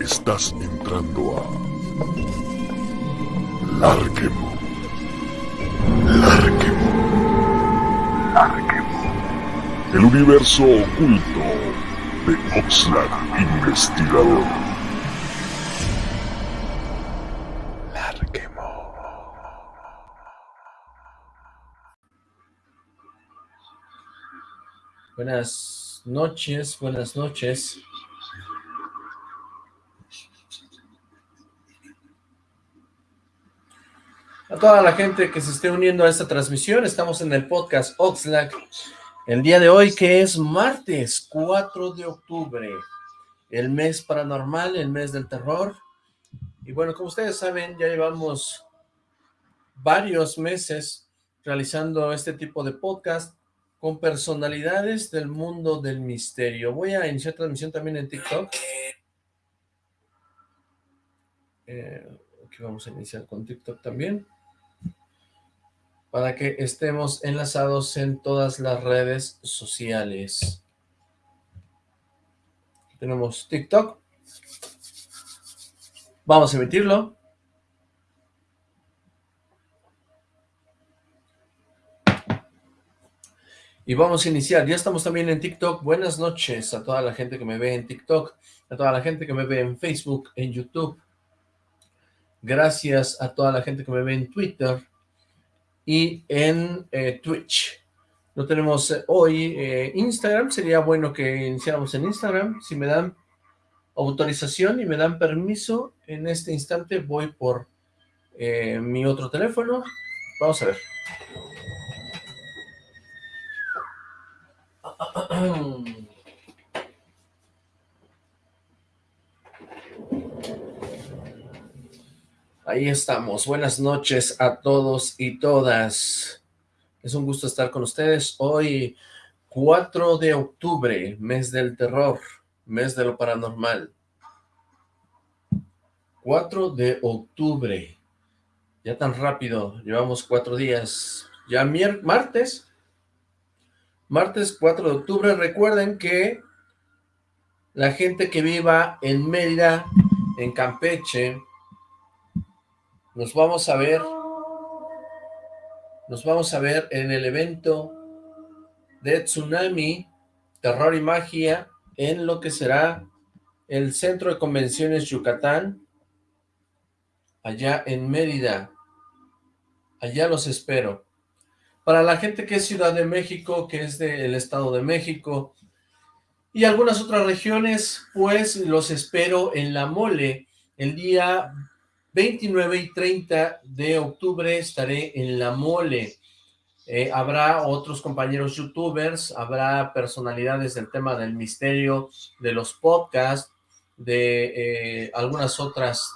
Estás entrando a Larquemo. Larquemo. Larquemo. El universo oculto de Oxlack Investigador. Buenas noches, buenas noches. A toda la gente que se esté uniendo a esta transmisión, estamos en el podcast Oxlack, el día de hoy que es martes 4 de octubre, el mes paranormal, el mes del terror, y bueno, como ustedes saben, ya llevamos varios meses realizando este tipo de podcast con personalidades del mundo del misterio. Voy a iniciar transmisión también en TikTok. Eh, aquí vamos a iniciar con TikTok también para que estemos enlazados en todas las redes sociales. Tenemos TikTok. Vamos a emitirlo. Y vamos a iniciar. Ya estamos también en TikTok. Buenas noches a toda la gente que me ve en TikTok, a toda la gente que me ve en Facebook, en YouTube. Gracias a toda la gente que me ve en Twitter, y en eh, Twitch. No tenemos eh, hoy eh, Instagram, sería bueno que iniciáramos en Instagram. Si me dan autorización y me dan permiso, en este instante voy por mi otro teléfono. Vamos a ver. Ahí estamos. Buenas noches a todos y todas. Es un gusto estar con ustedes. Hoy, 4 de octubre, mes del terror, mes de lo paranormal. 4 de octubre. Ya tan rápido, llevamos cuatro días. Ya martes, martes 4 de octubre. Recuerden que la gente que viva en Mérida, en Campeche, nos vamos a ver, nos vamos a ver en el evento de Tsunami, Terror y Magia, en lo que será el Centro de Convenciones Yucatán, allá en Mérida. Allá los espero. Para la gente que es Ciudad de México, que es del Estado de México, y algunas otras regiones, pues los espero en La Mole, el día 29 y 30 de octubre estaré en La Mole. Eh, habrá otros compañeros youtubers, habrá personalidades del tema del misterio, de los podcasts, de eh, algunas otras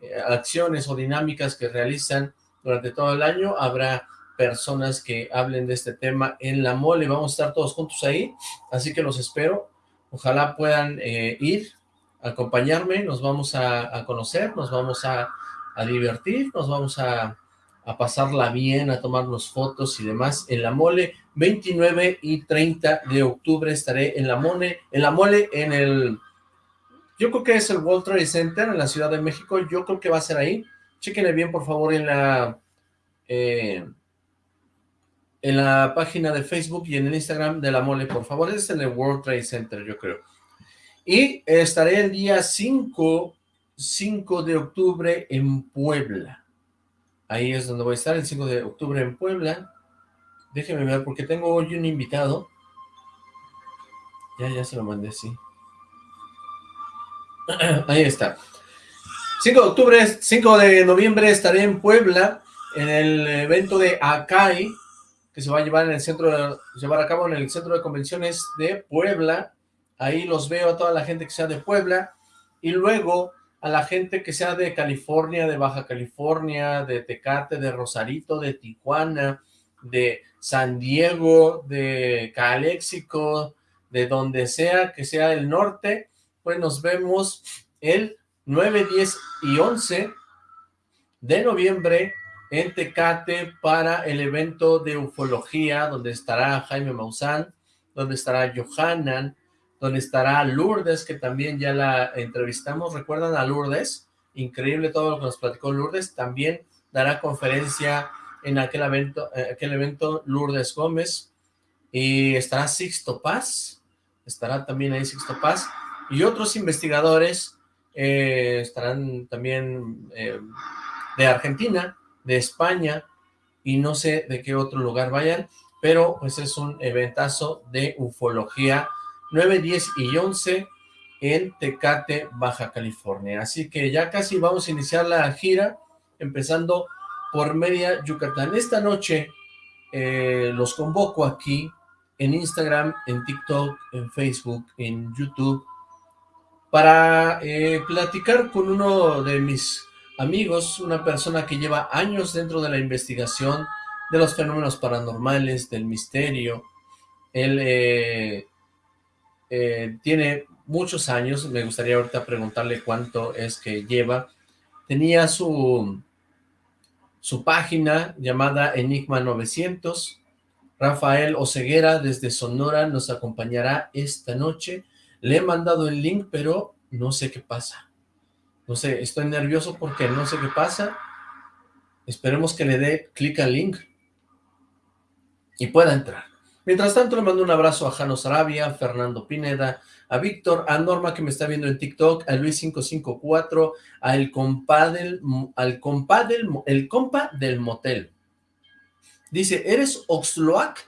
eh, acciones o dinámicas que realizan durante todo el año. Habrá personas que hablen de este tema en La Mole. Vamos a estar todos juntos ahí, así que los espero. Ojalá puedan ir, acompañarme, nos vamos a conocer, nos vamos a a divertir, nos vamos a, pasarla bien, a tomarnos fotos y demás en la mole, 29 y 30 de octubre estaré en la mole, en la mole, en el, yo creo que es el World Trade Center en la Ciudad de México, yo creo que va a ser ahí, chequenle bien por favor en la, eh, en la página de Facebook y en el Instagram de la mole, por favor, es en el World Trade Center, yo creo. Y estaré el día 5 5 de octubre en Puebla. Ahí es donde voy a estar, el 5 de octubre en Puebla. Déjeme ver, porque tengo hoy un invitado. Ya, ya se lo mandé, sí. Ahí está. 5 de octubre, 5 de noviembre estaré en Puebla, en el evento de Acai, que se va a llevar en el centro, de, llevar a cabo en el centro de convenciones de Puebla. Ahí los veo a toda la gente que sea de Puebla. Y luego a la gente que sea de California, de Baja California, de Tecate, de Rosarito, de Tijuana, de San Diego, de Calexico, de donde sea que sea el norte, pues nos vemos el 9, 10 y 11 de noviembre en Tecate para el evento de ufología, donde estará Jaime Maussan, donde estará Johanan, donde estará Lourdes, que también ya la entrevistamos. ¿Recuerdan a Lourdes? Increíble todo lo que nos platicó Lourdes. También dará conferencia en aquel evento, aquel evento Lourdes Gómez. Y estará Sixto Paz, estará también ahí Sixto Paz. Y otros investigadores eh, estarán también eh, de Argentina, de España, y no sé de qué otro lugar vayan, pero pues es un eventazo de ufología 9, 10 y 11 en Tecate, Baja California. Así que ya casi vamos a iniciar la gira, empezando por media Yucatán. Esta noche eh, los convoco aquí en Instagram, en TikTok, en Facebook, en YouTube, para eh, platicar con uno de mis amigos, una persona que lleva años dentro de la investigación de los fenómenos paranormales, del misterio. Él eh, eh, tiene muchos años, me gustaría ahorita preguntarle cuánto es que lleva. Tenía su, su página llamada Enigma 900. Rafael Oceguera desde Sonora nos acompañará esta noche. Le he mandado el link, pero no sé qué pasa. No sé, estoy nervioso porque no sé qué pasa. Esperemos que le dé clic al link y pueda entrar. Mientras tanto, le mando un abrazo a Jano Sarabia, Fernando Pineda, a Víctor, a Norma que me está viendo en TikTok, a Luis554, a compa del, al compa del, el compa del motel. Dice, ¿eres Oxloac?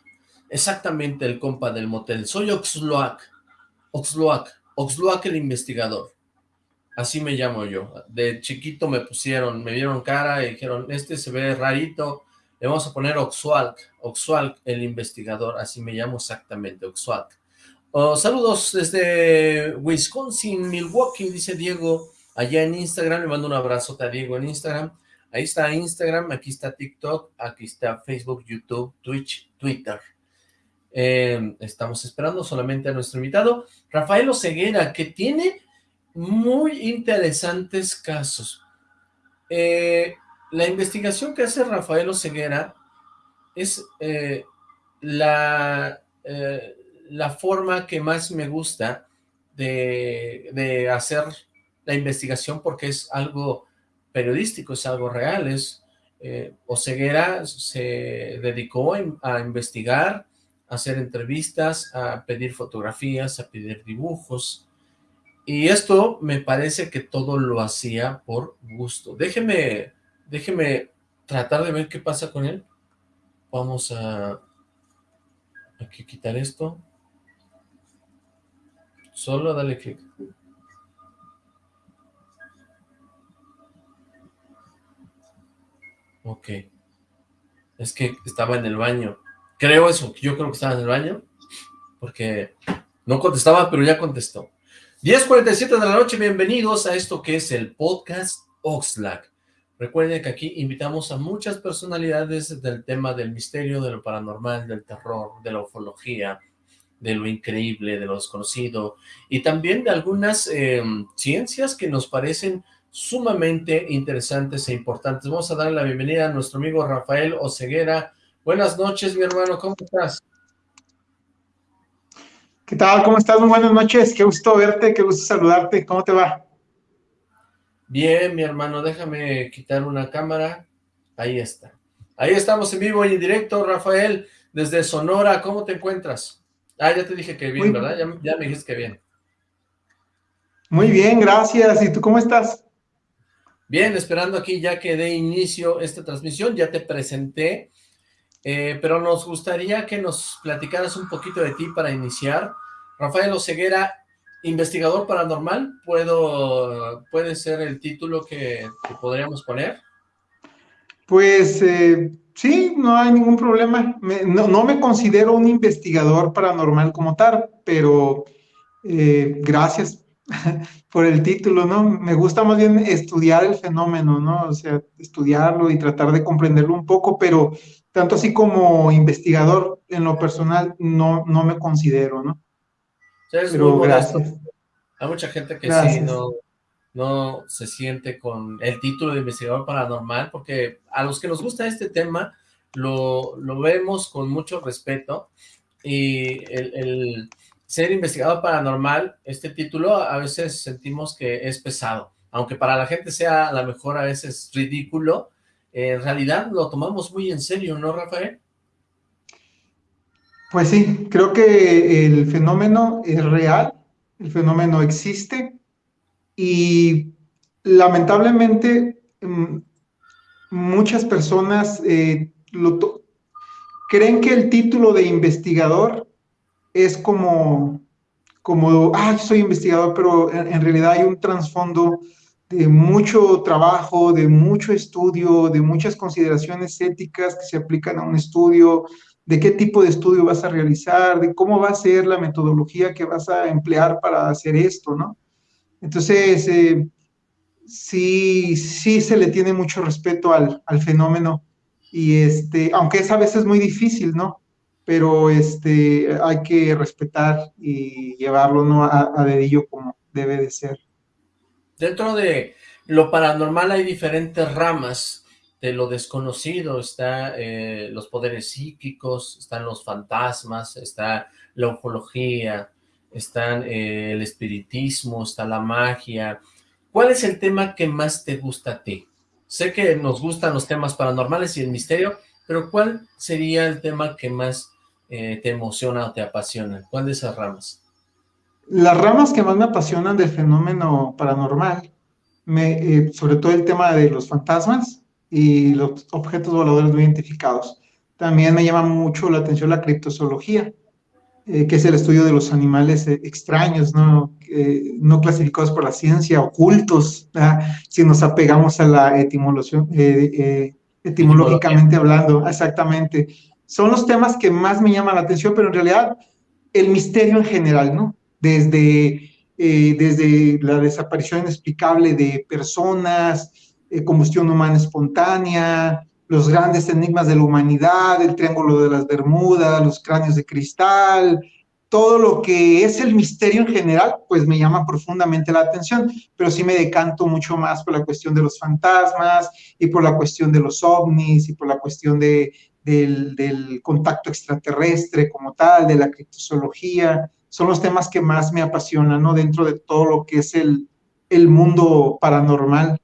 Exactamente el compa del motel. Soy Oxloac. Oxloac. Oxloac el investigador. Así me llamo yo. De chiquito me pusieron, me vieron cara y dijeron, este se ve rarito, le vamos a poner Oxualc, Oxualc el investigador, así me llamo exactamente, Oxualc. Oh, saludos desde Wisconsin, Milwaukee, dice Diego, allá en Instagram, le mando un abrazo a Diego en Instagram. Ahí está Instagram, aquí está TikTok, aquí está Facebook, YouTube, Twitch, Twitter. Eh, estamos esperando solamente a nuestro invitado, Rafael Oseguera, que tiene muy interesantes casos. Eh, la investigación que hace Rafael Oseguera es eh, la, eh, la forma que más me gusta de, hacer la investigación porque es algo periodístico, es algo real, es Oseguera se dedicó a investigar, a hacer entrevistas, a pedir fotografías, a pedir dibujos, y esto me parece que todo lo hacía por gusto. Déjeme, déjeme tratar de ver qué pasa con él. Vamos a aquí quitar esto. Solo dale clic. Ok. Es que estaba en el baño. Creo eso, yo creo que estaba en el baño. Porque no contestaba, pero ya contestó. 10.47 de la noche, bienvenidos a esto que es el podcast Oxlack. Recuerden que aquí invitamos a muchas personalidades del tema del misterio, de lo paranormal, del terror, de la ufología, de lo increíble, de lo desconocido, y también de algunas em, ciencias que nos parecen sumamente interesantes e importantes. Vamos a darle la bienvenida a nuestro amigo Rafael Oceguera. Buenas noches, mi hermano, ¿cómo estás? ¿Qué tal? ¿Cómo estás? Muy buenas noches. Qué gusto verte, qué gusto saludarte. ¿Cómo te va? Bien, mi hermano. Déjame quitar una cámara. Ahí está. Ahí estamos en vivo y en directo, Rafael, desde Sonora. ¿Cómo te encuentras? Ah, ya te dije que bien, ¿verdad? Ya, ya, me dijiste que bien. Muy bien, gracias. ¿Y tú cómo estás? Bien, esperando aquí ya que dé inicio esta transmisión. Ya te presenté eh, pero nos gustaría que nos platicaras un poquito de ti para iniciar. Rafael Oceguera, investigador paranormal, ¿puedo, ¿puede ser el título que, podríamos poner? Pues eh, sí, no hay ningún problema. no, me considero un investigador paranormal como tal, pero eh, gracias por el título, ¿no? Me gusta más bien estudiar el fenómeno, ¿no? O sea, estudiarlo y tratar de comprenderlo un poco, pero tanto así como investigador en lo personal no, no me considero, ¿no? Pero gracias. Hay mucha gente que sí no, no se siente con el título de investigador paranormal, porque a los que nos gusta este tema lo, vemos con mucho respeto y el, ser investigador paranormal, este título a veces sentimos que es pesado, aunque para la gente sea a lo mejor a veces ridículo, en realidad lo tomamos muy en serio, ¿no, Rafael? Pues sí, creo que el fenómeno es real, el fenómeno existe y lamentablemente mm, muchas personas eh, creen que el título de investigador es como, como ah, soy investigador, pero en, realidad hay un trasfondo de mucho trabajo, de mucho estudio, de muchas consideraciones éticas que se aplican a un estudio, de qué tipo de estudio vas a realizar, de cómo va a ser la metodología que vas a emplear para hacer esto, ¿no? Entonces, eh, sí, sí se le tiene mucho respeto al, al, fenómeno y este, aunque es a veces muy difícil, ¿no? Pero este, hay que respetar y llevarlo ¿no? a, a dedillo como debe de ser. Dentro de lo paranormal hay diferentes ramas de lo desconocido, está eh, los poderes psíquicos, están los fantasmas, está la ufología, están eh, el espiritismo, está la magia, ¿Cuál es el tema que más te gusta a ti? Sé que nos gustan los temas paranormales y el misterio, pero ¿cuál sería el tema que más eh, te emociona o te apasiona? ¿Cuál de esas ramas? Las ramas que más me apasionan del fenómeno paranormal, me, eh, sobre todo el tema de los fantasmas y los objetos voladores no identificados. También me llama mucho la atención la criptozoología, eh, que es el estudio de los animales eh, extraños, ¿no? no clasificados por la ciencia, ocultos, si nos apegamos a la etimología, eh, etimológicamente hablando, exactamente. Son los temas que más me llaman la atención, pero en realidad el misterio en general, ¿no? Desde, desde la desaparición inexplicable de personas, combustión humana espontánea, los grandes enigmas de la humanidad, el Triángulo de las Bermudas, los cráneos de cristal, todo lo que es el misterio en general, pues me llama profundamente la atención, pero sí me decanto mucho más por la cuestión de los fantasmas y por la cuestión de los ovnis y por la cuestión de, del, contacto extraterrestre como tal, de la criptozoología. Son los temas que más me apasionan, ¿no? Dentro de todo lo que es el, el mundo paranormal,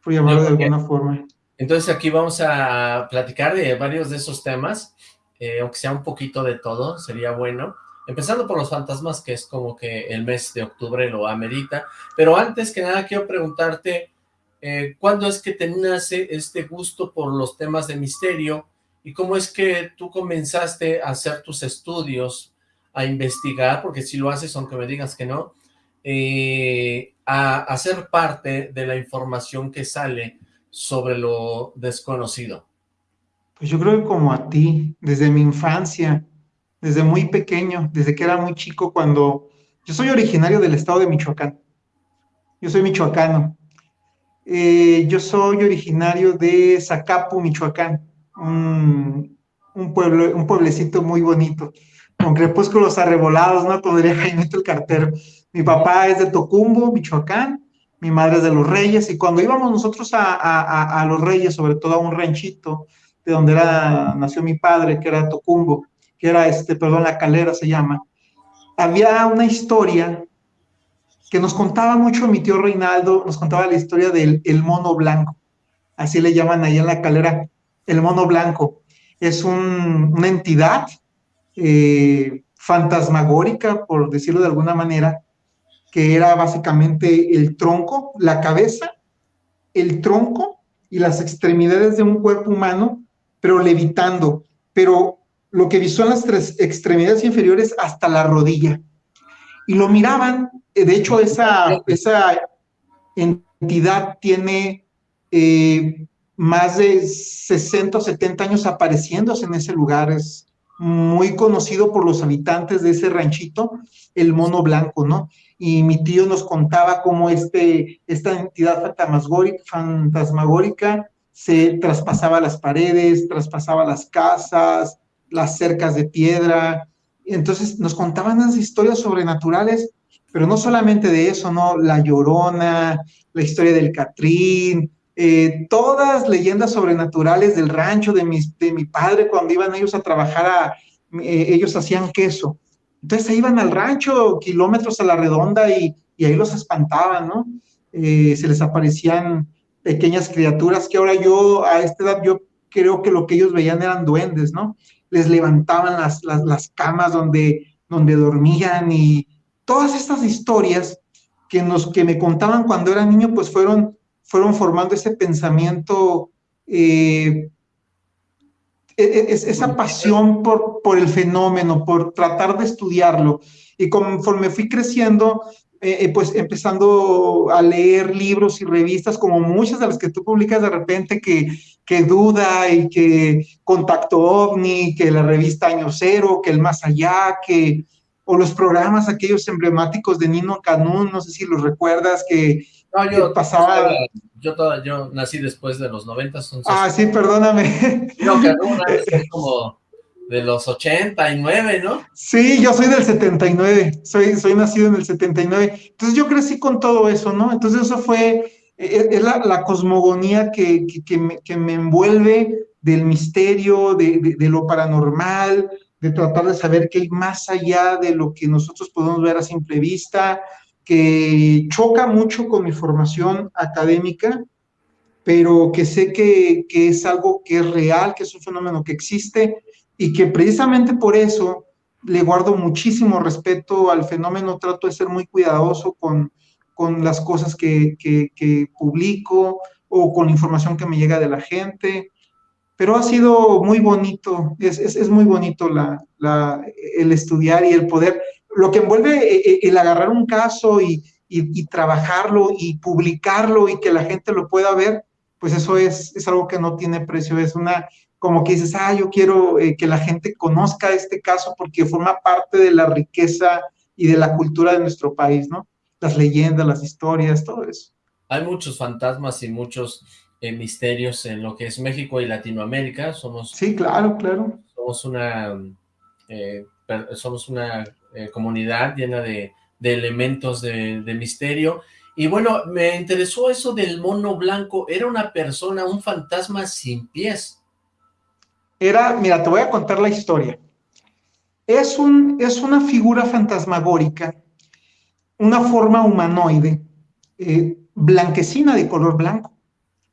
por llamarlo de alguna forma. Entonces aquí vamos a platicar de varios de esos temas, eh, aunque sea un poquito de todo, sería bueno. Empezando por los fantasmas, que es como que el mes de octubre lo amerita. Pero antes que nada quiero preguntarte, eh, ¿cuándo es que te nace este gusto por los temas de misterio? ¿Y cómo es que tú comenzaste a hacer tus estudios, a investigar, porque si lo haces, aunque me digas que no, eh, a hacer parte de la información que sale sobre lo desconocido? Pues yo creo que como a ti, desde mi infancia, desde muy pequeño, desde que era muy chico, cuando yo soy originario del estado de Michoacán. Yo soy michoacano. Eh, yo soy originario de Zacapu, Michoacán, un, pueblo, un pueblecito muy bonito, con crepúsculos arrebolados, ¿no? Como diría Jaime el cartero. Mi papá es de Tocumbo, Michoacán, mi madre es de los Reyes, y cuando íbamos nosotros a, los Reyes, sobre todo a un ranchito, de donde era, nació mi padre, que era Tocumbo, que era, este, perdón, La Calera se llama, había una historia que nos contaba mucho mi tío Reinaldo, nos contaba la historia del el mono blanco, así le llaman ahí en La Calera, el mono blanco. Es una entidad eh, fantasmagórica, por decirlo de alguna manera, que era básicamente el tronco, la cabeza, el tronco y las extremidades de un cuerpo humano, pero levitando, pero lo que son las tres extremidades inferiores hasta la rodilla. Y lo miraban, eh, de hecho esa, esa entidad tiene eh, más de 60 o 70 años apareciéndose en ese lugar, es muy conocido por los habitantes de ese ranchito, el mono blanco, ¿no? y mi tío nos contaba cómo este, esta entidad fantasmagórica se traspasaba las paredes, traspasaba las casas, las cercas de piedra. Entonces nos contaban las historias sobrenaturales, pero no solamente de eso, ¿no? La Llorona, la historia del Catrín, eh, todas leyendas sobrenaturales del rancho de mi, de mi padre cuando iban ellos a trabajar, a, eh, ellos hacían queso Entonces se iban al rancho, kilómetros a la redonda, y, y ahí los espantaban, ¿no? Eh, se les aparecían pequeñas criaturas que ahora yo, a esta edad, yo creo que lo que ellos veían eran duendes, ¿no? Les levantaban las, las, las camas donde, donde dormían y todas estas historias que, nos, que me contaban cuando era niño, pues fueron, fueron formando ese pensamiento, eh, e, e, esa pasión por, por el fenómeno, por tratar de estudiarlo. Y conforme fui creciendo, eh, eh, pues empezando a leer libros y revistas como muchas de las que tú publicas de repente que, que Duda y que Contacto OVNI, que la revista Año Cero, que El Más Allá, que o los programas aquellos emblemáticos de Nino Canún, no sé si los recuerdas, que, no, yo, pasaba... Yo, yo, nací después de los 90. ah, sí, perdóname. Nino Canún es como de los 89, ¿no? Sí, yo soy del 79, soy, soy nacido en el 79. Entonces yo crecí con todo eso, ¿no? Entonces eso fue, e, e, es la, cosmogonía que, que, me, que, me, envuelve del misterio, de, de, lo paranormal, de tratar de saber qué hay más allá de lo que nosotros podemos ver a simple vista, que choca mucho con mi formación académica, pero que sé que, que es algo que es real, que es un fenómeno que existe y que precisamente por eso le guardo muchísimo respeto al fenómeno, trato de ser muy cuidadoso con, con las cosas que, que, publico o con la información que me llega de la gente, pero ha sido muy bonito, es, es, es muy bonito la, la, el estudiar y el poder, lo que envuelve eh, eh, el agarrar un caso y, y, y, trabajarlo y publicarlo y que la gente lo pueda ver, pues eso es, es algo que no tiene precio, es una, como que dices, ah, yo quiero eh, que la gente conozca este caso porque forma parte de la riqueza y de la cultura de nuestro país, ¿no? Las leyendas, las historias, todo eso. Hay muchos fantasmas y muchos eh, misterios en lo que es México y Latinoamérica. Somos, sí, claro, claro. Somos una, eh, somos una comunidad llena de, elementos de, misterio. Y bueno, me interesó eso del mono blanco. Era una persona, un fantasma sin pies era, mira, te voy a contar la historia. Es, un, es una figura fantasmagórica, una forma humanoide, eh, blanquecina de color blanco.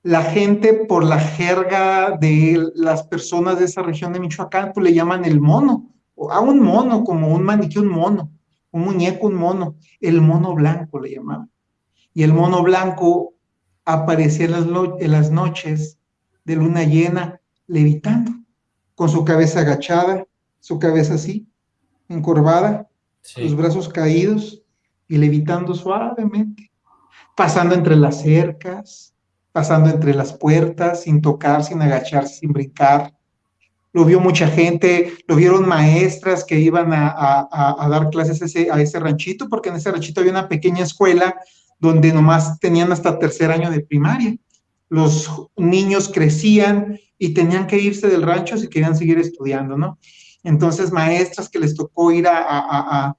La gente, por la jerga de las personas de esa región de Michoacán, pues le llaman el mono, a un mono, como un maniquí, un mono, un muñeco, un mono, el mono blanco le llamaban. Y el mono blanco aparecía en las, en las noches de luna llena levitando con su cabeza agachada, su cabeza así, encorvada, sus brazos caídos y levitando suavemente, pasando entre las cercas, pasando entre las puertas, sin tocar, sin agacharse, sin brincar. Lo vio mucha gente, lo vieron maestras que iban a, dar clases a ese, a ranchito, porque en ese ranchito había una pequeña escuela donde nomás tenían hasta tercer año de primaria. Los niños crecían y tenían que irse del rancho si querían seguir estudiando, ¿no? Entonces, maestras que les tocó ir a,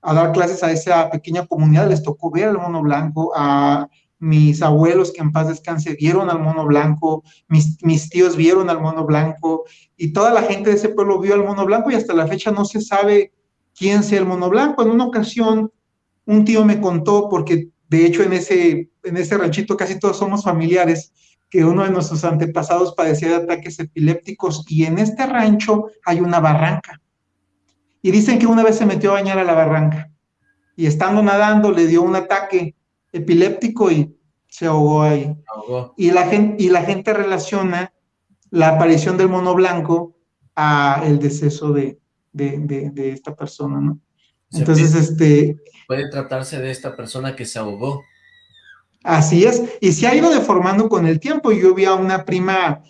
dar clases a esa pequeña comunidad, les tocó ver al mono blanco, a mis abuelos que en paz descanse vieron al mono blanco, mis, mis tíos vieron al mono blanco, y toda la gente de ese pueblo vio al mono blanco y hasta la fecha no se sabe quién sea el mono blanco. En una ocasión, un tío me contó, porque de hecho en ese, en ese ranchito casi todos somos familiares, que uno de nuestros antepasados padecía de ataques epilépticos y en este rancho hay una barranca. Y dicen que una vez se metió a bañar a la barranca y estando nadando le dio un ataque epiléptico y se ahogó ahí. Y, la gente, y la gente relaciona la aparición del mono blanco a el deceso de, de esta persona, ¿no? Entonces, este... Puede tratarse de esta persona que se ahogó. Así es, y se ha ido deformando con el tiempo. Yo vi a una prima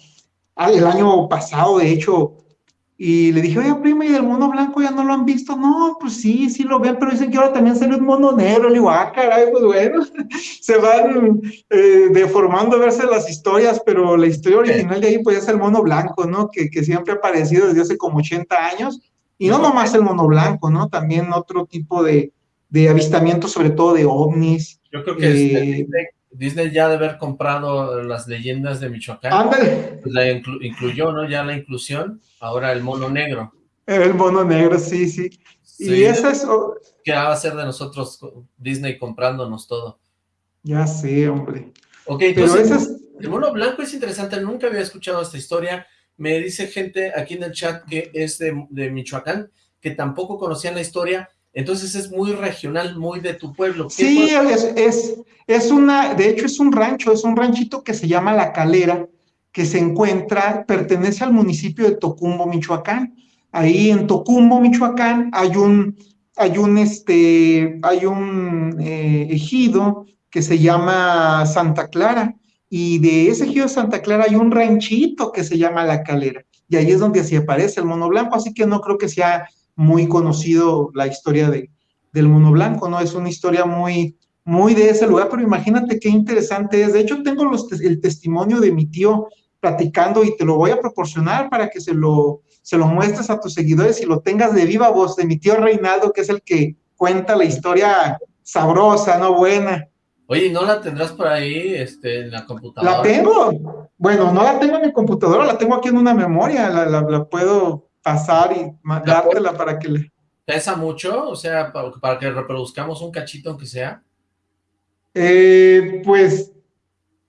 el año pasado, de hecho, y le dije, oye, prima, ¿y el mono blanco ya no lo han visto? No, pues sí, sí lo ven, pero dicen que ahora también sale un mono negro. Le digo, ah, caray, pues bueno, se van eh, deformando a verse las historias, pero la historia original de ahí, pues es el mono blanco, ¿no? Que, que siempre ha aparecido desde hace como 80 años. Y no nomás el mono blanco, ¿no? También otro tipo de, de avistamientos, sobre todo de ovnis, yo creo que eh, Disney, ya debe haber comprado las leyendas de Michoacán. Pues la incluyó, ¿no? Ya la inclusión. Ahora el mono negro. El mono negro, sí, sí. y esa es... ¿Qué va a hacer de nosotros Disney comprándonos todo? Ya sé, hombre. Ok, entonces, el mono blanco es interesante, nunca había escuchado esta historia. Me dice gente aquí en el chat que es de, de Michoacán, que tampoco conocían la historia. Entonces es muy regional, muy de tu pueblo. Sí, es, es, es, una, de hecho es un rancho, es un ranchito que se llama La Calera, que se encuentra, pertenece al municipio de Tocumbo, Michoacán. Ahí en Tocumbo, Michoacán, hay un, hay un, este, hay un eh, ejido que se llama Santa Clara, y de ese ejido de Santa Clara hay un ranchito que se llama La Calera, y ahí es donde así aparece el mono blanco, así que no creo que sea muy conocido la historia de, del mono blanco, ¿no? Es una historia muy, muy de ese lugar, pero imagínate qué interesante es. De hecho, tengo los, el testimonio de mi tío platicando y te lo voy a proporcionar para que se lo, se lo muestres a tus seguidores y lo tengas de viva voz de mi tío Reinaldo, que es el que cuenta la historia sabrosa, ¿no? Buena. Oye, ¿no la tendrás por ahí este, en la computadora? La tengo. Bueno, no la tengo en mi computadora, la tengo aquí en una memoria, la, la, puedo pasar y dártela para que le... ¿Pesa mucho? O sea, para, para que reproduzcamos un cachito aunque sea. Eh, pues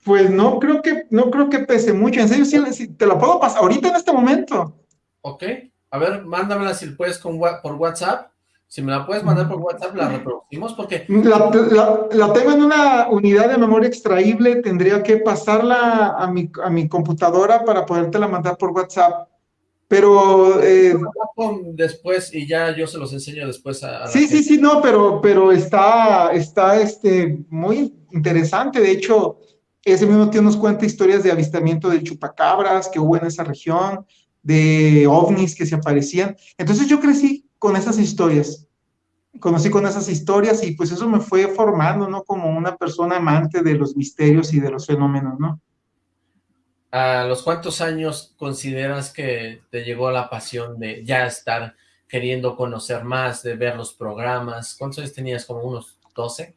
pues no creo que, no creo que pese mucho. En serio, sí, te la puedo pasar ahorita en este momento. Ok. A ver, mándamela si puedes con, por WhatsApp. Si me la puedes mandar por WhatsApp, la reproducimos porque... La, tengo en una unidad de memoria extraíble, tendría que pasarla a mi, a mi computadora para podértela mandar por WhatsApp. Pero... Eh, después, y ya yo se los enseño después a... sí, sí, sí, no, pero, pero está, está este, muy interesante. De hecho, ese mismo tío nos cuenta historias de avistamiento de chupacabras que hubo en esa región, de ovnis que se aparecían. Entonces yo crecí con esas historias, conocí con esas historias y pues eso me fue formando, ¿no? Como una persona amante de los misterios y de los fenómenos, ¿no? ¿A los cuántos años consideras que te llegó la pasión de ya estar queriendo conocer más, de ver los programas? ¿Cuántos años tenías? ¿Como unos 12?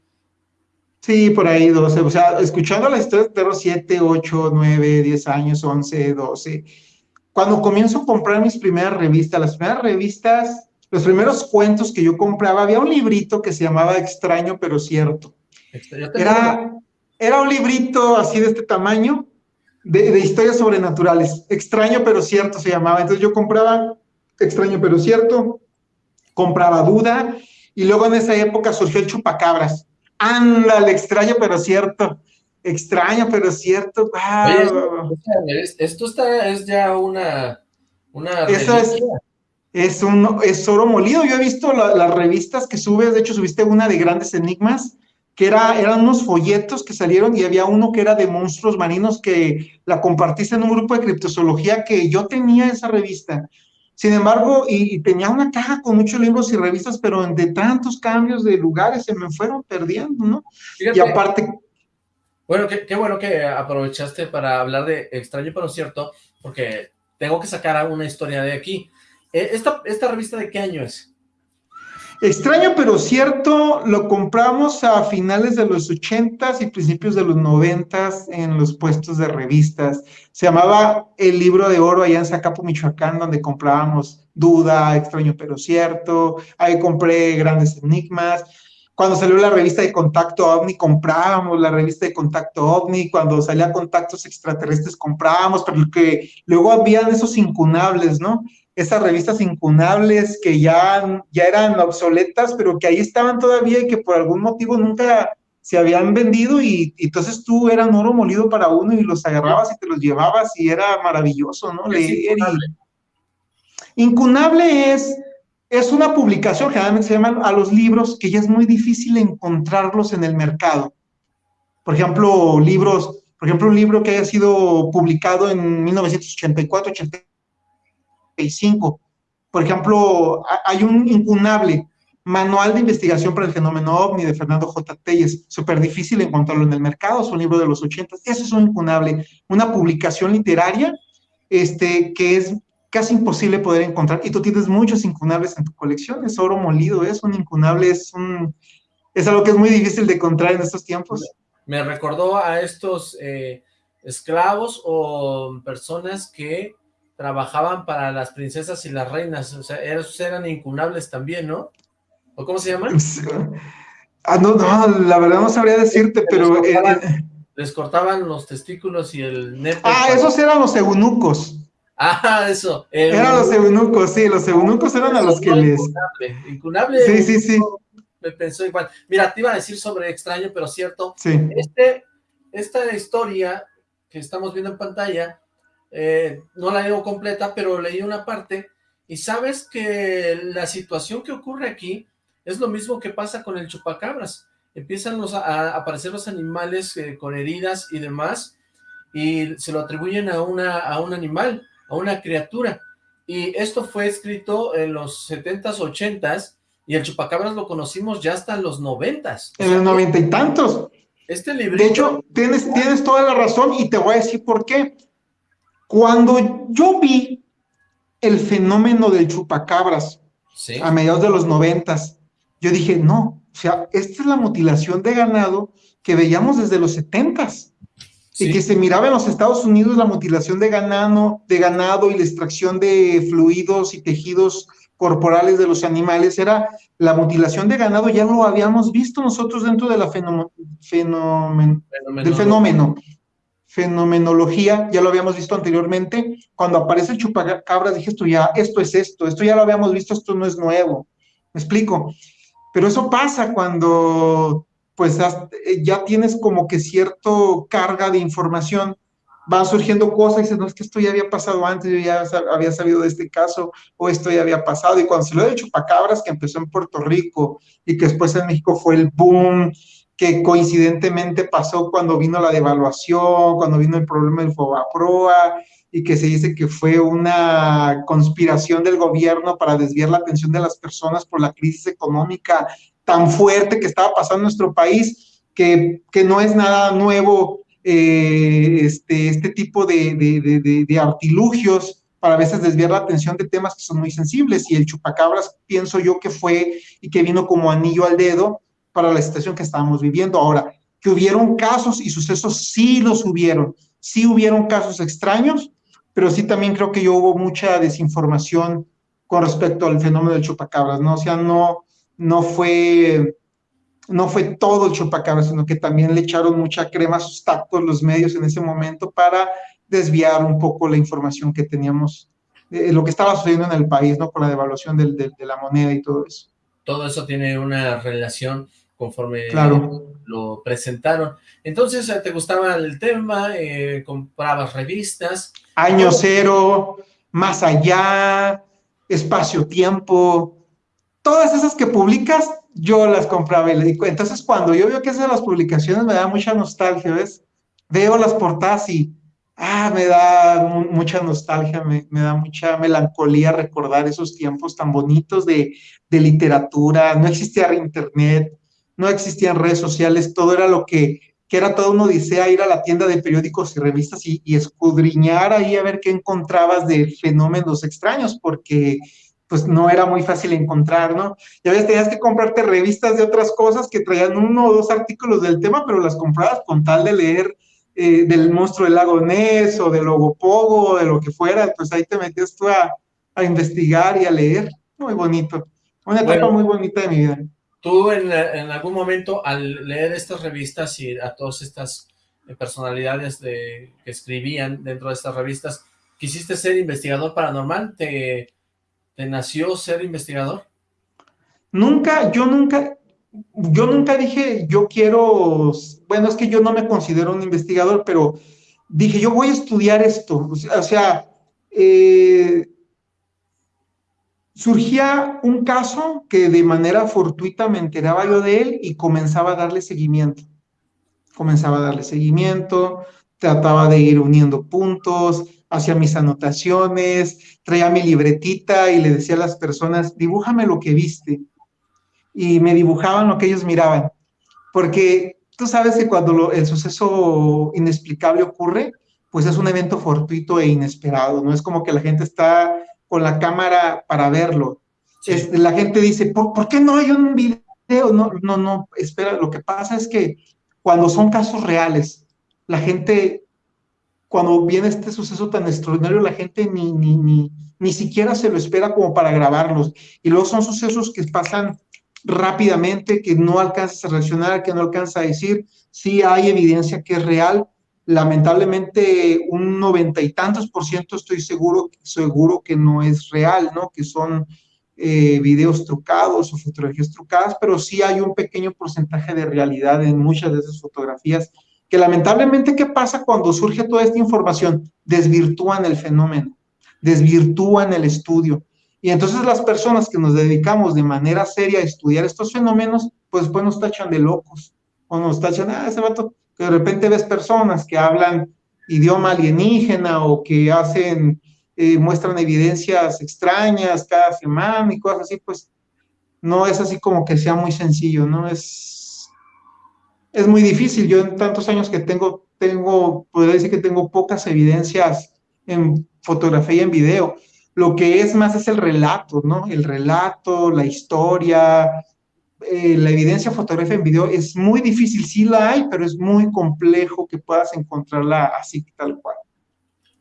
Sí, por ahí 12, o sea, escuchando la historia de terror 7, 8, 9, 10 años, 11, 12. Cuando comienzo a comprar mis primeras revistas, las primeras revistas, los primeros cuentos que yo compraba, había un librito que se llamaba Extraño pero cierto. Era, era un librito así de este tamaño, de, de historias sobrenaturales. Extraño pero cierto se llamaba. Entonces yo compraba Extraño pero cierto, compraba Duda, y luego en esa época surgió el Chupacabras Ándale, extraño pero cierto. Extraño pero cierto. esto, está, es ya una... una Eso es, es, un, es oro molido. Yo he visto las revistas que subes, de hecho subiste una de grandes enigmas, que era, eran unos folletos que salieron y había uno que era de monstruos marinos que la compartiste en un grupo de criptozoología que yo tenía esa revista. Sin embargo, y, tenía una caja con muchos libros y revistas, pero de tantos cambios de lugares se me fueron perdiendo, ¿no? y aparte... Bueno, qué, bueno que aprovechaste para hablar de extraño pero cierto, porque tengo que sacar una historia de aquí. Eh, ¿Esta, esta revista de qué año es? Extraño pero cierto, lo compramos a finales de los ochentas y principios de los noventas en los puestos de revistas. Se llamaba El Libro de Oro allá en Zacapo, Michoacán, donde comprábamos Duda, Extraño pero cierto. Ahí compré Grandes Enigmas. Cuando salió la revista de Contacto OVNI, comprábamos la revista de Contacto OVNI. Cuando salía Contactos Extraterrestres, comprábamos, pero que luego habían esos incunables, ¿no? Esas revistas incunables que ya, ya eran obsoletas, pero que ahí estaban todavía y que por algún motivo nunca se habían vendido y, entonces tú eran oro molido para uno y los agarrabas y te los llevabas y era maravilloso, ¿no? Leer Incunable es, es una publicación, generalmente se llaman a los libros, que ya es muy difícil encontrarlos en el mercado. Por ejemplo, libros, por ejemplo, un libro que haya sido publicado en 1984, 85, por ejemplo, hay un incunable manual de investigación para el fenómeno OVNI de Fernando J. Telles, súper difícil encontrarlo en el mercado, es un libro de los 80, eso es un incunable, una publicación literaria este, que es casi imposible poder encontrar, y tú tienes muchos incunables en tu colección, es oro molido, es un incunable, es, un, es algo que es muy difícil de encontrar en estos tiempos. Me recordó a estos eh, esclavos o personas que trabajaban para las princesas y las reinas, o sea, esos eran incunables también, ¿no? ¿O cómo se llaman? Ah, no, no, la verdad no sabría decirte, pero... Les cortaban, les cortaban, los testículos y el nepe. Ah, esos eran los eunucos. Ah, eso. eran los eunucos, sí, los eunucos eran a los que les... Incunable, incunable. Sí, sí, sí. Me pensó igual. Mira, te iba a decir sobre extraño, pero cierto. Sí. Este, esta historia que estamos viendo en pantalla, eh, no la leo completa, pero leí una parte, y sabes que la situación que ocurre aquí es lo mismo que pasa con el chupacabras. Empiezan a, aparecer los animales eh, con heridas y demás, y se lo atribuyen a, una, a un animal, a una criatura. Y esto fue escrito en los 70s, 80s, y el chupacabras lo conocimos ya hasta los 90s. En los noventa y tantos. Este libro. De hecho, tienes, tienes toda la razón y te voy a decir por qué. Cuando yo vi el fenómeno del chupacabras a mediados de los noventas, yo dije, no, o sea, esta es la mutilación de ganado que veíamos desde los setentas. Y que se miraba en los Estados Unidos la mutilación de ganado, de ganado y la extracción de fluidos y tejidos corporales de los animales, era la mutilación de ganado, ya lo habíamos visto nosotros dentro de la fenómeno, del fenómeno, fenomenología, ya lo habíamos visto anteriormente, cuando aparece el chupacabras dije esto ya, esto es esto, esto ya lo habíamos visto, esto no es nuevo, me explico, pero eso pasa cuando pues eh, ya tienes como que cierto carga de información, van surgiendo cosas y dices, no, es que esto ya había pasado antes, yo ya había sabido de este caso, o esto ya había pasado, y cuando se lo de Chupacabras, que empezó en Puerto Rico, y que después en México fue el boom, que coincidentemente pasó cuando vino la devaluación, cuando vino el problema del Fobaproa, y que se dice que fue una conspiración del gobierno para desviar la atención de las personas por la crisis económica tan fuerte que estaba pasando en nuestro país, que, que no es nada nuevo eh, este, este tipo de, de, de, artilugios para a veces desviar la atención de temas que son muy sensibles. Y el chupacabras pienso yo que fue y que vino como anillo al dedo para la situación que estábamos viviendo. Ahora, que hubieron casos y sucesos, sí los hubieron, sí hubieron casos extraños, pero sí también creo que yo hubo mucha desinformación con respecto al fenómeno del chupacabras, ¿no? O sea, no, no fue, no fue todo el chupacabras, sino que también le echaron mucha crema a sus tactos los medios en ese momento para desviar un poco la información que teníamos, lo que estaba sucediendo en el país, ¿no? Con la devaluación del, de la moneda y todo eso. Todo eso tiene una relación conforme claro. lo presentaron. Entonces, ¿te gustaba el tema? Eh, ¿Comprabas revistas? Año Cero, Más Allá, Espacio-Tiempo, todas esas que publicas, yo las compraba y le digo, entonces cuando yo veo que esas las publicaciones me da mucha nostalgia, ¿ves? Veo las portadas y, ah, me da mucha nostalgia, me, me, da mucha melancolía recordar esos tiempos tan bonitos de, de literatura, no existía internet, no existían redes sociales, todo era lo que, que era todo una odisea ir a la tienda de periódicos y revistas y, y escudriñar ahí a ver qué encontrabas de fenómenos extraños, porque pues no era muy fácil encontrar, ¿no? Ya ves, tenías que comprarte revistas de otras cosas que traían uno o dos artículos del tema, pero las comprabas con tal de leer eh, del monstruo del lago Ness o del Logopogo o de lo que fuera, pues ahí te metías tú a, a investigar y a leer. Muy bonito. Una etapa muy bonita de mi vida. Tú en, algún momento al leer estas revistas y a todas estas personalidades de, que escribían dentro de estas revistas, ¿quisiste ser investigador paranormal? ¿Te, te nació ser investigador? Nunca, yo nunca, yo nunca dije, yo quiero, bueno, es que yo no me considero un investigador, pero dije, yo voy a estudiar esto. O sea, eh, surgía un caso que de manera fortuita me enteraba yo de él y comenzaba a darle seguimiento. Comenzaba a darle seguimiento, trataba de ir uniendo puntos, hacía mis anotaciones, traía mi libretita y le decía a las personas, dibújame lo que viste. Y me dibujaban lo que ellos miraban. Porque tú sabes que cuando el suceso inexplicable ocurre, pues es un evento fortuito e inesperado, no es como que la gente está con la cámara para verlo. Este, la gente dice, ¿Por, qué no hay un video? No, no, no, espera, lo que pasa es que cuando son casos reales, la gente, cuando viene este suceso tan extraordinario, la gente ni, ni, ni, ni siquiera se lo espera como para grabarlos. Y luego son sucesos que pasan rápidamente, que no alcanzas a reaccionar, que no alcanza a decir, sí hay evidencia que es real. Lamentablemente, un noventa y tantos por ciento estoy seguro, seguro que no es real, ¿no? Que son eh, videos trucados o fotografías trucadas, pero sí hay un pequeño porcentaje de realidad en muchas de esas fotografías, que lamentablemente, ¿qué pasa cuando surge toda esta información? Desvirtúan el fenómeno, desvirtúan el estudio. Y entonces las personas que nos dedicamos de manera seria a estudiar estos fenómenos, pues pues nos tachan de locos, o nos tachan, ah, ese vato, que de repente ves personas que hablan idioma alienígena o que hacen eh, muestran evidencias extrañas cada semana y cosas así, pues no es así como que sea muy sencillo, ¿no? Es, es muy difícil. Yo en tantos años que tengo, tengo, podría decir que tengo pocas evidencias en fotografía y en video. Lo que es más es el relato, ¿no? El relato, la historia, eh, la evidencia fotográfica en video es muy difícil, sí la hay, pero es muy complejo que puedas encontrarla así tal cual.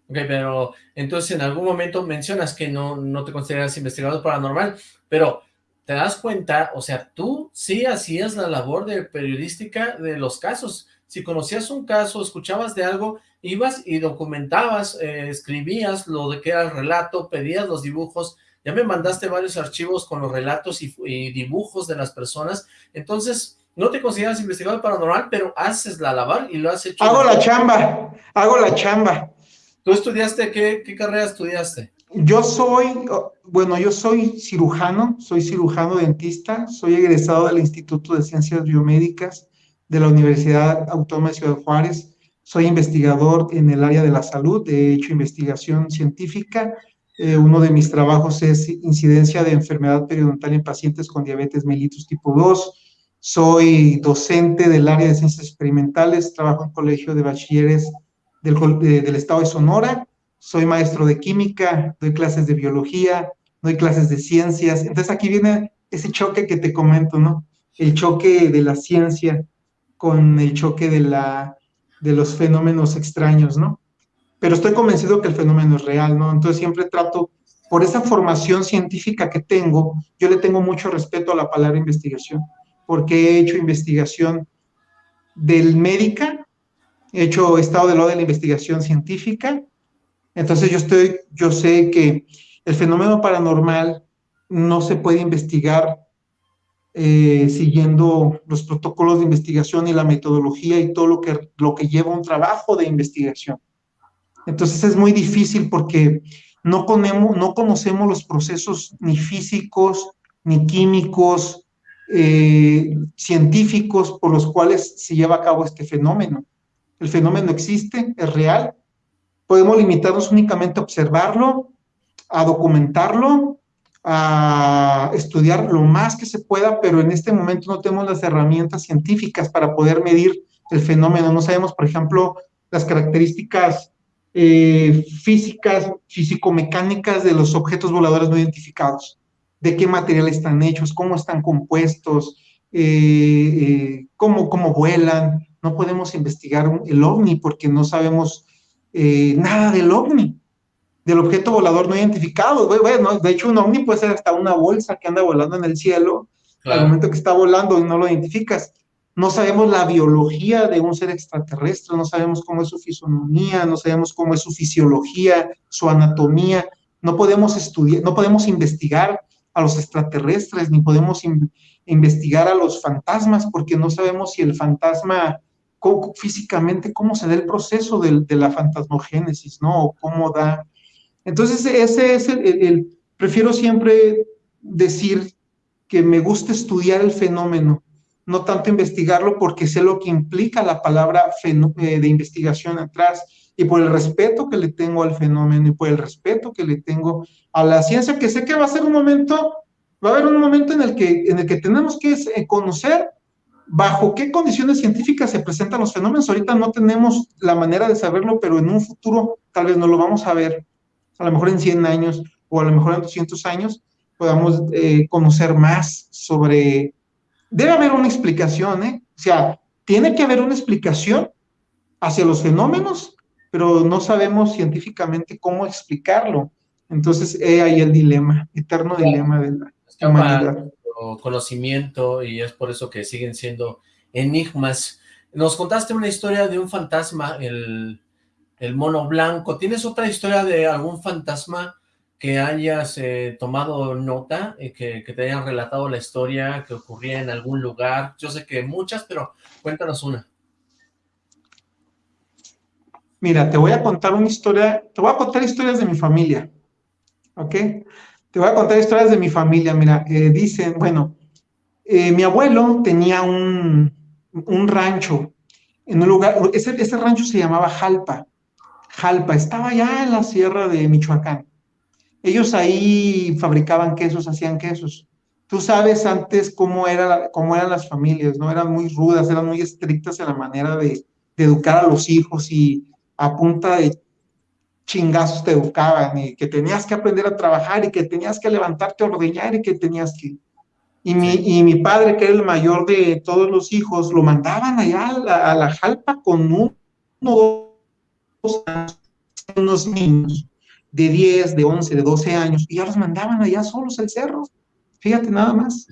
Ok, pero entonces en algún momento mencionas que no, no te consideras investigador paranormal, pero te das cuenta, o sea, tú sí hacías la labor de periodística de los casos. Si conocías un caso, escuchabas de algo, ibas y documentabas, eh, escribías lo de que era el relato, pedías los dibujos, ya me mandaste varios archivos con los relatos y, y dibujos de las personas, entonces no te consideras investigador paranormal, pero haces la labor y lo has hecho. Hago la chamba, hago la chamba. ¿Tú estudiaste? ¿Qué, qué carrera estudiaste? Yo soy, bueno, yo soy cirujano, soy cirujano dentista, soy egresado del Instituto de Ciencias Biomédicas de la Universidad Autónoma de Ciudad Juárez, soy investigador en el área de la salud, he hecho investigación científica, eh, uno de mis trabajos es incidencia de enfermedad periodontal en pacientes con diabetes mellitus tipo 2, soy docente del área de ciencias experimentales, trabajo en colegio de bachilleres del, estado de Sonora, soy maestro de química, doy clases de biología, doy clases de ciencias. Entonces aquí viene ese choque que te comento, ¿no? El choque de la ciencia con el choque de, la, de los fenómenos extraños, ¿no? Pero estoy convencido que el fenómeno es real, ¿no? Entonces siempre trato, por esa formación científica que tengo, yo le tengo mucho respeto a la palabra investigación, porque he hecho investigación del médica he hecho estado de lo de la investigación científica, entonces yo, estoy, yo sé que el fenómeno paranormal no se puede investigar eh, siguiendo los protocolos de investigación y la metodología y todo lo que, lo que lleva un trabajo de investigación. Entonces es muy difícil porque no, no conocemos los procesos ni físicos, ni químicos, eh, científicos por los cuales se lleva a cabo este fenómeno el fenómeno existe, es real, podemos limitarnos únicamente a observarlo, a documentarlo, a estudiar lo más que se pueda, pero en este momento no tenemos las herramientas científicas para poder medir el fenómeno. No sabemos, por ejemplo, las características eh, físicas, físico-mecánicas de los objetos voladores no identificados, de qué material están hechos, cómo están compuestos, eh, eh, cómo, cómo vuelan, no podemos investigar el ovni porque no sabemos nada del ovni, del objeto volador no identificado. Bueno, de hecho, un ovni puede ser hasta una bolsa que anda volando en el cielo, al momento que está volando y no lo identificas. No sabemos la biología de un ser extraterrestre, no sabemos cómo es su fisonomía, no sabemos cómo es su fisiología, su anatomía. No podemos estudiar, no podemos investigar a los extraterrestres, ni podemos investigar a los fantasmas, porque no sabemos si el fantasma físicamente cómo se da el proceso de, la fantasmogénesis, ¿no? cómo da. Entonces, ese es el, prefiero siempre decir que me gusta estudiar el fenómeno, no tanto investigarlo porque sé lo que implica la palabra eh, de investigación atrás y por el respeto que le tengo al fenómeno y por el respeto que le tengo a la ciencia, que sé que va a ser un momento, va a haber un momento en el que, en el que tenemos que eh, conocer bajo qué condiciones científicas se presentan los fenómenos. Ahorita no tenemos la manera de saberlo, pero en un futuro tal vez no lo vamos a ver, a lo mejor en 100 años o a lo mejor en 200 años, podamos eh, conocer más sobre... Debe haber una explicación, ¿eh? O sea, tiene que haber una explicación hacia los fenómenos, pero no sabemos científicamente cómo explicarlo. Entonces, he ahí el dilema, eterno dilema de la humanidad conocimiento y es por eso que siguen siendo enigmas. Nos contaste una historia de un fantasma, el, el mono blanco. ¿Tienes otra historia de algún fantasma que hayas eh, tomado nota, que, que, te hayan relatado la historia que ocurría en algún lugar? Yo sé que muchas, pero cuéntanos una. Mira, te voy a contar una historia, te voy a contar historias de mi familia, ¿ok? Te voy a contar historias de mi familia, mira, eh, dicen, bueno, eh, mi abuelo tenía un, un, rancho en un lugar, ese, ese rancho se llamaba Jalpa, Jalpa, estaba allá en la sierra de Michoacán. Ellos ahí fabricaban quesos, hacían quesos. Tú sabes antes cómo, era, cómo eran las familias, ¿no? Eran muy rudas, eran muy estrictas en la manera de, de educar a los hijos y a punta de chingazos te educaban y que tenías que aprender a trabajar y que tenías que levantarte a ordeñar y que tenías que... Y mi, y mi padre, que era el mayor de todos los hijos, lo mandaban allá a la, jalpa con uno, dos años, unos niños de 10, de 11, de 12 años, y ya los mandaban allá solos al cerro. Fíjate nada más.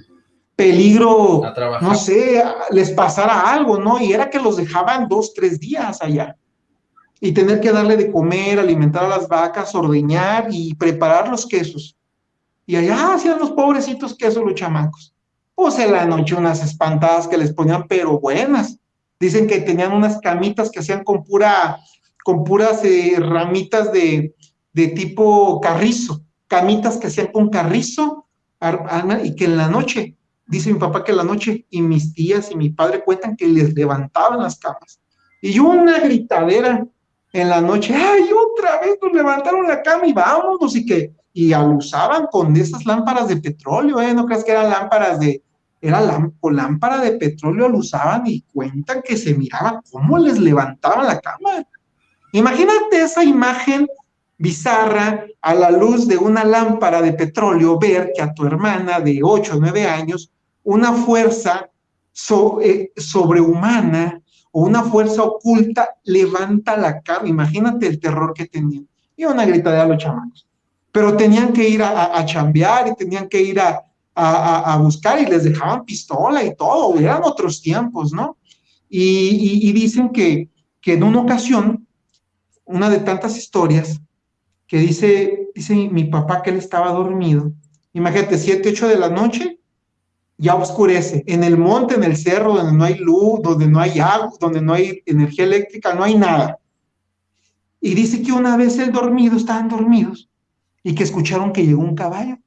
Peligro, no sé, les pasara algo, ¿no? Y era que los dejaban dos, tres días allá y tener que darle de comer, alimentar a las vacas, ordeñar y preparar los quesos. Y allá hacían los pobrecitos quesos los chamacos. Pues en la noche unas espantadas que les ponían, pero buenas. Dicen que tenían unas camitas que hacían con pura, con puras eh, ramitas de, de tipo carrizo, camitas que hacían con carrizo, y que en la noche, dice mi papá que en la noche, y mis tías y mi padre cuentan que les levantaban las camas. Y una gritadera, en la noche, ay, otra vez nos levantaron la cama y vámonos, y que, y abusaban con esas lámparas de petróleo, ¿eh? No creas que eran lámparas de, era con lámpara de petróleo lo usaban y cuentan que se miraba cómo les levantaban la cama. Imagínate esa imagen bizarra a la luz de una lámpara de petróleo, ver que a tu hermana de 8 o 9 años, una fuerza eh, sobrehumana o una fuerza oculta levanta la cara. Imagínate el terror que tenían. Y una gritadera a los chamacos. Pero tenían que ir a, a, chambear y tenían que ir a, a, buscar y les dejaban pistola y todo. Eran otros tiempos, ¿no? Y, y, dicen que, que en una ocasión, una de tantas historias, que dice, dice mi papá que él estaba dormido. Imagínate, 7, 8 de la noche, ya oscurece. En el monte, en el cerro, donde no hay luz, donde no hay agua, donde no hay energía eléctrica, no hay nada. Y dice que una vez el dormido, estaban dormidos, y que escucharon que llegó un caballo.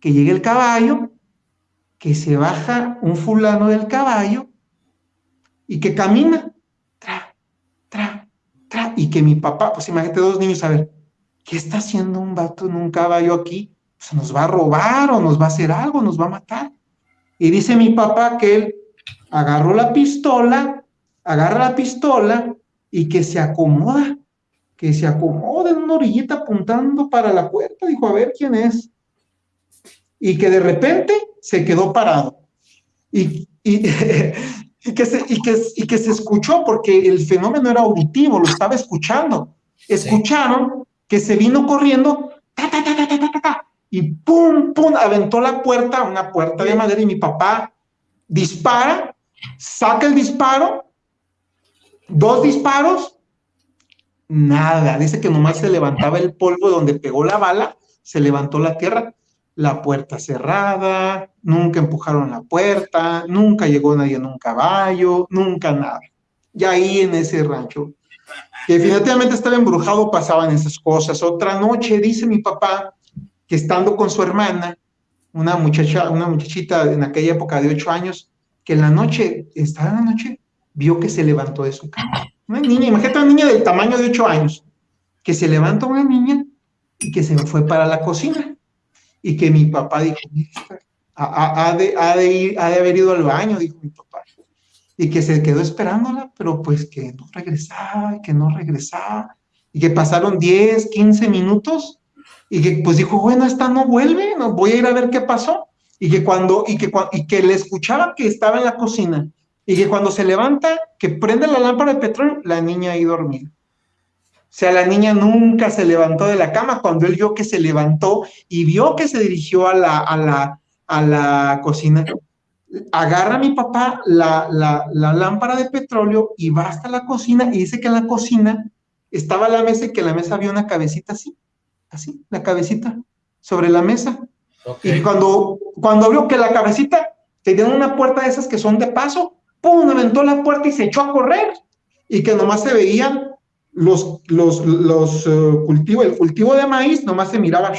Que llega el caballo, que se baja un fulano del caballo y que camina, y que mi papá, pues imagínate dos niños, a ver, ¿qué está haciendo un vato en un caballo aquí? se nos va a robar o nos va a hacer algo, nos va a matar. Y dice mi papá que él agarró la pistola, agarra la pistola y que se acomoda, que se acomoda en una orillita apuntando para la puerta, dijo, a ver quién es. Y que de repente se quedó parado. Y, que, se, y, que, y que se escuchó, porque el fenómeno era auditivo, lo estaba escuchando. Escucharon que se vino corriendo, ta, ta, ta, ta, ta, ta, ta, y pum, pum, aventó la puerta, una puerta de madera y mi papá dispara, saca el disparo, dos disparos, nada, dice que nomás se levantaba el polvo donde pegó la bala, se levantó la tierra, la puerta cerrada, nunca empujaron la puerta, nunca llegó nadie en un caballo, nunca nada. Y ahí en ese rancho, que definitivamente estaba embrujado, pasaban esas cosas. Otra noche, dice mi papá, que estando con su hermana, una muchacha, una muchachita en aquella época de ocho años, que en la noche, estaba en la noche, vio que se levantó de su cama. Una niña, imagínate una niña del tamaño de ocho años, que se levantó una niña y que se fue para la cocina. Y que mi papá dijo, ha, de, ha, de ha de haber ido al baño, dijo mi papá. Y que se quedó esperándola, pero pues que no regresaba, que no regresaba. Y que pasaron 10, 15 minutos y que pues dijo, bueno, esta no vuelve, no, voy a ir a ver qué pasó. Y que cuando, y que, y que le escuchaba que estaba en la cocina, y que cuando se levanta, que prende la lámpara de petróleo, la niña ahí dormida. O sea, la niña nunca se levantó de la cama cuando él vio que se levantó y vio que se dirigió a la, a la, a la cocina. Agarra a mi papá la, la, la lámpara de petróleo y va hasta la cocina y dice que en la cocina estaba la mesa y que en la mesa había una cabecita así, así, la cabecita sobre la mesa. Y cuando, cuando vio que la cabecita tenía una puerta de esas que son de paso, ¡pum! aventó la puerta y se echó a correr. Y que nomás se veían los, los, los eh, cultivos, el cultivo de maíz, nomás se miraba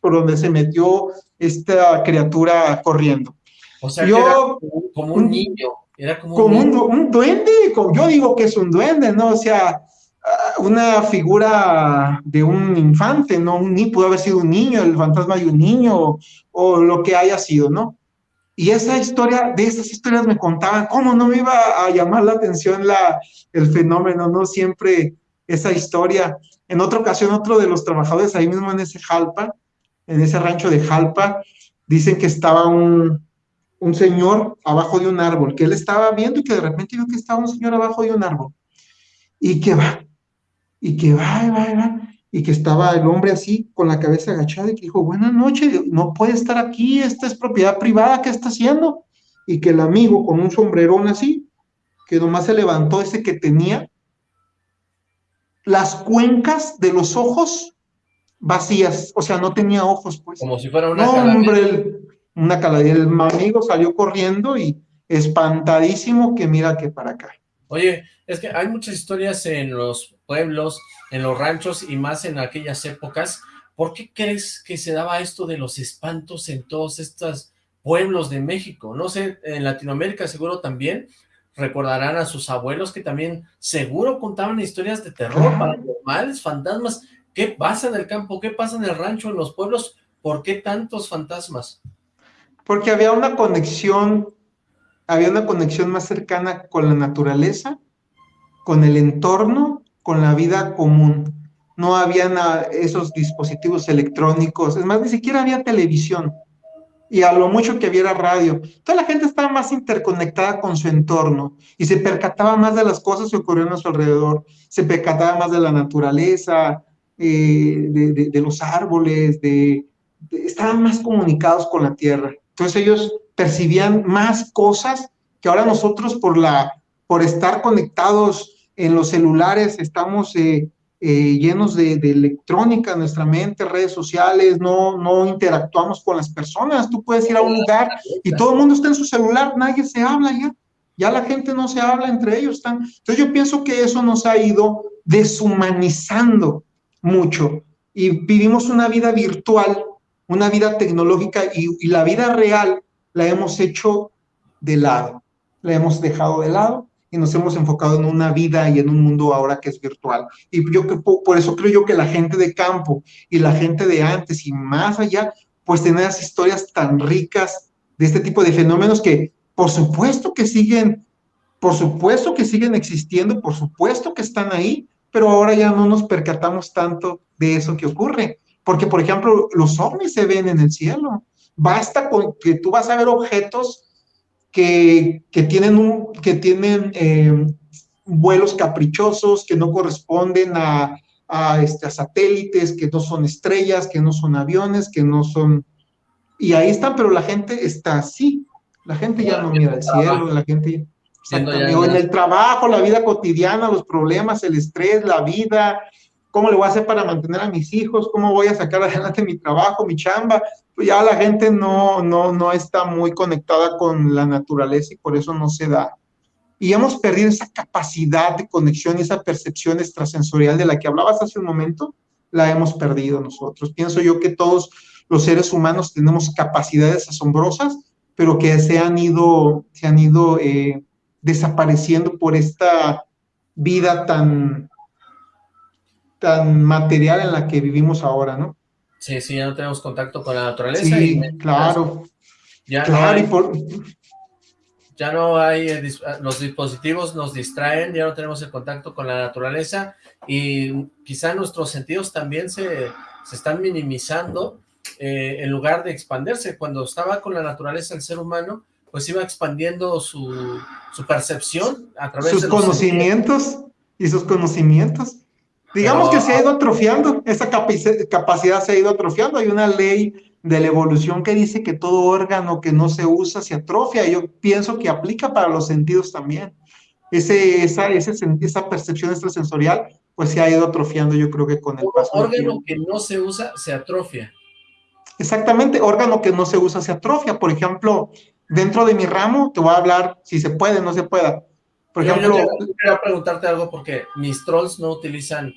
por donde se metió esta criatura corriendo. O sea, yo, como un niño, era como, un, duende, yo digo que es un duende, ¿no? O sea, ah, una figura de un infante, ¿no? Un, pudo haber sido un niño, el fantasma de un niño, o lo que haya sido, ¿no? Y esa historia, de esas historias me contaban, ¿cómo no me iba a llamar la atención la, el fenómeno, no? Siempre esa historia. En otra ocasión, otro de los trabajadores ahí mismo en ese Jalpa, en ese rancho de Jalpa, dicen que estaba un, un señor abajo de un árbol, que él estaba viendo y que de repente vio que estaba un señor abajo de un árbol. Y que va, y que va, y va, y va, y que estaba el hombre así, con la cabeza agachada, y que dijo, buenas noches, no puede estar aquí, esta es propiedad privada, ¿qué está haciendo? Y que el amigo con un sombrerón así, que nomás se levantó ese que tenía, las cuencas de los ojos vacías, o sea, no tenía ojos, pues. Como si fuera una no, hombre, una calavera. El amigo salió corriendo y espantadísimo que mira que para acá. Oye, es que hay muchas historias en los pueblos, en los ranchos y más en aquellas épocas. ¿Por qué crees que se daba esto de los espantos en todos estos pueblos de México? No sé, en Latinoamérica seguro también, recordarán a sus abuelos que también seguro contaban historias de terror, paranormales, fantasmas. ¿Qué pasa en el campo? ¿Qué pasa en el rancho, en los pueblos? ¿Por qué tantos fantasmas? Porque había una conexión, había una conexión más cercana con la naturaleza, con el entorno, con la vida común. No habían esos dispositivos electrónicos, es más, ni siquiera había televisión y a lo mucho que viera radio. Toda la gente estaba más interconectada con su entorno y se percataba más de las cosas que ocurrían a su alrededor, se percataba más de la naturaleza, eh, de, los árboles, de, estaban más comunicados con la tierra. Entonces ellos percibían más cosas que ahora nosotros por, la, por estar conectados en los celulares estamos eh, eh, llenos de, electrónica en nuestra mente, redes sociales, no, no interactuamos con las personas. Tú puedes ir a un lugar y todo el mundo está en su celular, nadie se habla ya. Ya la gente no se habla entre ellos. Están. Entonces yo pienso que eso nos ha ido deshumanizando mucho y vivimos una vida virtual, una vida tecnológica y la vida real la hemos hecho de lado, la hemos dejado de lado y nos hemos enfocado en una vida y en un mundo ahora que es virtual. Y yo por eso creo yo que la gente de campo y la gente de antes y más allá, pues tener esas historias tan ricas de este tipo de fenómenos que por supuesto que siguen, por supuesto que siguen existiendo, por supuesto que están ahí, pero ahora ya no nos percatamos tanto de eso que ocurre. Porque, por ejemplo, los ovnis se ven en el cielo. Basta con que tú vas a ver objetos que, tienen, un, que tienen eh, vuelos caprichosos, que no corresponden a, a, este, satélites, que no son estrellas, que no son aviones, que no son... Y ahí están, pero la gente está así. La gente ya no mira el cielo, la gente... en el trabajo, la vida cotidiana, los problemas, el estrés, la vida, ¿cómo le voy a hacer para mantener a mis hijos? ¿Cómo voy a sacar adelante mi trabajo, mi chamba? Pues ya la gente no, no, no está muy conectada con la naturaleza y por eso no se da. Y hemos perdido esa capacidad de conexión y esa percepción extrasensorial de la que hablabas hace un momento, la hemos perdido nosotros. Pienso yo que todos los seres humanos tenemos capacidades asombrosas, pero que se han ido, se han ido eh, desapareciendo por esta vida tan, tan material en la que vivimos ahora, ¿no? Sí, sí, ya no tenemos contacto con la naturaleza. Sí, claro. Ya no hay, ya no hay, eh, los dispositivos nos distraen, ya no tenemos el contacto con la naturaleza y quizá nuestros sentidos también se, se están minimizando eh, en lugar de expandirse. Cuando estaba con la naturaleza el ser humano, pues iba expandiendo su, su percepción a través sus de conocimientos y sus conocimientos Digamos que se ha ido atrofiando, esa capacidad se ha ido atrofiando. Hay una ley de la evolución que dice que todo órgano que no se usa se atrofia. Yo pienso que aplica para los sentidos también. Ese, esa, esa percepción extrasensorial pues se ha ido atrofiando yo creo que con el paso órgano que no se usa se atrofia. Exactamente, órgano que no se usa se atrofia. Por ejemplo, dentro de mi ramo, te voy a hablar si se puede, no se pueda. Por ejemplo... Yo quería preguntarte algo porque mis trolls no utilizan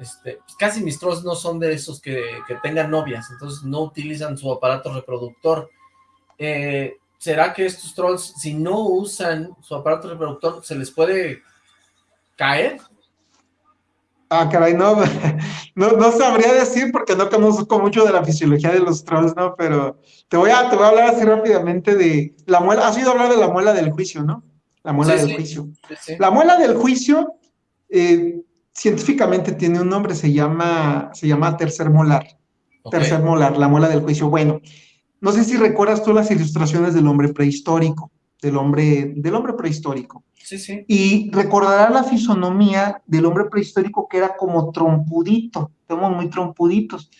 este, pues casi mis trolls no son de esos que, tengan novias, entonces no utilizan su aparato reproductor. Eh, ¿Será que estos trolls, si no usan su aparato reproductor, se les puede caer? Ah, caray, no, no, sabría decir porque no conozco mucho de la fisiología de los trolls, ¿no? Pero te voy a, te voy a hablar así rápidamente de la muela. Has oído hablar de la muela del juicio, ¿no? La muela del juicio. la muela del juicio, eh, científicamente tiene un nombre, se llama, se llama tercer molar. Tercer molar, la muela del juicio. Bueno, no sé si recuerdas tú las ilustraciones del hombre prehistórico, del hombre, del hombre prehistórico. Sí, sí. Y recordará la fisonomía del hombre prehistórico que era como trompudito, somos muy trompuditos.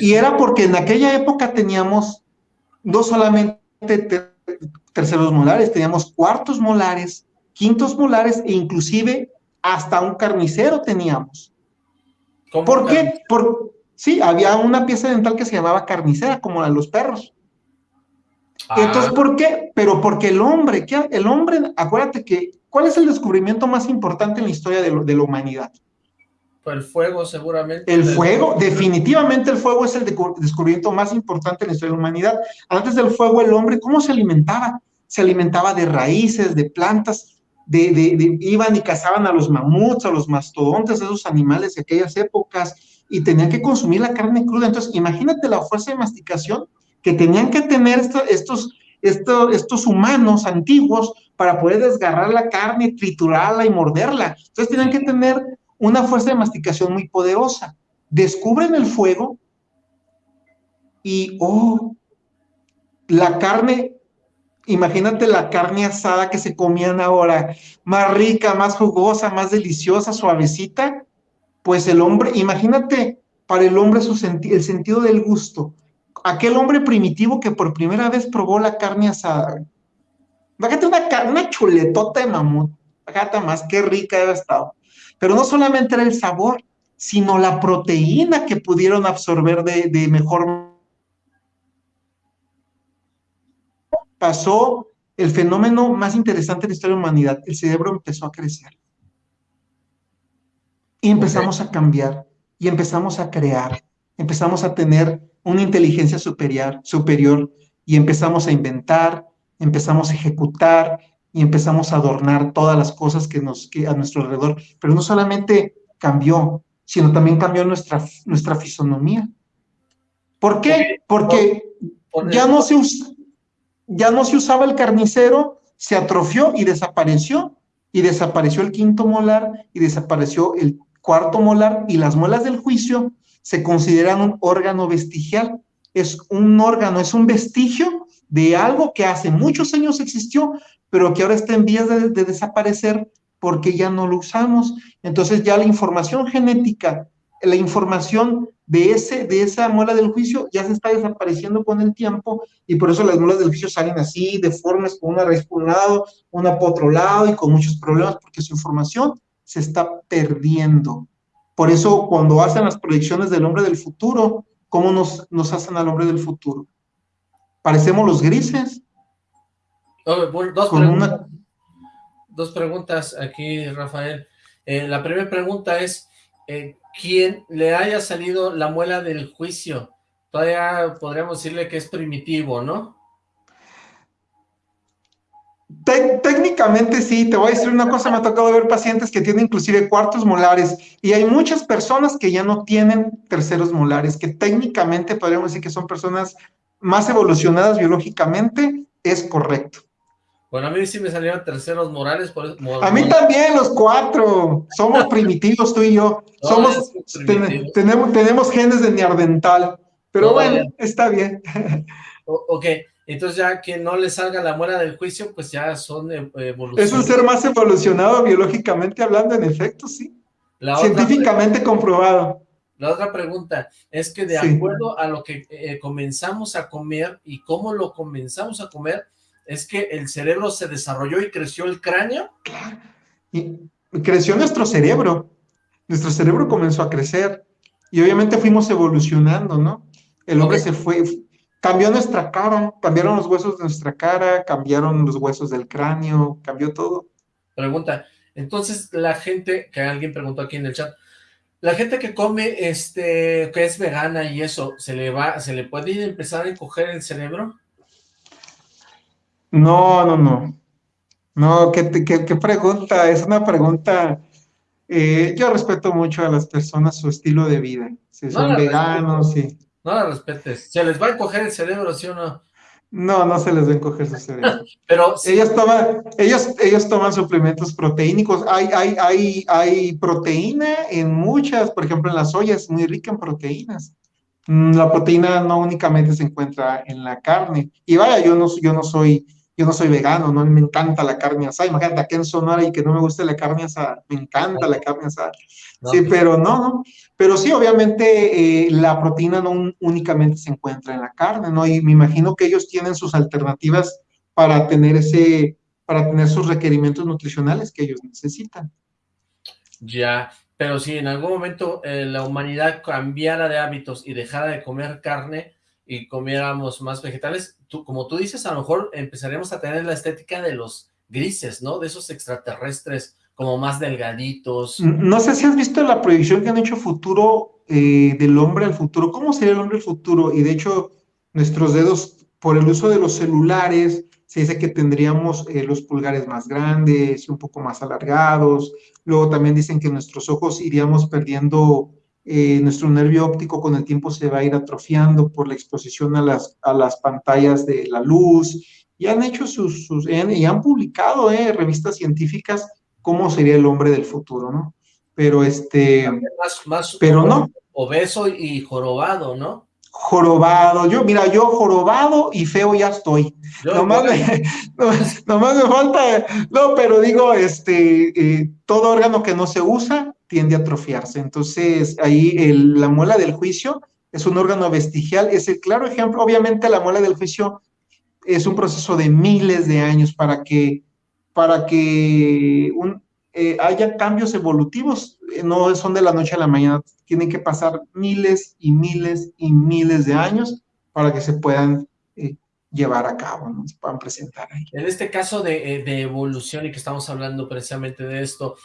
y era porque en aquella época teníamos no solamente terceros molares, teníamos cuartos molares, quintos molares e inclusive hasta un carnicero teníamos. ¿Por qué? Por, sí, había una pieza dental que se llamaba carnicera, como la de los perros. Ah. Entonces, ¿por qué? Pero porque el hombre, ¿qué? el hombre, acuérdate que, ¿cuál es el descubrimiento más importante en la historia de, de la humanidad? El fuego, seguramente. El fuego, definitivamente el fuego es el descubrimiento más importante en la historia de la humanidad. Antes del fuego, el hombre, ¿cómo se alimentaba? Se alimentaba de raíces, de plantas, de, iban y cazaban a los mamuts, a los mastodontes, esos animales de aquellas épocas, y tenían que consumir la carne cruda. Entonces, imagínate la fuerza de masticación que tenían que tener estos, estos, estos humanos antiguos para poder desgarrar la carne, triturarla y morderla. Entonces, tenían que tener una fuerza de masticación muy poderosa. Descubren el fuego y, oh, la carne Imagínate la carne asada que se comían ahora, más rica, más jugosa, más deliciosa, suavecita. Pues el hombre, imagínate para el hombre su el sentido del gusto. Aquel hombre primitivo que por primera vez probó la carne asada. Fíjate una, chuletota de mamut. Fíjate más, qué rica había estado. Pero no solamente era el sabor, sino la proteína que pudieron absorber de, de mejor pasó el fenómeno más interesante de la historia de la humanidad. El cerebro empezó a crecer. Y empezamos a cambiar, y empezamos a crear, empezamos a tener una inteligencia superior, superior, y empezamos a inventar, empezamos a ejecutar, y empezamos a adornar todas las cosas que nos que a nuestro alrededor. Pero no solamente cambió, sino también cambió nuestra, nuestra fisonomía. ¿Por qué? Porque ya no se usa, ya no se usaba el carnicero, se atrofió y desapareció. Y desapareció el quinto molar y desapareció el cuarto molar y las muelas del juicio se consideran un órgano vestigial. Es un órgano, es un vestigio de algo que hace muchos años existió, pero que ahora está en vías de, de desaparecer porque ya no lo usamos. Entonces ya la información genética, la información de, ese, de esa muela del juicio ya se está desapareciendo con el tiempo y por eso las muelas del juicio salen así, deformes, con una raíz por un lado, una por otro lado y con muchos problemas porque su información se está perdiendo. Por eso cuando hacen las proyecciones del hombre del futuro, ¿cómo nos, nos hacen al hombre del futuro? Parecemos los grises. Dos, preguntas, dos, preguntas, aquí, Rafael. Eh, la primera pregunta es, eh, quien le haya salido la muela del juicio, todavía podríamos decirle que es primitivo, ¿no? técnicamente sí, te voy a decir una cosa, me ha tocado ver pacientes que tienen inclusive cuartos molares y hay muchas personas que ya no tienen terceros molares, que técnicamente podríamos decir que son personas más evolucionadas biológicamente, es correcto. Bueno, a mí sí me salieron terceros morales. Por, a mí también, los cuatro. Somos primitivos, tú y yo. Somos, tenemos, tenemos genes de neardental. Pero bueno, está bien. ok, entonces ya que no le salga la muela del juicio, pues ya son evolucionados. Es un ser más evolucionado biológicamente hablando, en efecto, sí. Científicamente comprobado. La otra pregunta es que de acuerdo a lo que eh, comenzamos a comer y cómo lo comenzamos a comer, es que el cerebro se desarrolló y creció el cráneo. Y creció nuestro cerebro. Nuestro cerebro comenzó a crecer y obviamente fuimos evolucionando, ¿no? El hombre se fue, cambió nuestra cara, cambiaron los huesos de nuestra cara, cambiaron los huesos del cráneo, cambió todo. Pregunta, entonces la gente, que alguien preguntó aquí en el chat, la gente que come, este, que es vegana y eso, ¿se le va, se le puede empezar a encoger el cerebro? No, no, no. No, ¿qué, qué, pregunta? Es una pregunta... Eh, yo respeto mucho a las personas su estilo de vida. Si son veganos, sí. No la respetes. ¿Se les va a encoger el cerebro, sí o no? No, no se les va a encoger su cerebro. Pero ellos toman, ellos, ellos toman suplementos proteínicos. Hay, hay, hay, hay proteína en muchas, por ejemplo, en la soya es muy rica en proteínas. Mm, la proteína no únicamente se encuentra en la carne. Y vaya, yo no, yo no soy yo no soy vegano, no me encanta la carne asada. Imagínate aquí en Sonora y que no me guste la carne asada. Me encanta la carne asada. sí, pues pero no, no. Pero sí, obviamente eh, la proteína no únicamente se encuentra en la carne, ¿no? Y me imagino que ellos tienen sus alternativas para tener ese, para tener sus requerimientos nutricionales que ellos necesitan. Ya, pero si en algún momento eh, la humanidad cambiara de hábitos y dejara de comer carne, y comiéramos más vegetales, como tú dices, a lo mejor empezaríamos a tener la estética de los grises, ¿no? De esos extraterrestres como más delgaditos. No sé si has visto la proyección que han hecho futuro eh, del hombre al futuro. ¿Cómo sería el hombre al futuro? Y de hecho, nuestros dedos, por el uso de los celulares, se dice que tendríamos eh, los pulgares más grandes un poco más alargados. Luego también dicen que nuestros ojos iríamos perdiendo eh, nuestro nervio óptico con el tiempo se va a ir atrofiando por la exposición a las, a las pantallas de la luz, y han hecho sus, sus y han publicado eh, revistas científicas cómo sería el hombre del futuro, ¿no? Pero este, más, pero no. Obeso y jorobado, ¿no? jorobado. Yo, mira, yo jorobado y feo ya estoy. nomás, me, nomás, me, falta, no, pero digo, este, eh, todo órgano que no se usa tiende a atrofiarse. Entonces, ahí la muela del juicio es un órgano vestigial, es el claro ejemplo, obviamente la muela del juicio es un proceso de miles de años para que, para que eh, haya cambios evolutivos, eh, no son de la noche a la mañana, tienen que pasar miles y miles y miles de años para que se puedan eh, llevar a cabo, ¿no? se puedan presentar ahí. En este caso de, de evolución y que estamos hablando precisamente de esto,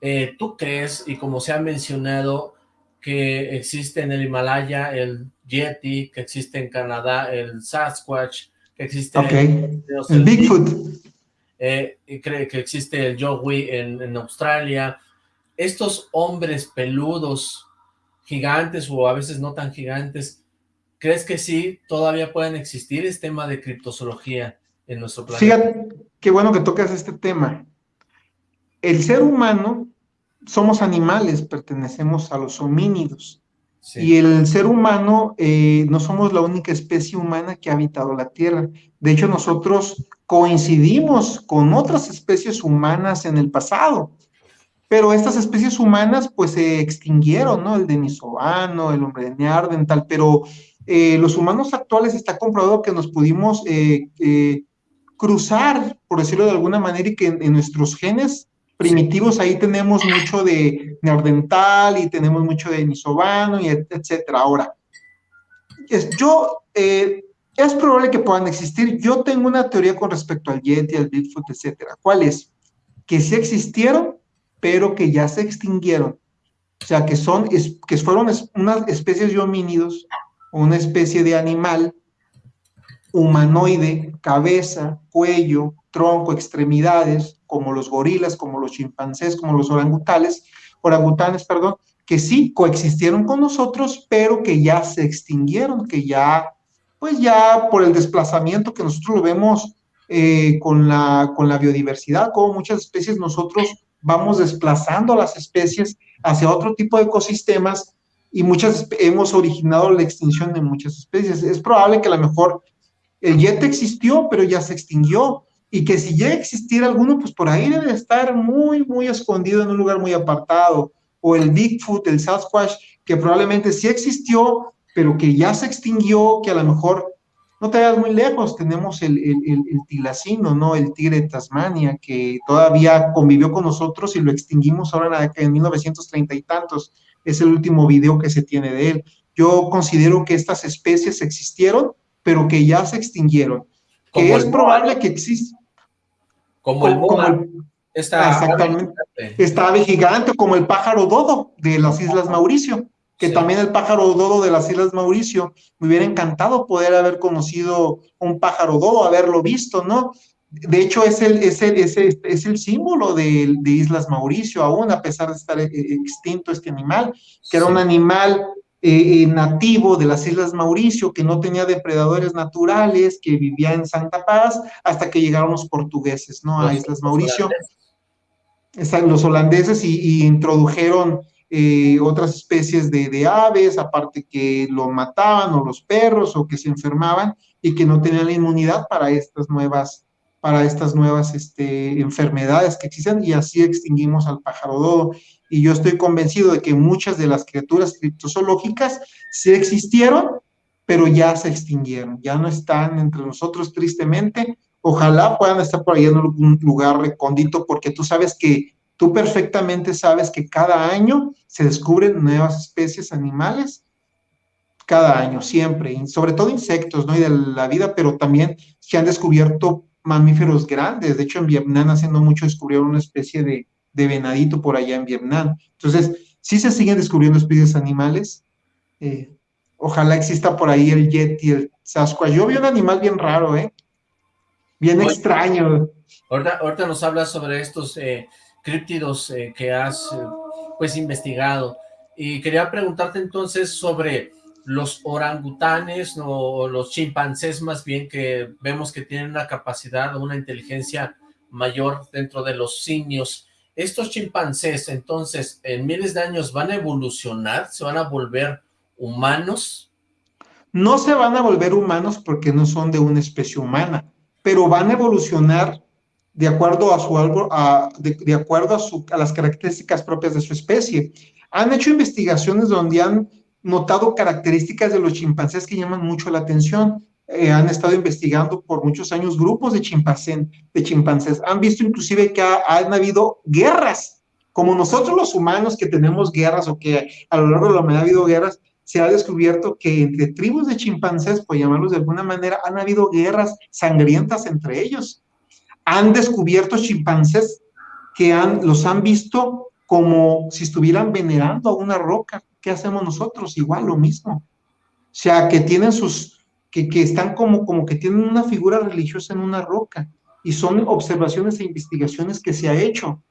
eh, ¿tú crees, y como se ha mencionado, que existe en el Himalaya el Yeti, que existe en Canadá el Sasquatch, que existe en, el Bigfoot, eh, y cree que existe el Yowie en, en Australia, estos hombres peludos, gigantes o a veces no tan gigantes, ¿crees que sí todavía pueden existir? Es tema de criptozoología en nuestro planeta. Fíjate, qué bueno que tocas este tema. El ser humano, somos animales, pertenecemos a los homínidos. Y el ser humano, eh, no somos la única especie humana que ha habitado la Tierra. De hecho, nosotros coincidimos con otras especies humanas en el pasado. Pero estas especies humanas, pues, se extinguieron, ¿no? El denisovano, el hombre de Neandertal, pero eh, los humanos actuales está comprobado que nos pudimos eh, cruzar, por decirlo de alguna manera, y que en nuestros genes primitivos ahí tenemos mucho de neordental y tenemos mucho de nisobano y etcétera. Ahora, es, yo, eh, es probable que puedan existir. Yo tengo una teoría con respecto al Yeti, al Bigfoot, etcétera. ¿Cuál es? Que sí existieron, pero que ya se extinguieron. O sea, que son, que fueron unas especies de homínidos, una especie de animal humanoide, cabeza, cuello, tronco, extremidades, como los gorilas, como los chimpancés, como los orangutanes, orangutanes, perdón, que sí coexistieron con nosotros, pero que ya se extinguieron, que ya, pues ya por el desplazamiento que nosotros lo vemos eh, con, la, con la biodiversidad, como muchas especies nosotros vamos desplazando las especies hacia otro tipo de ecosistemas y muchas hemos originado la extinción de muchas especies. Es probable que a lo mejor el yete existió, pero ya se extinguió, y que si llega a existir alguno, pues por ahí debe estar muy, muy escondido en un lugar muy apartado. o el Bigfoot, el Sasquatch, que probablemente sí existió, pero que ya se extinguió, que a lo mejor no te vayas muy lejos, tenemos el, el, el, tilacino, ¿no? El tigre de Tasmania, que todavía convivió con nosotros y lo extinguimos ahora en, en 1930 y tantos. Es el último video que se tiene de él. Yo considero que estas especies existieron, pero que ya se extinguieron. Que es probable que exista. Como el moa. Exactamente. Está gigante, como el pájaro dodo de las Islas Mauricio que también el pájaro dodo de las Islas Mauricio, me hubiera encantado poder haber conocido un pájaro dodo, haberlo visto, ¿no? De hecho, es el, es el, es el, es el símbolo de, de, Islas Mauricio, aún a pesar de estar eh, extinto este animal, que era un animal eh, eh, nativo de las Islas Mauricio, que no tenía depredadores naturales, que vivía en Santa Paz, hasta que llegaron los portugueses, ¿no? A Islas Mauricio. Los holandeses y, y introdujeron eh, otras especies de, aves, aparte que lo mataban o los perros o que se enfermaban y que no tenían la inmunidad para estas nuevas, para estas nuevas este, enfermedades que existen y así extinguimos al pájaro dodo. Y yo estoy convencido de que muchas de las criaturas criptozoológicas sí existieron, pero ya se extinguieron, ya no están entre nosotros tristemente. Ojalá puedan estar por ahí en algún lugar recóndito, porque tú sabes que Tú perfectamente sabes que cada año se descubren nuevas especies animales, cada año, siempre, y sobre todo insectos, ¿no? Y de la vida, pero también se han descubierto mamíferos grandes. De hecho, en Vietnam, haciendo mucho, descubrieron una especie de, venadito por allá en Vietnam. Entonces, sí se siguen descubriendo especies animales. Eh, ojalá exista por ahí el yeti, el sasquatch. Yo vi un animal bien raro, ¿eh? Bien extraño. Ahorita, ahorita, nos hablas sobre estos eh, críptidos eh, que has eh, pues investigado. Y quería preguntarte entonces sobre los orangutanes o los chimpancés más bien que vemos que tienen una capacidad o una inteligencia mayor dentro de los simios. Estos chimpancés entonces en miles de años van a evolucionar, se van a volver humanos. No se van a volver humanos porque no son de una especie humana, pero van a evolucionar de acuerdo a su a, de, acuerdo a, las características propias de su especie. Han hecho investigaciones donde han notado características de los chimpancés que llaman mucho la atención. Eh, han estado investigando por muchos años grupos de, chimpancés, de chimpancés. Han visto inclusive que han habido guerras, como nosotros los humanos que tenemos guerras o que a lo largo de la humanidad ha habido guerras, se ha descubierto que entre tribus de chimpancés, por llamarlos de alguna manera, han habido guerras sangrientas entre ellos han descubierto chimpancés que han, los han visto como si estuvieran venerando a una roca. ¿Qué hacemos nosotros? Igual lo mismo. O sea, que tienen sus, que, que están como, como que tienen una figura religiosa en una roca. Y son observaciones e investigaciones que se ha hecho.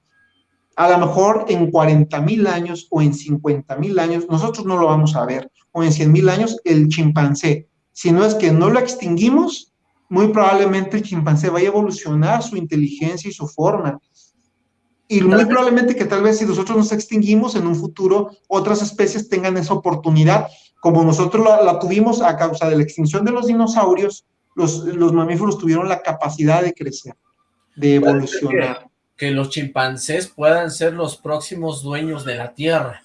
A lo mejor en 40 mil años o en 50 mil años, nosotros no lo vamos a ver. O en 100 mil años, el chimpancé. Si no es que no lo extinguimos, muy probablemente el chimpancé vaya a evolucionar su inteligencia y su forma. Y muy probablemente que tal vez si nosotros nos extinguimos en un futuro, otras especies tengan esa oportunidad, como nosotros la, tuvimos a causa de la extinción de los dinosaurios, los, los mamíferos tuvieron la capacidad de crecer, de evolucionar. Que, que los chimpancés puedan ser los próximos dueños de la Tierra.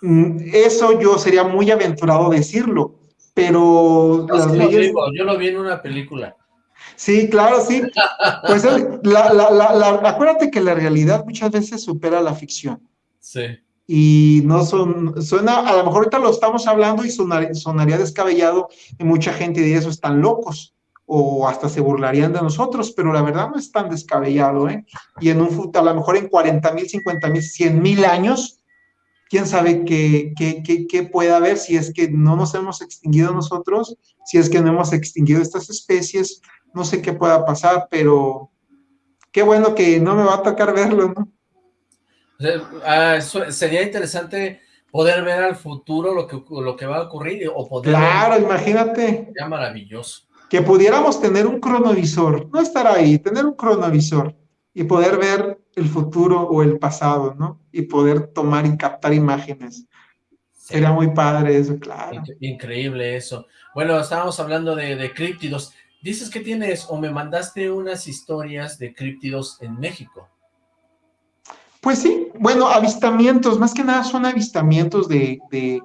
Mm, eso yo sería muy aventurado decirlo, pero las leyes... yo lo vi en una película. Sí, claro, sí. Pues la, acuérdate que la realidad muchas veces supera la ficción. Sí. Y no son, suena, a lo mejor ahorita lo estamos hablando y sonaría descabellado y mucha gente de eso están locos o hasta se burlarían de nosotros, pero la verdad no es tan descabellado, ¿eh? Y en un a lo mejor en 40 mil, 50 mil, 100 mil años, quién sabe qué, qué, qué, qué puede haber si es que no nos hemos extinguido nosotros, si es que no hemos extinguido estas especies, no sé qué pueda pasar, pero qué bueno que no me va a tocar verlo, ¿no? Ah, sería interesante poder ver al futuro lo que, lo que va a ocurrir o poder Claro, imagínate. Sería maravilloso. Que pudiéramos tener un cronovisor, no estar ahí, tener un cronovisor y poder ver el futuro o el pasado, ¿no? Y poder tomar y captar imágenes. Sería muy padre eso, claro. Increíble eso. Bueno, estábamos hablando de, de críptidos. Dices que tienes, o me mandaste unas historias de críptidos en México. Pues sí, bueno, avistamientos, más que nada son avistamientos de, de,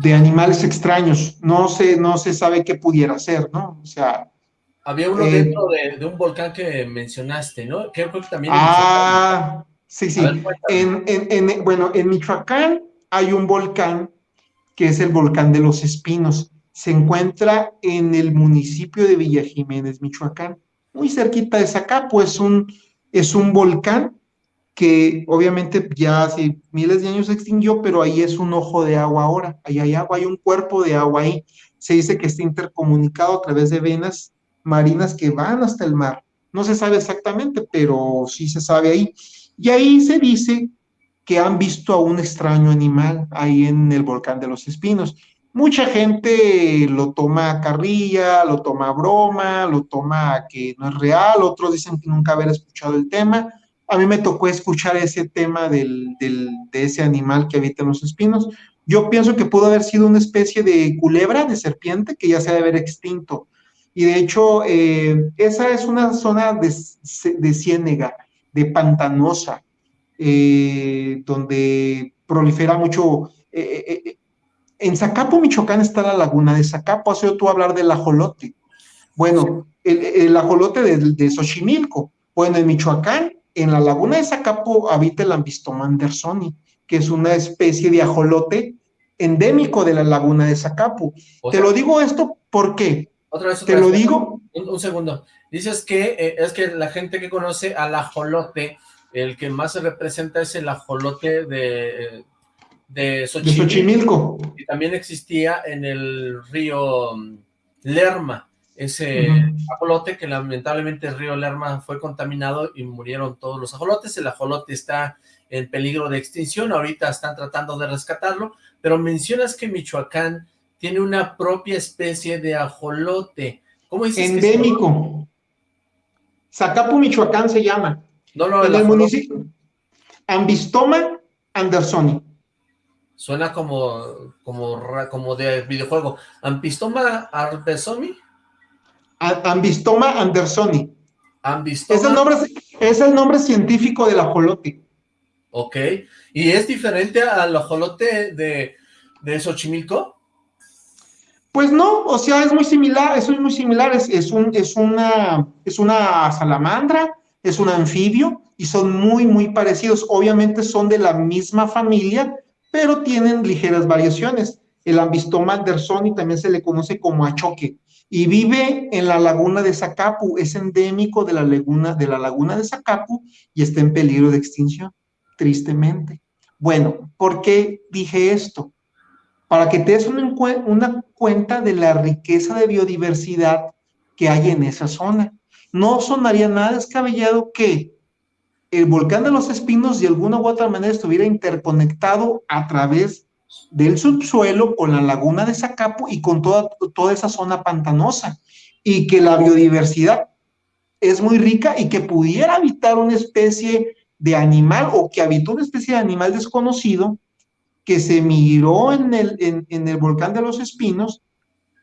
de, animales extraños. No se, no se sabe qué pudiera ser, ¿no? O sea... Había uno eh, dentro de, un volcán que mencionaste, ¿no? Creo que también... Ah, sí, sí. en, en, bueno, en Michoacán hay un volcán que es el volcán de los Espinos. Se encuentra en el municipio de Villa Jiménez, Michoacán, muy cerquita de Zacapo. Es un es un volcán que obviamente ya hace miles de años se extinguió, pero ahí es un ojo de agua ahora, ahí hay agua, hay un cuerpo de agua ahí. Se dice que está intercomunicado a través de venas marinas que van hasta el mar. No se sabe exactamente, pero sí se sabe ahí. Y ahí se dice que han visto a un extraño animal ahí en el volcán de los espinos. Mucha gente lo toma a carrilla, lo toma a broma, lo toma a que no es real, otros dicen que nunca haber escuchado el tema. A mí me tocó escuchar ese tema del, de ese animal que habita en los espinos. Yo pienso que pudo haber sido una especie de culebra, de serpiente, que ya se debe haber extinto. Y de hecho, eh, esa es una zona de, de ciénega, de pantanosa, eh, donde prolifera mucho eh, en Zacapo, Michoacán, está la laguna de Zacapo. Has oído tú hablar del ajolote. Bueno, el, ajolote de, Xochimilco. Bueno, en Michoacán, en la laguna de Zacapo, habita el Ambistoma andersoni, que es una especie de ajolote endémico de la laguna de Zacapo. Te lo digo esto porque... Otra vez, Te lo digo... Un, segundo. Dices que eh, es que la gente que conoce al ajolote, el que más se representa es el ajolote de, de Xochimilco. Y también existía en el río Lerma, ese ajolote que lamentablemente el río Lerma fue contaminado y murieron todos los ajolotes. El ajolote está en peligro de extinción, ahorita están tratando de rescatarlo, pero mencionas que Michoacán tiene una propia especie de ajolote. ¿Cómo dices Endémico. Zacapu, Michoacán se llama. No, no, en el municipio. Ambistoma andersoni. Suena como, como, como de videojuego. ¿Ampistoma Arbesomi? Ambistoma andersoni. Ambistoma. Es el, nombre, es el nombre científico del ajolote. Ok. ¿Y es diferente al ajolote de, de Xochimilco? Pues no, o sea, es muy similar, eso es muy similar, es, es, un, es, una, es una salamandra, es un anfibio, y son muy, muy parecidos. Obviamente son de la misma familia, pero tienen ligeras variaciones. El ambistoma andersoni también se le conoce como achoque y vive en la laguna de Zacapu, es endémico de la laguna de, la laguna de Zacapu y está en peligro de extinción, tristemente. Bueno, ¿por qué dije esto? Para que te des una, una cuenta de la riqueza de biodiversidad que hay en esa zona. No sonaría nada descabellado que el volcán de los espinos de alguna u otra manera estuviera interconectado a través del subsuelo con la laguna de Zacapo y con toda, toda esa zona pantanosa y que la biodiversidad es muy rica y que pudiera habitar una especie de animal o que habitó una especie de animal desconocido que se miró en el, en el volcán de los espinos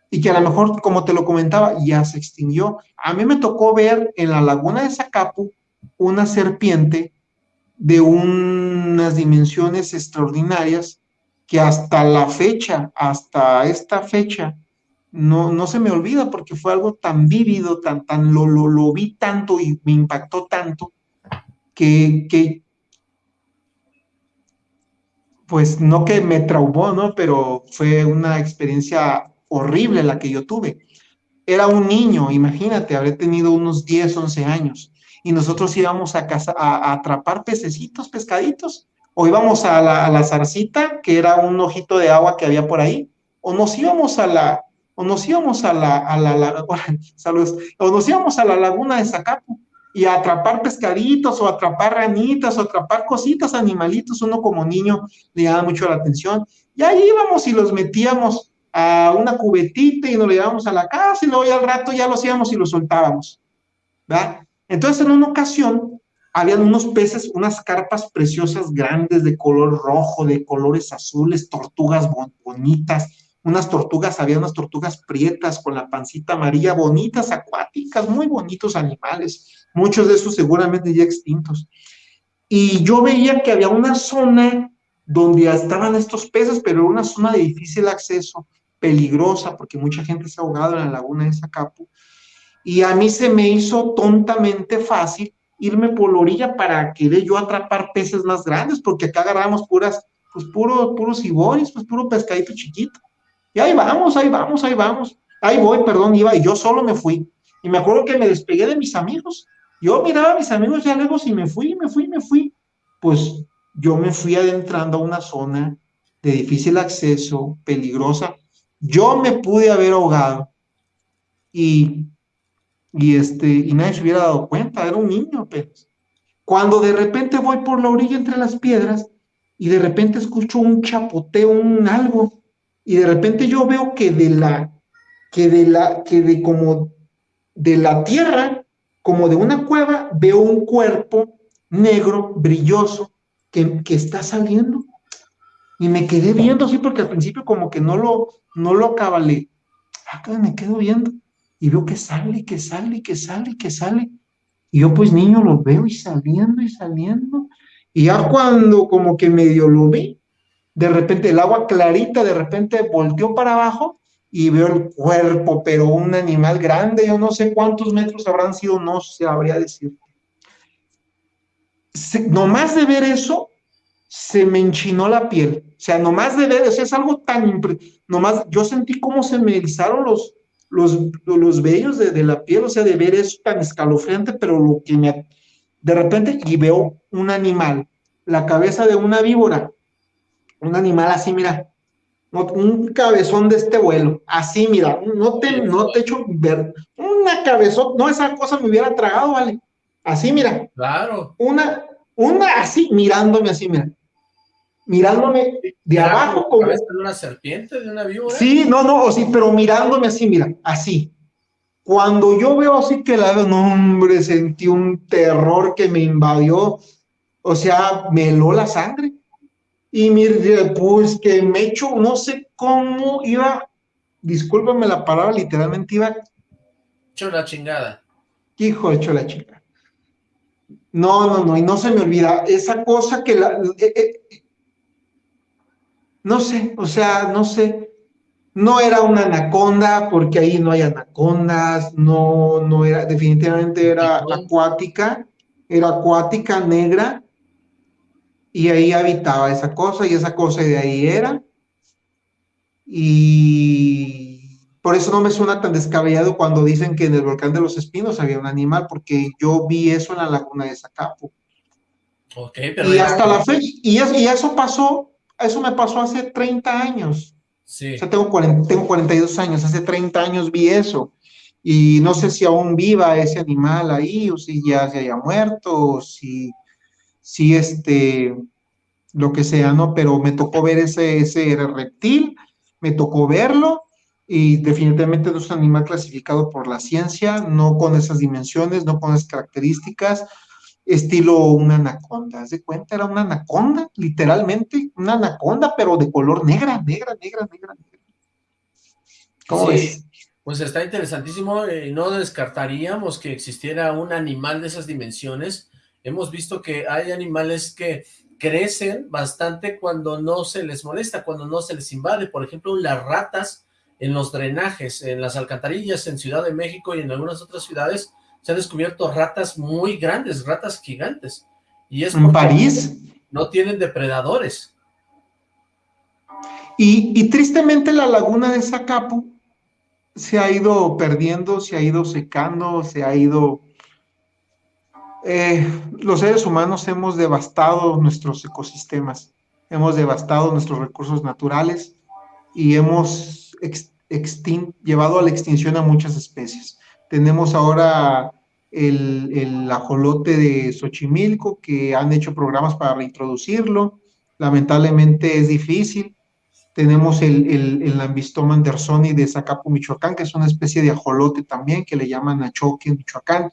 y que a lo mejor, como te lo comentaba, ya se extinguió. A mí me tocó ver en la laguna de Zacapu una serpiente de unas dimensiones extraordinarias que hasta la fecha, hasta esta fecha, no, no se me olvida porque fue algo tan vívido, tan, tan, lo, lo, lo vi tanto y me impactó tanto que, que, pues no que me traumó, ¿no? Pero fue una experiencia horrible la que yo tuve. Era un niño, imagínate, habré tenido unos 10, 11 años y nosotros íbamos a, casa, a, atrapar pececitos, pescaditos, o íbamos a la, zarcita, que era un ojito de agua que había por ahí, o nos íbamos a la, o nos íbamos a la, a la, o nos íbamos a la laguna de Zacapu y a atrapar pescaditos, o atrapar ranitas, o atrapar cositas, animalitos, uno como niño le llama mucho la atención, y ahí íbamos y los metíamos a una cubetita y nos lo llevábamos a la casa y luego ya al rato ya los íbamos y los soltábamos, ¿verdad? Entonces, en una ocasión, habían unos peces, unas carpas preciosas grandes de color rojo, de colores azules, tortugas bonitas, unas tortugas, había unas tortugas prietas con la pancita amarilla, bonitas, acuáticas, muy bonitos animales, muchos de esos seguramente ya extintos. y yo veía que había una zona donde estaban estos peces, pero era una zona de difícil acceso, peligrosa, porque mucha gente se ha ahogado en la laguna de Zacapu, y a mí se me hizo tontamente fácil irme por la orilla para querer yo atrapar peces más grandes, porque acá agarramos puras, pues puro, puros iboris, pues puro pescadito chiquito. Y ahí vamos, ahí vamos, ahí vamos. Ahí voy, perdón, iba, y yo solo me fui. Y me acuerdo que me despegué de mis amigos. Yo miraba a mis amigos ya lejos y me fui, me fui, me fui. Pues yo me fui adentrando a una zona de difícil acceso, peligrosa. Yo me pude haber ahogado y, y, este, y nadie se hubiera dado cuenta, era un niño apenas. Cuando de repente voy por la orilla entre las piedras y de repente escucho un chapoteo, un algo, y de repente yo veo que de la, que de la, que de como de la tierra, como de una cueva, veo un cuerpo negro, brilloso, que, que está saliendo. Y me quedé viendo así porque al principio como que no lo, no lo acabalé. Acá me quedo viendo y veo que sale, que sale, que sale, que sale. Y yo pues niño lo veo y saliendo y saliendo. Y ya cuando como que medio lo vi, de repente el agua clarita de repente volteó para abajo y veo el cuerpo, pero un animal grande, yo no sé cuántos metros habrán sido, no se habría decir. nomás de ver eso, se me enchinó la piel. O sea, nomás de ver, eso es algo tan... Nomás yo sentí cómo se me erizaron los, los, los vellos de, de, la piel, o sea, de ver eso tan escalofriante, pero lo que me... De repente, y veo un animal, la cabeza de una víbora, un animal así, mira, un cabezón de este vuelo, así, mira, no te, no te echo ver, una cabezón, no, esa cosa me hubiera tragado, vale, así, mira. Claro. Una, una así, mirándome así, mira mirándome de abajo como... de una serpiente, de una víbora? Sí, no, no, sí, pero mirándome así, mira, así. Cuando yo veo así que la veo, no, hombre, sentí un terror que me invadió, o sea, me heló la sangre. Y mire, pues que me echo, no sé cómo iba, discúlpame la palabra, literalmente iba... Hecho la chingada. Hijo, hecho la chingada. No, no, no, y no se me olvida, esa cosa que la, eh, eh, no sé, o sea, no sé, no era una anaconda, porque ahí no hay anacondas, no, no era, definitivamente era acuática, era acuática, negra, y ahí habitaba esa cosa, y esa cosa de ahí era, y por eso no me suena tan descabellado cuando dicen que en el volcán de los espinos había un animal, porque yo vi eso en la laguna de Zacapo. Okay, pero y hasta la fecha, y eso pasó eso me pasó hace 30 años. Sí. O sea, tengo, 40, tengo 42 años, hace 30 años vi eso. Y no sé si aún viva ese animal ahí, o si ya se haya muerto, o si, si este, lo que sea, ¿no? Pero me tocó ver ese, ese reptil, me tocó verlo, y definitivamente no es un animal clasificado por la ciencia, no con esas dimensiones, no con esas características, estilo una anaconda, ¿se cuenta? Era una anaconda, literalmente, una anaconda, pero de color negra, negra, negra, negra, negra. ¿Cómo ves? Pues está interesantísimo, eh, no descartaríamos que existiera un animal de esas dimensiones. Hemos visto que hay animales que crecen bastante cuando no se les molesta, cuando no se les invade. Por ejemplo, las ratas en los drenajes, en las alcantarillas en Ciudad de México y en algunas otras ciudades, se han descubierto ratas muy grandes, ratas gigantes. Y es ¿En París? No tienen depredadores. Y, tristemente la laguna de Zacapu se ha ido perdiendo, se ha ido secando, se ha ido... Eh, los seres humanos hemos devastado nuestros ecosistemas, hemos devastado nuestros recursos naturales y hemos llevado a la extinción a muchas especies. Tenemos ahora el, ajolote de Xochimilco, que han hecho programas para reintroducirlo. Lamentablemente es difícil. Tenemos el, el, el Lambistoma andersoni de Zacapu, Michoacán, que es una especie de ajolote también, que le llaman achoque en Michoacán.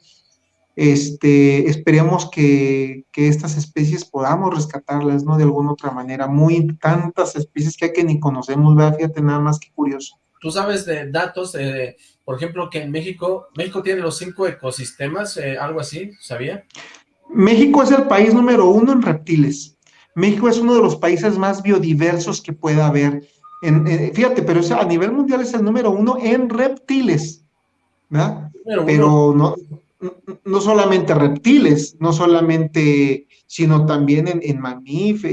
Este, esperemos que, que, estas especies podamos rescatarlas, ¿no? De alguna otra manera. Muy tantas especies que hay que ni conocemos, ¿verdad? Fíjate nada más que curioso. Tú sabes de datos, eh, por ejemplo, que en México, México tiene los cinco ecosistemas, eh, algo así, ¿sabía? México es el país número uno en reptiles. México es uno de los países más biodiversos que pueda haber. fíjate, pero a nivel mundial es el número uno en reptiles. ¿verdad? Pero, no, no solamente reptiles, no solamente, sino también en, en, mamíferos,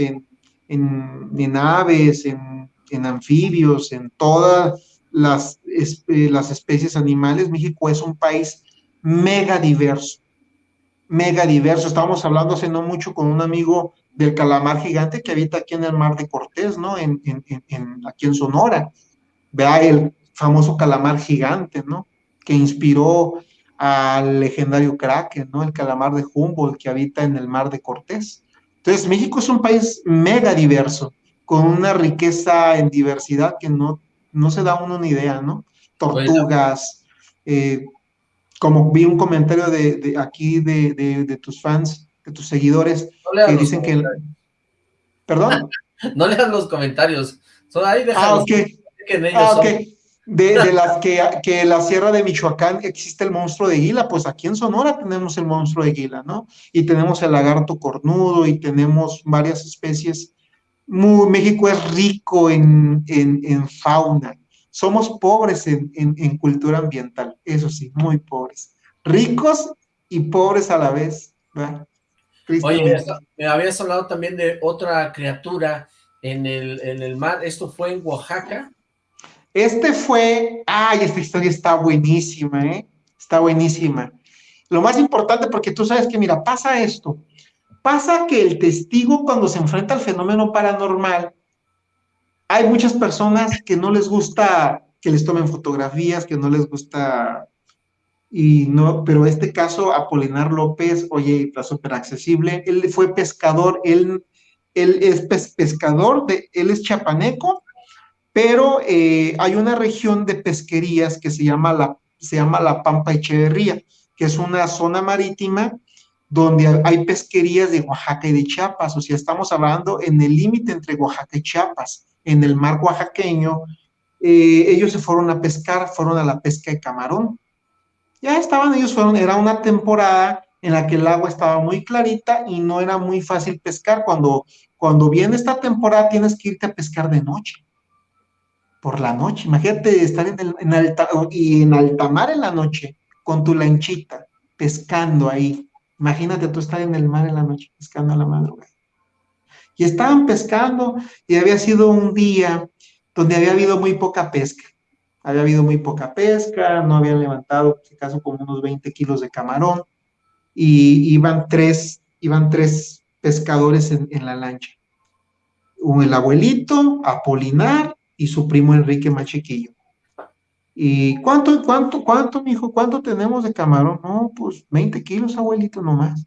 en, en, aves, en, anfibios, en todas las, las especies animales. México es un país mega diverso mega diverso. Estábamos hablando hace no mucho con un amigo del calamar gigante que habita aquí en el mar de Cortés, ¿no? En, aquí en Sonora. Vea el famoso calamar gigante, ¿no? Que inspiró al legendario Kraken, ¿no? El calamar de Humboldt que habita en el mar de Cortés. Entonces, México es un país mega diverso, con una riqueza en diversidad que no, no se da uno una idea, ¿no? Tortugas, eh, como vi un comentario de, aquí de, tus fans, de tus seguidores, que dicen que... ¿Perdón? no leas los comentarios, son ahí Ah, ok. Ah, de, las que, que la sierra de Michoacán existe el monstruo de Gila, pues aquí en Sonora tenemos el monstruo de Gila, ¿no? Y tenemos el lagarto cornudo y tenemos varias especies. Muy, México es rico en, en, en fauna somos pobres en, cultura ambiental, eso sí, muy pobres. Ricos y pobres a la vez. Oye, me habías hablado también de otra criatura en el, en el mar, ¿esto fue en Oaxaca? Este fue, ay, esta historia está buenísima, ¿eh? Está buenísima. Lo más importante, porque tú sabes que, mira, pasa esto. Pasa que el testigo cuando se enfrenta al fenómeno paranormal, hay muchas personas que no les gusta que les tomen fotografías, que no les gusta, y no, pero este caso, Apolinar López, oye, está súper accesible, él fue pescador, él, es pescador, de, él es chapaneco, pero eh, hay una región de pesquerías que se llama la, se llama la Pampa Echeverría, que es una zona marítima donde hay pesquerías de Oaxaca y de Chiapas, o sea, estamos hablando en el límite entre Oaxaca y Chiapas en el mar oaxaqueño, eh, ellos se fueron a pescar, fueron a la pesca de camarón. Ya estaban, ellos fueron, era una temporada en la que el agua estaba muy clarita y no era muy fácil pescar. Cuando, cuando viene esta temporada tienes que irte a pescar de noche, por la noche. Imagínate estar en, el, en alta, y en alta mar en la noche con tu lanchita, pescando ahí. Imagínate tú estar en el mar en la noche, pescando a la madrugada y estaban pescando y había sido un día donde había habido muy poca pesca. Había habido muy poca pesca, no habían levantado, en caso, como unos 20 kilos de camarón y iban tres, iban tres pescadores en, la lancha. Un, el abuelito, Apolinar y su primo Enrique Machiquillo. ¿Y cuánto, cuánto, cuánto, mijo, cuánto tenemos de camarón? No, pues 20 kilos, abuelito, nomás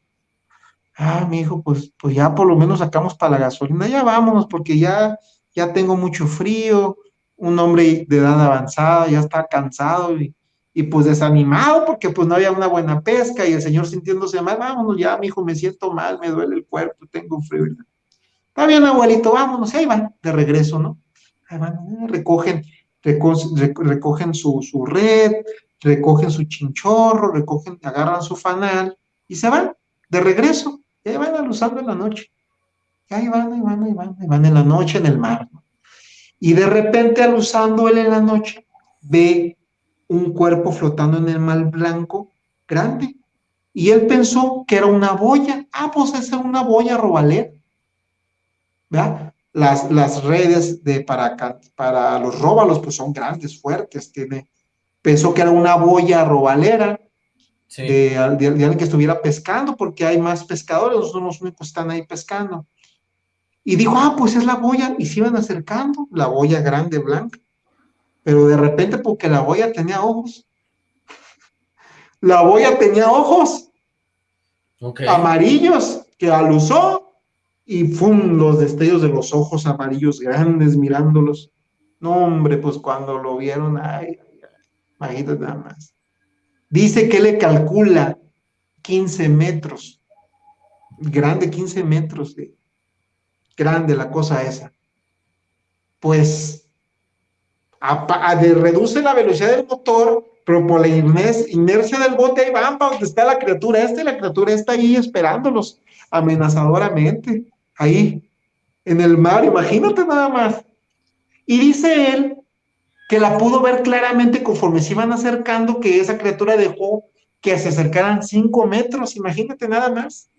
ah, mi hijo, pues, pues ya por lo menos sacamos para la gasolina, ya vámonos, porque ya, ya tengo mucho frío, un hombre de edad avanzada, ya está cansado y, y pues desanimado porque pues no había una buena pesca y el señor sintiéndose mal, vámonos ya, mi hijo, me siento mal, me duele el cuerpo, tengo frío. Está bien, abuelito, vámonos, ahí van, de regreso, ¿no? Ahí van, recogen, recogen su, su red, recogen su chinchorro, recogen, agarran su fanal y se van de regreso. Y ahí van alusando en la noche. Y ahí van, ahí van, ahí van, ahí van en la noche en el mar. Y de repente alusando él en la noche, ve un cuerpo flotando en el mar blanco grande. Y él pensó que era una boya. Ah, pues esa es una boya robalera. ¿Verdad? Las, las redes de para, para los róbalos pues son grandes, fuertes. Tiene, pensó que era una boya robalera de, alguien que estuviera pescando, porque hay más pescadores, los únicos están ahí pescando. Y dijo, ah, pues es la boya, y se iban acercando, la boya grande, blanca. Pero de repente, porque la boya tenía ojos, la boya tenía ojos amarillos que alusó, y fueron los destellos de los ojos amarillos grandes mirándolos. No, hombre, pues cuando lo vieron, ay, imagínate nada más. Dice que le calcula 15 metros. Grande, 15 metros de grande la cosa esa. Pues reduce la velocidad del motor pero por la inercia del bote ahí van para donde está la criatura esta y la criatura está ahí esperándolos amenazadoramente, ahí en el mar, imagínate nada más. Y dice él que la pudo ver claramente conforme se iban acercando, que esa criatura dejó que se acercaran cinco metros, imagínate nada más,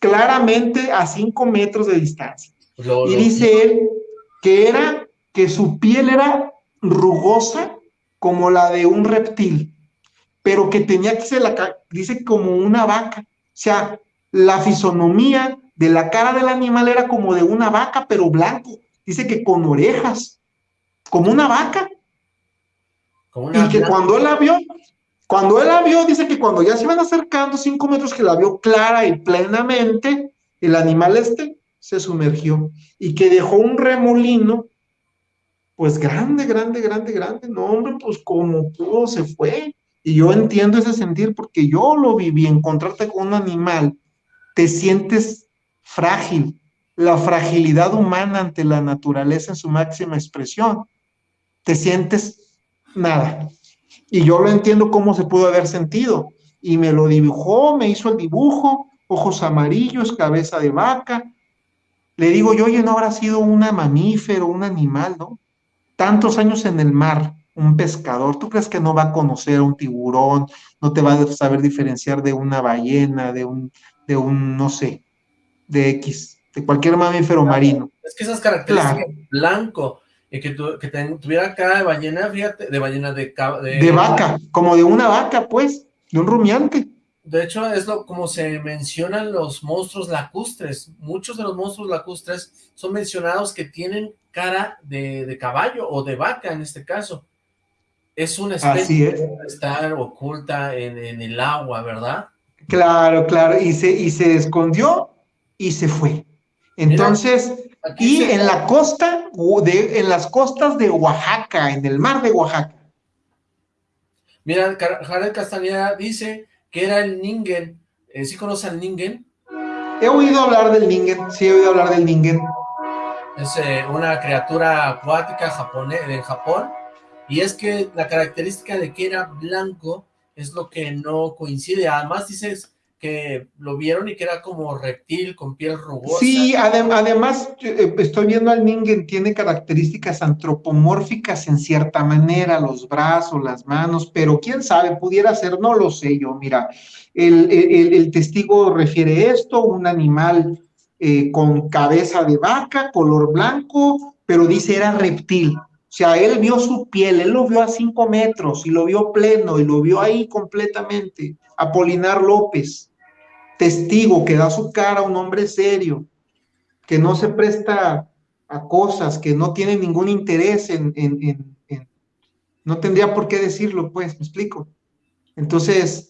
claramente a cinco metros de distancia. y dice él que era, que su piel era rugosa como la de un reptil, pero que tenía que ser, la, dice, como una vaca. O sea, la fisonomía de la cara del animal era como de una vaca, pero blanco. Dice que con orejas, como una vaca. y que cuando él la vio, cuando él la vio, dice que cuando ya se iban acercando cinco metros, que la vio clara y plenamente, el animal este se sumergió y que dejó un remolino, pues grande, grande, grande, grande. No, hombre, pues como pudo se fue. Y yo entiendo ese sentir porque yo lo viví, encontrarte con un animal, te sientes frágil, la fragilidad humana ante la naturaleza en su máxima expresión. Te sientes nada. Y yo lo entiendo cómo se pudo haber sentido. Y me lo dibujó, me hizo el dibujo, ojos amarillos, cabeza de vaca. Le digo yo, oye, no habrá sido una mamífero, un animal, ¿no? Tantos años en el mar, un pescador, ¿tú crees que no va a conocer a un tiburón, no te va a saber diferenciar de una ballena, de un, de un, no sé, de X, de cualquier mamífero marino. Es que esas características, blanco, y que, que tuviera cara de ballena, fíjate, de ballena de, de... De vaca, como de una vaca, pues, de un rumiante. De hecho, es lo como se mencionan los monstruos lacustres. Muchos de los monstruos lacustres son mencionados que tienen cara de, caballo o de vaca en este caso. Es una especie que estar oculta en, en, el agua, ¿verdad? Claro, claro, y se, y se escondió y se fue. Entonces, y en la costa, de, en las costas de Oaxaca, en el mar de Oaxaca. Mira, Jared Castañeda dice que era el Ningen. Eh, ¿Sí conoce al Ningen? He oído hablar del Ningen, sí he oído hablar del Ningen. Es eh, una criatura acuática japonés, de Japón, y es que la característica de que era blanco es lo que no coincide. Además dices que lo vieron y que era como reptil con piel rugosa. Sí, además eh, estoy viendo al Ningen, tiene características antropomórficas en cierta manera, los brazos, las manos, pero quién sabe, pudiera ser, no lo sé yo, mira, el, testigo refiere esto, un animal eh, con cabeza de vaca, color blanco, pero dice era reptil. O sea, él vio su piel, él lo vio a cinco metros y lo vio pleno y lo vio ahí completamente. Apolinar López testigo que da su cara a un hombre serio, que no se presta a cosas, que no tiene ningún interés en, no tendría por qué decirlo, pues, me explico. Entonces...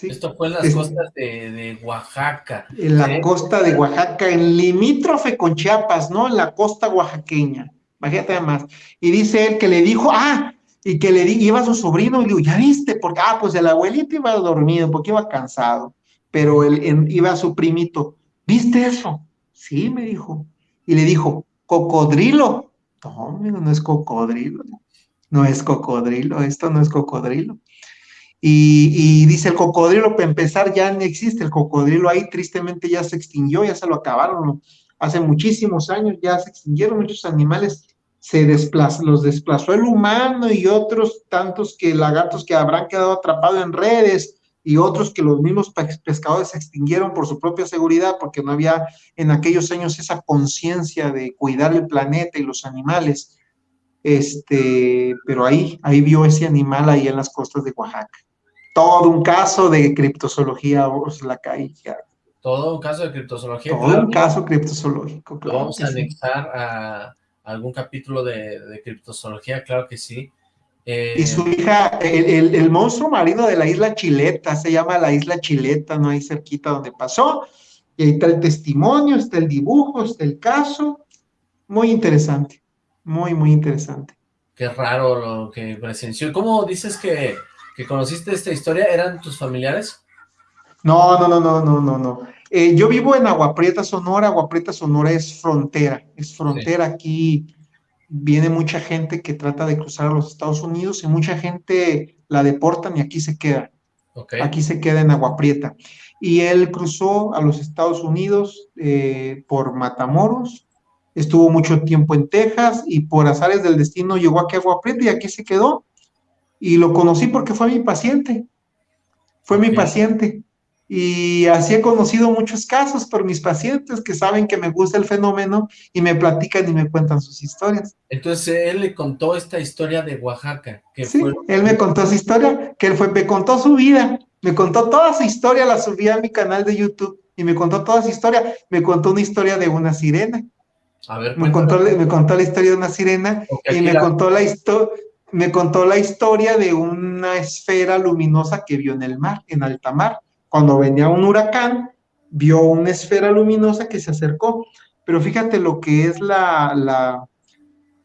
Esto fue en las costas de, Oaxaca. En la costa de Oaxaca, en limítrofe con Chiapas, ¿no? En la costa oaxaqueña. Imagínate además. Y dice él que le dijo, ah, y que le iba a su sobrino y le digo, ¿ya viste? Porque, ah, pues el abuelito iba dormido porque iba cansado, pero él iba a su primito, ¿viste eso? Sí, me dijo. Y le dijo, cocodrilo. No, no es cocodrilo, no es cocodrilo, esto no es cocodrilo. Y, y, dice el cocodrilo, para empezar, ya no existe el cocodrilo ahí, tristemente ya se extinguió, ya se lo acabaron. Hace muchísimos años ya se extinguieron muchos animales se desplazó, los desplazó el humano y otros tantos que lagartos que habrán quedado atrapados en redes y otros que los mismos pescadores se extinguieron por su propia seguridad porque no había en aquellos años esa conciencia de cuidar el planeta y los animales. Este, pero ahí, ahí vio ese animal ahí en las costas de Oaxaca. Todo un caso de criptozoología, la caída. Todo un caso de criptozoología. Todo un caso criptozoológico. vamos a anexar a algún capítulo de, de criptozoología, claro que sí. y su eh, hija, el, el, monstruo marino de la isla Chileta, se llama la isla Chileta, no ahí cerquita donde pasó, y ahí está el testimonio, está el dibujo, está el caso, muy interesante, muy, muy interesante. Qué raro lo que presenció. ¿Cómo dices que, que conociste esta historia? ¿Eran tus familiares? No, no, no, no, no, no, no. Eh, yo vivo en Agua Prieta, Sonora. Agua Prieta, Sonora es frontera, es frontera aquí viene mucha gente que trata de cruzar a los Estados Unidos y mucha gente la deportan y aquí se queda. Aquí se queda en Agua Prieta. Y él cruzó a los Estados Unidos eh, por Matamoros, estuvo mucho tiempo en Texas y por azares del destino llegó aquí a Agua Prieta y aquí se quedó. Y lo conocí porque fue mi paciente. Fue mi paciente. Y así he conocido muchos casos por mis pacientes que saben que me gusta el fenómeno y me platican y me cuentan sus historias. Entonces él le contó esta historia de Oaxaca. Que sí, él me contó su historia, que él fue, me contó su vida, me contó toda su historia, la subí a mi canal de YouTube y me contó toda su historia, me contó una historia de una sirena. A ver, me contó, me contó la historia de una sirena y me contó la historia me contó la historia de una esfera luminosa que vio en el mar, en alta mar cuando venía un huracán, vio una esfera luminosa que se acercó. Pero fíjate lo que es la,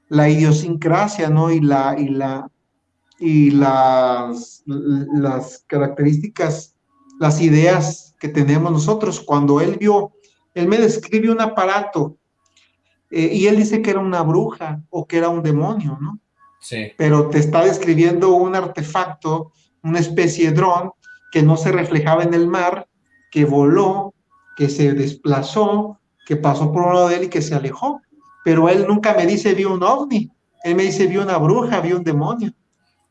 la, idiosincrasia, ¿no? Y, la, y, la, y las, las características, las ideas que tenemos nosotros. Cuando él vio, él me describe un aparato eh, y él dice que era una bruja o que era un demonio, ¿no? Sí. Pero te está describiendo un artefacto, una especie de dron que no se reflejaba en el mar, que voló, que se desplazó, que pasó por un lado de él y que se alejó. Pero él nunca me dice vio un ovni, él me dice vio una bruja, vio un demonio.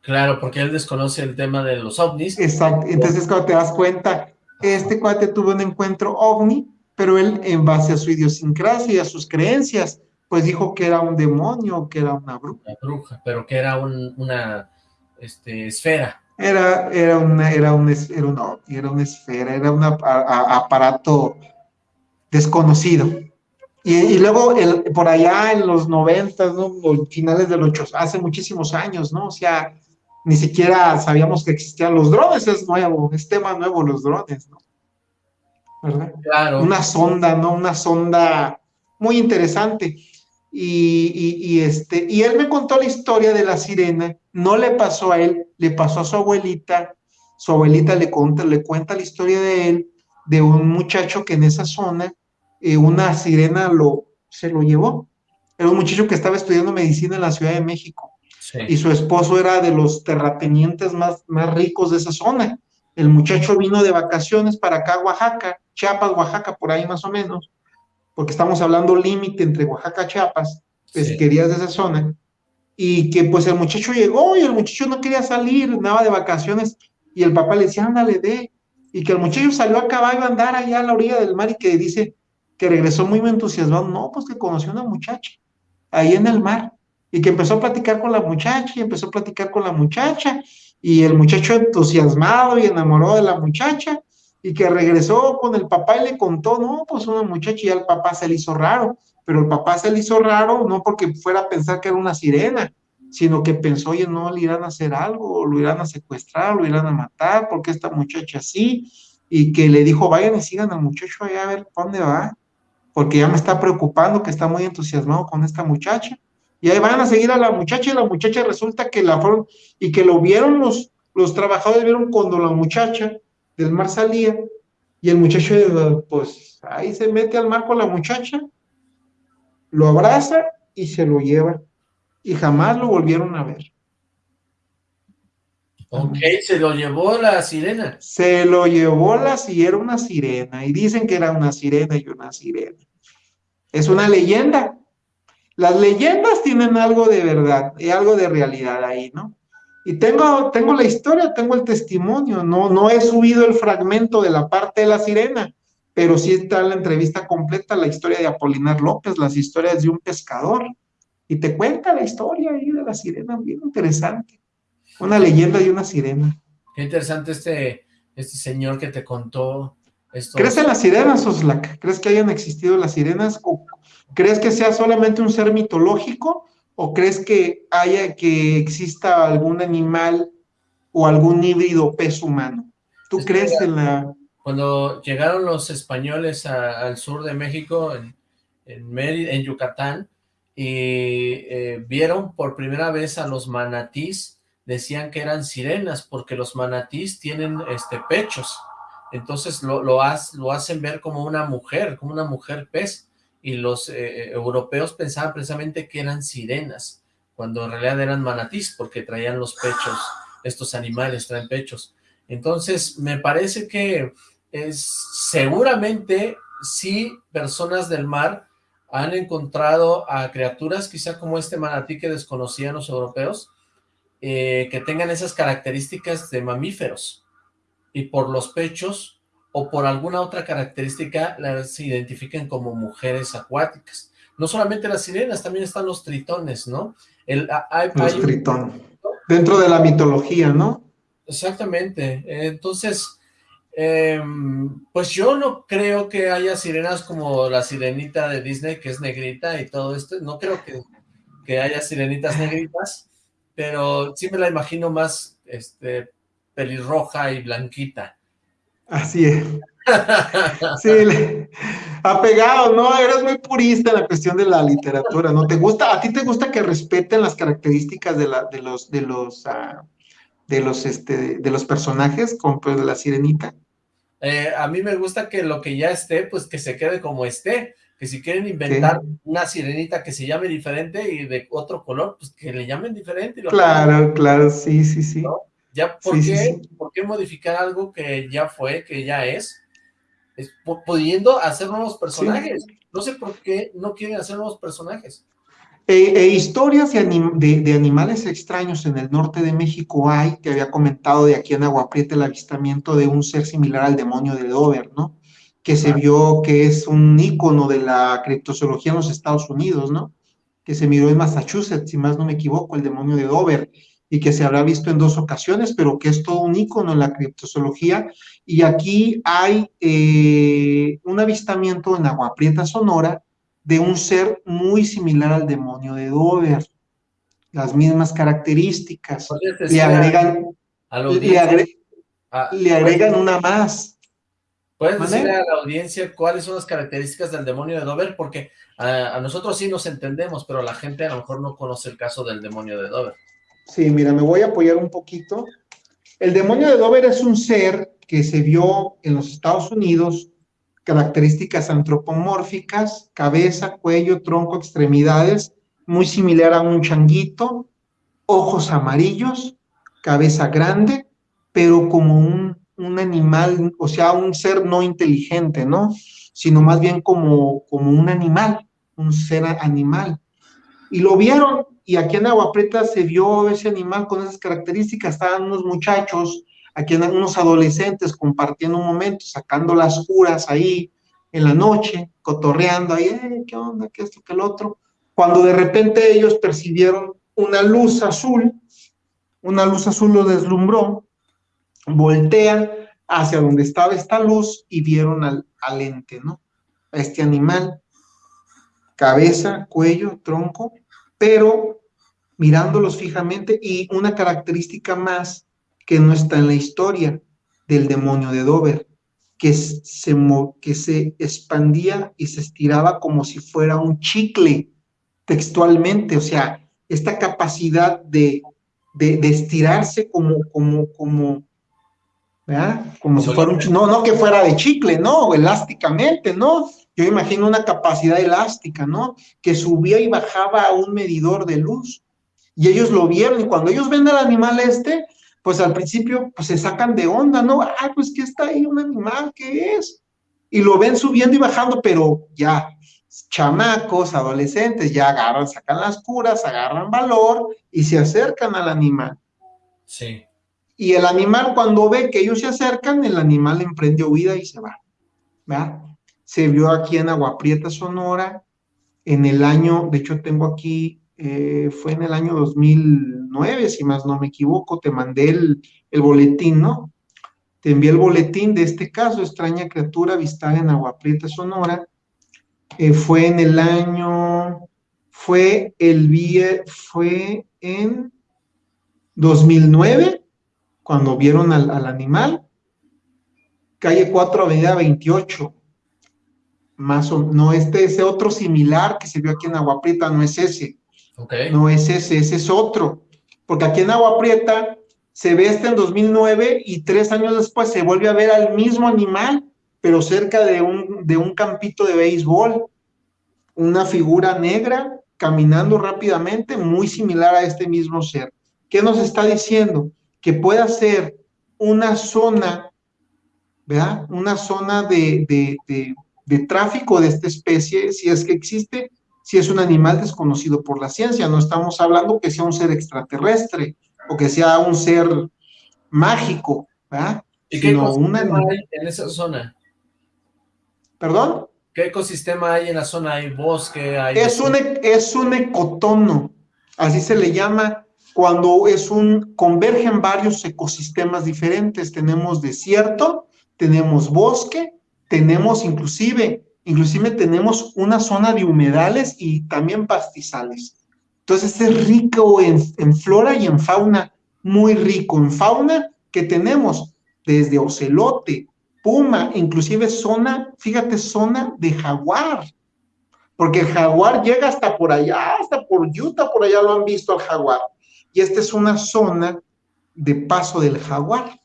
Claro, porque él desconoce el tema de los ovnis. Exacto, entonces cuando te das cuenta, este cuate tuvo un encuentro ovni, pero él en base a su idiosincrasia y a sus creencias, pues dijo que era un demonio, que era una bruja. Una bruja, pero que era una este, esfera. Era, era, una, era, un, era, una, era una esfera, era un aparato desconocido. Y, luego el, por allá en los noventas, ¿no? finales de los ocho, hace muchísimos años, ¿no? O sea, ni siquiera sabíamos que existían los drones, es nuevo, es tema nuevo los drones, ¿no? ¿Verdad? Claro. Una sonda, ¿no? Una sonda muy interesante. Y, este, y él me contó la historia de la sirena, no le pasó a él, le pasó a su abuelita, su abuelita le, cuenta, le cuenta la historia de él, de un muchacho que en esa zona, eh, una sirena lo, se lo llevó. Era un muchacho que estaba estudiando medicina en la Ciudad de México. Y su esposo era de los terratenientes más, más ricos de esa zona. El muchacho vino de vacaciones para acá, Oaxaca, Chiapas, Oaxaca, por ahí más o menos porque estamos hablando límite entre Oaxaca, Chiapas, pesquerías de esa zona, y que pues el muchacho llegó y el muchacho no quería salir, andaba de vacaciones, y el papá le decía, ándale, ve, y que el muchacho salió a caballo a andar allá a la orilla del mar y que dice que regresó muy entusiasmado, no, pues que conoció a una muchacha ahí en el mar, y que empezó a platicar con la muchacha, y empezó a platicar con la muchacha, y el muchacho entusiasmado y enamorado de la muchacha, y que regresó con el papá y le contó, no, pues una muchacha y al papá se le hizo raro, pero el papá se le hizo raro no porque fuera a pensar que era una sirena, sino que pensó, oye, no, le irán a hacer algo, lo irán a secuestrar, lo irán a matar, porque esta muchacha así, y que le dijo, vayan y sigan al muchacho allá a ver dónde va, porque ya me está preocupando que está muy entusiasmado con esta muchacha, y ahí van a seguir a la muchacha, y la muchacha resulta que la fueron, y que lo vieron los, los trabajadores, vieron cuando la muchacha del mar salía y el muchacho, pues ahí se mete al mar con la muchacha, lo abraza y se lo lleva. Y jamás lo volvieron a ver. Ok, se lo llevó la sirena. Se lo llevó la si era una sirena. Y dicen que era una sirena y una sirena. Es una leyenda. Las leyendas tienen algo de verdad y algo de realidad ahí, ¿no? Y tengo, tengo la historia, tengo el testimonio, no, no he subido el fragmento de la parte de la sirena, pero sí está la entrevista completa, la historia de Apolinar López, las historias de un pescador. Y te cuenta la historia ahí de la sirena, bien interesante. Una leyenda de una sirena. Qué interesante este, este señor que te contó esto. ¿Crees en las sirenas, Oslac? ¿Crees que hayan existido las sirenas? ¿O crees que sea solamente un ser mitológico? ¿O crees que haya, que exista algún animal o algún híbrido pez humano? ¿Tú crees en la...? Cuando llegaron los españoles al sur de México, en, en, en Yucatán, y eh, vieron por primera vez a los manatís, decían que eran sirenas, porque los manatís tienen este pechos, entonces lo, lo, lo hacen ver como una mujer, como una mujer pez, y los eh, europeos pensaban precisamente que eran sirenas, cuando en realidad eran manatís, porque traían los pechos, estos animales traen pechos. Entonces, me parece que es, seguramente sí personas del mar han encontrado a criaturas quizá como este manatí que desconocían los europeos, eh, que tengan esas características de mamíferos, y por los pechos o por alguna otra característica las identifiquen como mujeres acuáticas. No solamente las sirenas, también están los tritones, ¿no? El, hay, los tritones. Dentro de la mitología, ¿no? Exactamente. Entonces, em, pues yo no creo que haya sirenas como la sirenita de Disney, que es negrita y todo esto. No creo que, que haya sirenitas negritas, pero sí me la imagino más este, pelirroja y blanquita. Así es. Sí, apegado, ¿no? Eres muy purista en la cuestión de la literatura, ¿no? ¿Te gusta, a ti te gusta que respeten las características de, la, de los, de los, uh, de los, este, de los personajes, como pues de la sirenita? Eh, a mí me gusta que lo que ya esté, pues que se quede como esté, que si quieren inventar una sirenita que se llame diferente y de otro color, pues que le llamen diferente. claro, claro, sí, sí, sí. Ya, ¿por, qué, ¿por qué modificar algo que ya fue, que ya es? es pudiendo hacer nuevos personajes. No sé por qué no quieren hacer nuevos personajes. E, e historias de, de, animales extraños en el norte de México hay, que había comentado de aquí en Agua Prieta el avistamiento de un ser similar al demonio de Dover, ¿no? Que se vio que es un ícono de la criptozoología en los Estados Unidos, ¿no? Que se miró en Massachusetts, si más no me equivoco, el demonio de Dover y que se habrá visto en dos ocasiones, pero que es todo un icono en la criptozoología. Y aquí hay eh, un avistamiento en Agua Prieta, Sonora, de un ser muy similar al demonio de Dover. Las mismas características. Le agregan, le, agregan una más. ¿Puedes decirle a la audiencia cuáles son las características del demonio de Dover? Porque a, a, nosotros sí nos entendemos, pero la gente a lo mejor no conoce el caso del demonio de Dover. Sí, mira, me voy a apoyar un poquito. El demonio de Dover es un ser que se vio en los Estados Unidos, características antropomórficas, cabeza, cuello, tronco, extremidades, muy similar a un changuito, ojos amarillos, cabeza grande, pero como un, un animal, o sea, un ser no inteligente, ¿no? Sino más bien como, como un animal, un ser animal. Y lo vieron y aquí en Agua Prieta se vio ese animal con esas características, estaban unos muchachos, aquí unos adolescentes compartiendo un momento, sacando las curas ahí en la noche, cotorreando ahí, eh, ¿qué onda? ¿Qué esto? ¿Qué el otro? Cuando de repente ellos percibieron una luz azul, una luz azul lo deslumbró, voltean hacia donde estaba esta luz y vieron al, al ente, ¿no? A este animal, cabeza, cuello, tronco, pero mirándolos fijamente y una característica más que no está en la historia del demonio de Dover, que se, que se expandía y se estiraba como si fuera un chicle textualmente, o sea, esta capacidad de, de, estirarse como, como, como, ¿verdad? Como si fuera un no, no que fuera de chicle, no, elásticamente, no, yo imagino una capacidad elástica, ¿no? Que subía y bajaba a un medidor de luz. Y ellos lo vieron, y cuando ellos ven al animal este, pues al principio pues se sacan de onda, ¿no? Ah, pues que está ahí un animal, ¿qué es? Y lo ven subiendo y bajando, pero ya, chamacos, adolescentes, ya agarran, sacan las curas, agarran valor y se acercan al animal. Sí. Y el animal cuando ve que ellos se acercan, el animal emprende huida y se va. ¿verdad? Se vio aquí en Agua Prieta, Sonora, en el año, de hecho tengo aquí, eh, fue en el año 2009, si más no me equivoco, te mandé el, boletín, ¿no? Te envié el boletín de este caso, extraña criatura avistada en Agua Prieta, Sonora. Eh, fue en el año, fue el fue en 2009, cuando vieron al, al animal. Calle 4, Avenida 28, más o no este ese otro similar que se vio aquí en Agua Prieta, no es ese. No es ese, ese es otro. Porque aquí en Agua Prieta se ve este en 2009 y tres años después se vuelve a ver al mismo animal, pero cerca de un, de un campito de béisbol. una figura negra caminando rápidamente, muy similar a este mismo ser. ¿Qué nos está diciendo? Que puede ser una zona, ¿verdad? Una zona de, de tráfico de esta especie, si es que existe, si es un animal desconocido por la ciencia. No estamos hablando que sea un ser extraterrestre o que sea un ser mágico, ¿verdad? ¿Y qué ecosistema hay en esa zona? ¿Perdón? ¿Qué ecosistema hay en la zona? ¿Hay bosque? Hay es, un, e, es un ecotono, así se le llama cuando es un, convergen varios ecosistemas diferentes. Tenemos desierto, tenemos bosque, tenemos inclusive, inclusive tenemos una zona de humedales y también pastizales. Entonces es rico en, flora y en fauna, muy rico en fauna que tenemos desde ocelote, puma, inclusive zona, fíjate, zona de jaguar, porque el jaguar llega hasta por allá, hasta por Utah, por allá lo han visto al jaguar. Y esta es una zona de paso del jaguar.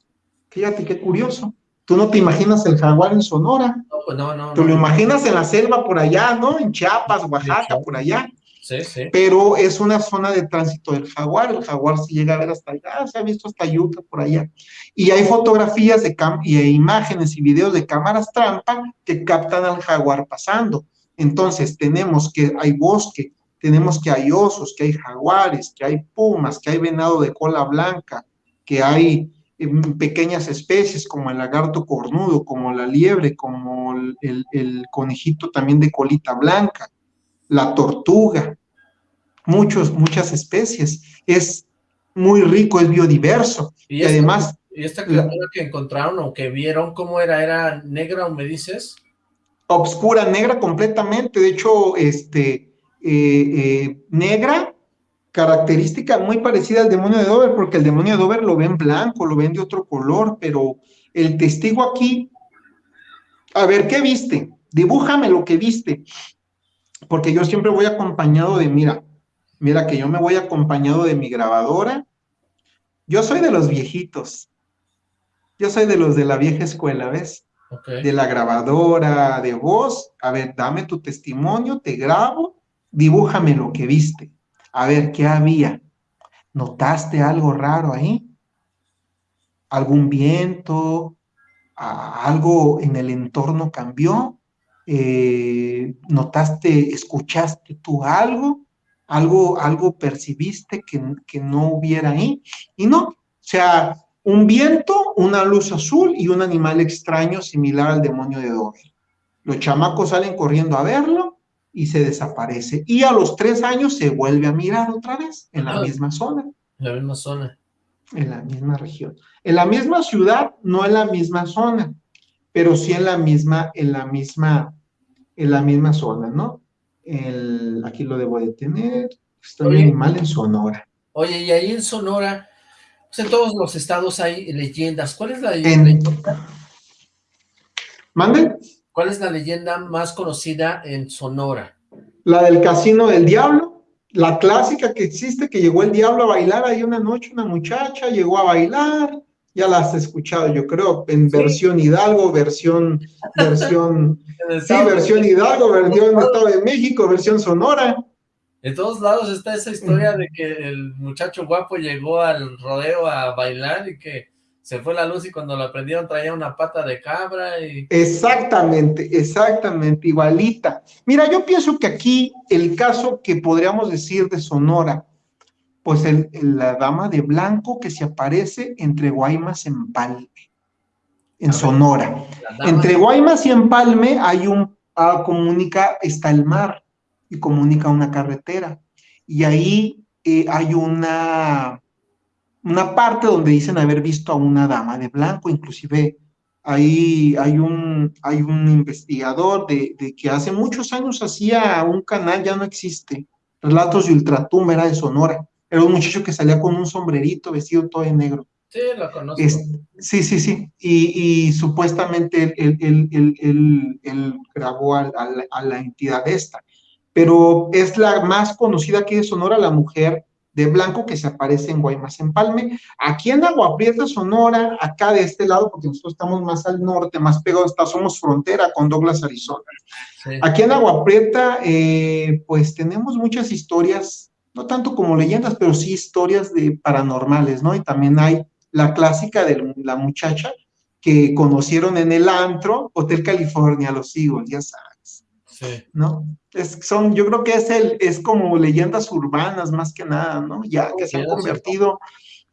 Fíjate qué curioso. Tú no te imaginas el jaguar en Sonora. No, pues no, no. Tú lo imaginas en la selva por allá, ¿no? En Chiapas, Oaxaca, por allá. Sí, sí. Pero es una zona de tránsito del jaguar. El jaguar se llega a ver hasta allá, se ha visto hasta Utah, por allá. Y hay fotografías de y imágenes y videos de cámaras trampa que captan al jaguar pasando. Entonces, tenemos que hay bosque, tenemos que hay osos, que hay jaguares, que hay pumas, que hay venado de cola blanca, que hay em, pequeñas especies como el lagarto cornudo, como la liebre, como el conejito también de colita blanca la tortuga, muchos, muchas especies. Es muy rico, es biodiverso. Y, además... ¿Y esta criatura que encontraron o que vieron, cómo era? ¿Era negra o me dices? Obscura, negra completamente. De hecho, este, eh, eh, negra, característica muy parecida al demonio de Dover, porque el demonio de Dover lo ven blanco, lo ven de otro color, pero el testigo aquí, a ver, ¿qué viste? Dibújame lo que viste porque yo siempre voy acompañado de, mira, mira que yo me voy acompañado de mi grabadora. Yo soy de los viejitos. Yo soy de los de la vieja escuela, ¿ves? De la grabadora de voz. A ver, dame tu testimonio, te grabo, dibújame lo que viste. A ver, ¿qué había? ¿Notaste algo raro ahí? ¿Algún viento? ¿Algo en el entorno cambió? Eh, notaste, escuchaste tú algo, algo, algo percibiste que, que no hubiera ahí, y no, o sea, un viento, una luz azul y un animal extraño similar al demonio de Dover. Los chamacos salen corriendo a verlo y se desaparece. Y a los tres años se vuelve a mirar otra vez en la misma zona. En la misma zona. En la misma región. En la misma ciudad, no en la misma zona, pero sí en la misma, en la misma, en la misma zona, ¿no? El, aquí lo debo de tener, está un animal en Sonora. Oye, y ahí en Sonora, pues en todos los estados hay leyendas. ¿Cuál es la leyenda? ¿Mande? ¿Cuál es la leyenda más conocida en Sonora? La del Casino del Diablo, la clásica que existe, que llegó el diablo a bailar ahí una noche, una muchacha llegó a bailar, ya la has escuchado, yo creo, en versión Hidalgo, versión, versión, sí, versión Hidalgo, versión Estado de México, versión Sonora. En todos lados está esa historia de que el muchacho guapo llegó al rodeo a bailar y que se fue la luz y cuando la prendieron traía una pata de cabra y... Exactamente, exactamente, igualita. Mira, yo pienso que aquí el caso que podríamos decir de Sonora, pues el, la dama de blanco que se aparece entre Guaymas y Empalme, en Sonora. Entre Guaymas y Empalme hay un, ah, comunica, está el mar y comunica una carretera. Y ahí eh, hay una, una parte donde dicen haber visto a una dama de blanco, inclusive ahí hay un, hay un investigador de, de, que hace muchos años hacía un canal, ya no existe, Relatos de Ultratumba, era de Sonora, era un muchacho que salía con un sombrerito vestido todo en negro. Sí, lo conozco. sí, sí, sí. Y, supuestamente él, grabó a, la entidad esta. Pero es la más conocida aquí de Sonora, la mujer de blanco que se aparece en Guaymas Empalme. Aquí en Agua Prieta, Sonora, acá de este lado, porque nosotros estamos más al norte, más pegados, somos frontera con Douglas, Arizona. Aquí en Agua Prieta, eh, pues tenemos muchas historias, no tanto como leyendas, pero sí historias de paranormales, ¿no? Y también hay la clásica de la muchacha que conocieron en el antro, Hotel California, los Eagles, ya sabes. Sí. ¿No? Es, son, yo creo que es el, es como leyendas urbanas más que nada, ¿no? Ya que se han convertido,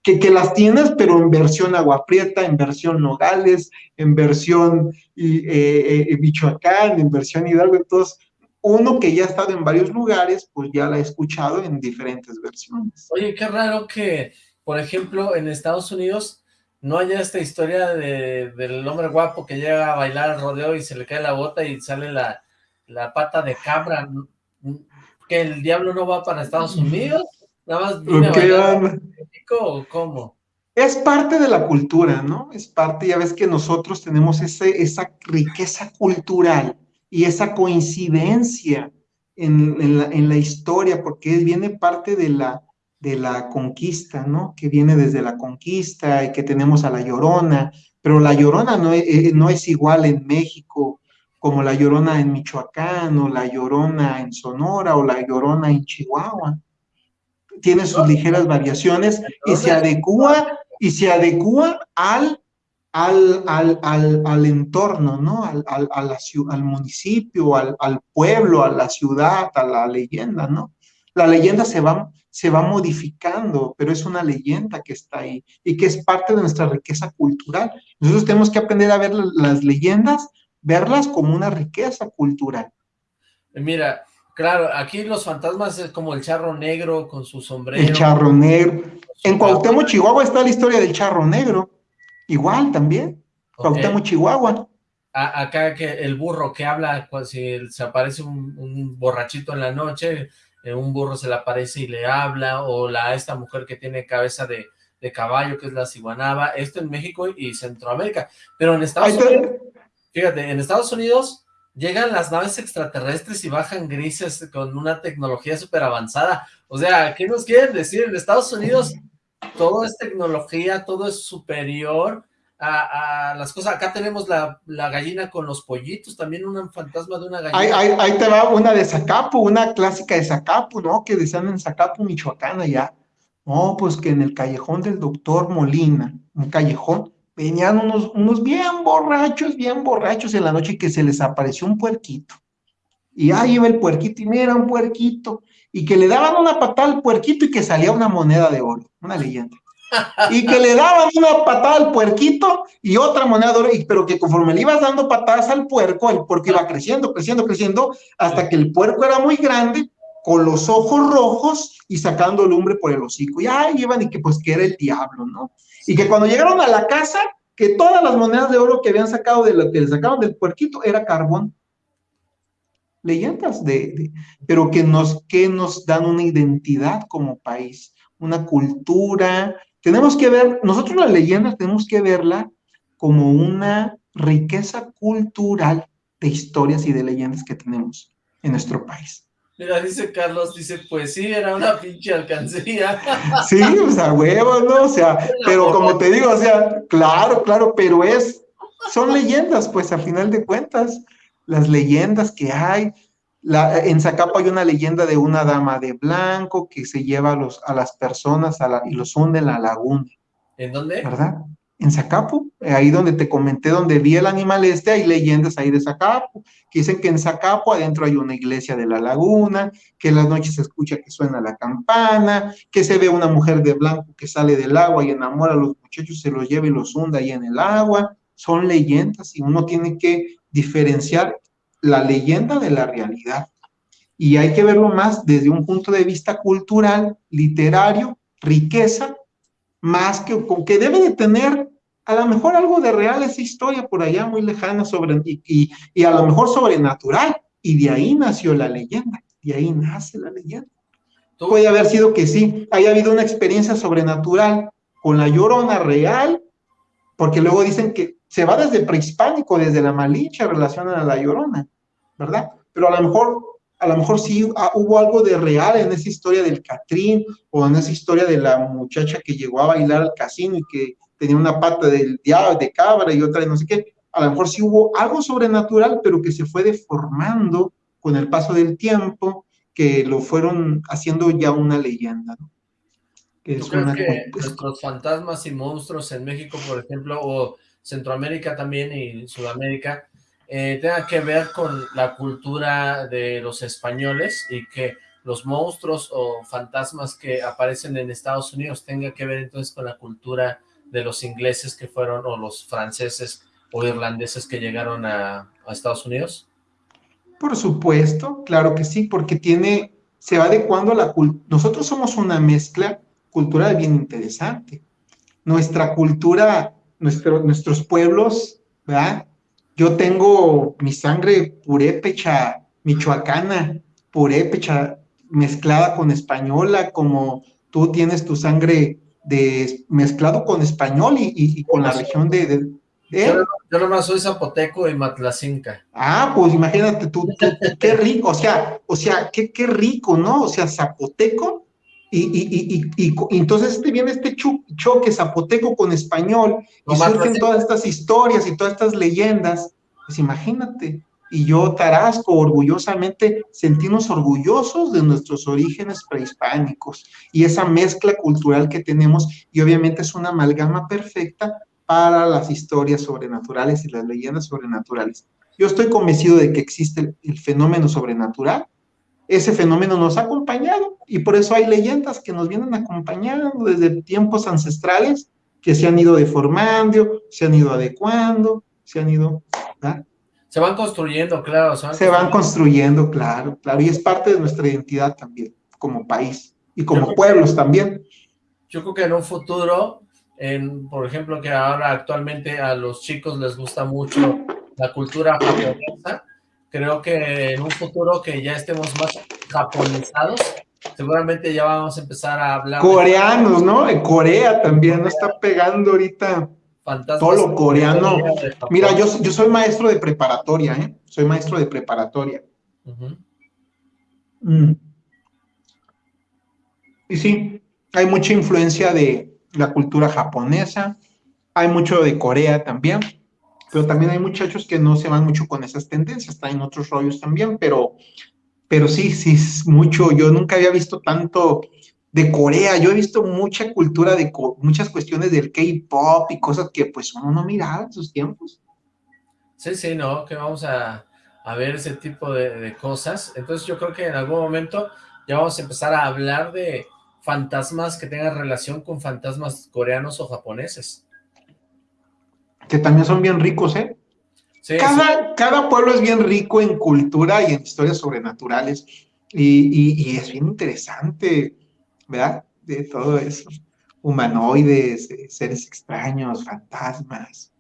que, que las tienes, pero en versión agua prieta, en versión Nogales, en versión y, eh, eh, Michoacán, en versión Hidalgo, entonces uno que ya ha estado en varios lugares, pues ya la ha escuchado en diferentes versiones. Oye, qué raro que, por ejemplo, en Estados Unidos no haya esta historia de, del hombre guapo que llega a bailar al rodeo y se le cae la bota y sale la, la pata de cabra, que el diablo no va para Estados Unidos, nada más viene a México o cómo. Es parte de la cultura, ¿no? Es parte, ya ves que nosotros tenemos ese, esa riqueza cultural y esa coincidencia en, en, la, en la historia, porque viene parte de la, de la conquista, ¿no? Que viene desde la conquista y que tenemos a la Llorona, pero la Llorona no es, eh, no es igual en México como la Llorona en Michoacán o la Llorona en Sonora o la Llorona en Chihuahua. Tiene sus ligeras variaciones y se adecua y se adecua al al, al, al, al, entorno, ¿no? Al, al, al municipio, al, pueblo, a la ciudad, a la leyenda, ¿no? La leyenda se va, se va modificando, pero es una leyenda que está ahí y que es parte de nuestra riqueza cultural. Nosotros tenemos que aprender a ver las leyendas verlas como una riqueza cultural. Mira, claro, aquí los fantasmas es como el charro negro con su sombrero. El charro negro. En Cuauhtémoc, Chihuahua está la historia del charro negro. Igual también. Cuauhtémoc, Chihuahua. acá que el burro que habla, si se aparece un, borrachito en la noche, eh, un burro se le aparece y le habla, o la esta mujer que tiene cabeza de, de caballo, que es la ciguanaba, esto en México y Centroamérica. Pero en Estados Unidos Fíjate, en Estados Unidos llegan las naves extraterrestres y bajan grises con una tecnología súper avanzada. O sea, ¿qué nos quieren decir? En Estados Unidos todo es tecnología, todo es superior a, las cosas. Acá tenemos la, gallina con los pollitos, también un fantasma de una gallina. Ahí, te va una de Zacapu, una clásica de Zacapu, ¿no? Que decían en Zacapu, Michoacán, allá. No, pues que en el callejón del doctor Molina, un callejón, venían unos, unos bien borrachos, bien borrachos en la noche que se les apareció un puerquito. Y ahí iba el puerquito y mira un puerquito. Y que le daban una patada al puerquito y que salía una moneda de oro, una leyenda. Y que le daban una patada al puerquito y otra moneda de oro, pero que conforme le ibas dando patadas al puerco, el puerco iba creciendo, creciendo, creciendo, hasta que el puerco era muy grande, con los ojos rojos y sacando lumbre por el hocico. Y ahí iban y que pues que era el diablo, ¿no? Y que cuando llegaron a la casa, que todas las monedas de oro que habían sacado de lo que le sacaron del puerquito era carbón. Leyendas de, pero que nos, que nos dan una identidad como país, una cultura. Tenemos que ver, nosotros las leyendas tenemos que verla como una riqueza cultural de historias y de leyendas que tenemos en nuestro país. Mira, dice Carlos, dice, pues sí, era una pinche alcancía. Sí, o sea, huevos, ¿no? O sea, pero como te digo, o sea, claro, claro, pero es, son leyendas, pues, a final de cuentas, las leyendas que hay. La, en Zacapo hay una leyenda de una dama de blanco que se lleva a, los, a las personas a la, y los hunde en la laguna. ¿En dónde? ¿Verdad? En Zacapu, ahí donde te comenté, donde vi el animal este, hay leyendas ahí de Zacapu, que dicen que en Zacapu adentro hay una iglesia de la laguna, que en las noches se escucha que suena la campana, que se ve una mujer de blanco que sale del agua y enamora a los muchachos, se los lleva y los hunda ahí en el agua, son leyendas y uno tiene que diferenciar la leyenda de la realidad. Y hay que verlo más desde un punto de vista cultural, literario, riqueza, más que, que debe de tener a lo mejor algo de real esa historia por allá muy lejana sobre, y, y, a lo mejor sobrenatural, y de ahí nació la leyenda, de ahí nace la leyenda. Puede haber sido que sí, haya habido una experiencia sobrenatural con la llorona real, porque luego dicen que se va desde prehispánico, desde la Malinche, relacionan a la llorona, ¿verdad? Pero a lo mejor a lo mejor sí ah, hubo algo de real en esa historia del Catrín o en esa historia de la muchacha que llegó a bailar al casino y que tenía una pata del diablo, de cabra y otra de no sé qué. A lo mejor sí hubo algo sobrenatural, pero que se fue deformando con el paso del tiempo, que lo fueron haciendo ya una leyenda. ¿no? Que ¿Tú crees que nuestros fantasmas y monstruos en México, por ejemplo, o Centroamérica también y Sudamérica, eh, tenga que ver con la cultura de los españoles y que los monstruos o fantasmas que aparecen en Estados Unidos tenga que ver entonces con la cultura de los ingleses que fueron, o los franceses o irlandeses que llegaron a, Estados Unidos? Por supuesto, claro que sí, porque tiene, se va adecuando a la cultura. Nosotros somos una mezcla cultural bien interesante. Nuestra cultura, nuestro, nuestros pueblos, ¿verdad? Yo tengo mi sangre purépecha michoacana, purépecha mezclada con española, como tú tienes tu sangre de mezclado con español y, con la región de... Yo, nomás soy zapoteco y matlacinca. Ah, pues imagínate tú, qué rico, o sea, o sea, qué, qué rico, ¿no? O sea, zapoteco y, y, entonces te viene este choque zapoteco con español y surgen todas estas historias y todas estas leyendas, pues imagínate, y yo, Tarasco, orgullosamente sentimos orgullosos de nuestros orígenes prehispánicos y esa mezcla cultural que tenemos y obviamente es una amalgama perfecta para las historias sobrenaturales y las leyendas sobrenaturales. Yo estoy convencido de que existe el fenómeno sobrenatural, ese fenómeno nos ha acompañado y por eso hay leyendas que nos vienen acompañando desde tiempos ancestrales que se han ido deformando, se han ido adecuando, se han ido... Se van construyendo, claro. Se van, construyendo, claro, claro. Y es parte de nuestra identidad también, como país y como pueblos también. Yo creo que en un futuro, en, por ejemplo, que ahora actualmente a los chicos les gusta mucho la cultura japonesa, creo que en un futuro que ya estemos más japonizados, seguramente ya vamos a empezar a hablar... Coreanos, ¿no? En Corea también, no está pegando ahorita todo lo coreano. Mira, yo, yo soy maestro de preparatoria, ¿eh? Soy maestro de preparatoria. Mm. Y sí, hay mucha influencia de la cultura japonesa, hay mucho de Corea también, pero también hay muchachos que no se van mucho con esas tendencias, en otros rollos también, pero, pero sí, sí, es mucho, yo nunca había visto tanto de Corea. Yo he visto mucha cultura de muchas cuestiones del K-pop y cosas que pues uno no miraba en sus tiempos. Sí, sí, no, que vamos a, ver ese tipo de, cosas. Entonces yo creo que en algún momento ya vamos a empezar a hablar de fantasmas que tengan relación con fantasmas coreanos o japoneses. Que también son bien ricos, ¿eh? Sí, cada, cada pueblo es bien rico en cultura y en historias sobrenaturales. Y, y es bien interesante ¿verdad? De todo eso. Humanoides, seres extraños, fantasmas.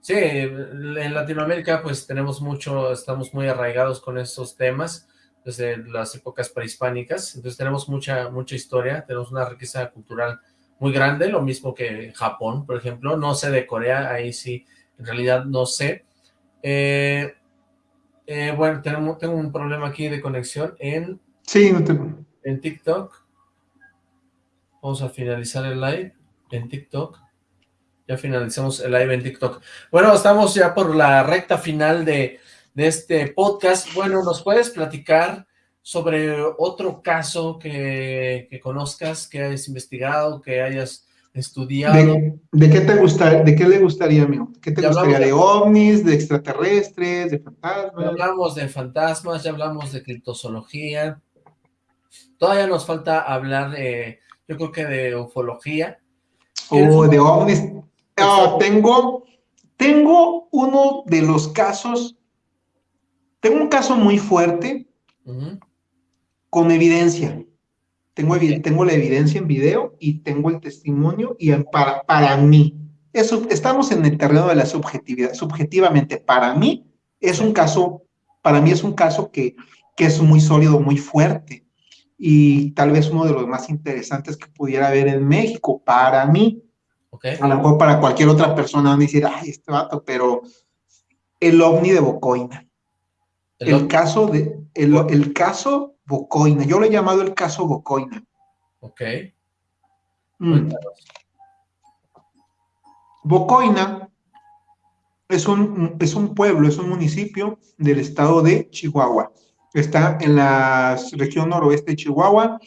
Sí, en Latinoamérica pues tenemos mucho, estamos muy arraigados con esos temas desde las épocas prehispánicas, entonces tenemos mucha, mucha historia, tenemos una riqueza cultural muy grande, lo mismo que Japón, por ejemplo, no sé de Corea, ahí sí, en realidad no sé. Eh, eh, bueno, tenemos, tengo un problema aquí de conexión en, sí, no tengo. en TikTok, Vamos a finalizar el live en TikTok. Ya finalizamos el live en TikTok. Bueno, estamos ya por la recta final de, este podcast. Bueno, ¿nos puedes platicar sobre otro caso que, conozcas, que hayas investigado, que hayas estudiado? ¿De, qué te gusta, de qué le gustaría, amigo? ¿Qué te gustaría? ¿De ovnis, de extraterrestres, de fantasmas? Ya hablamos de fantasmas, ya hablamos de criptozoología. Todavía nos falta hablar de yo creo que de ufología. O de ovnis. Ah, tengo, tengo uno de los casos, tengo un caso muy fuerte con evidencia. Tengo, tengo la evidencia en video y tengo el testimonio y para, para mí, eso, estamos en el terreno de la subjetividad. Subjetivamente, para mí, es un caso, para mí es un caso que, que es muy sólido, muy fuerte y tal vez uno de los más interesantes que pudiera haber en México para mí. A lo mejor para cualquier otra persona van a decir, ay, este vato, pero el ovni de Bocoina. El, caso de, el, caso Bocoina. Yo lo he llamado el caso Bocoina. Ok. Mm. Bocoina es un, es un pueblo, es un municipio del estado de Chihuahua. Está en la región noroeste de Chihuahua,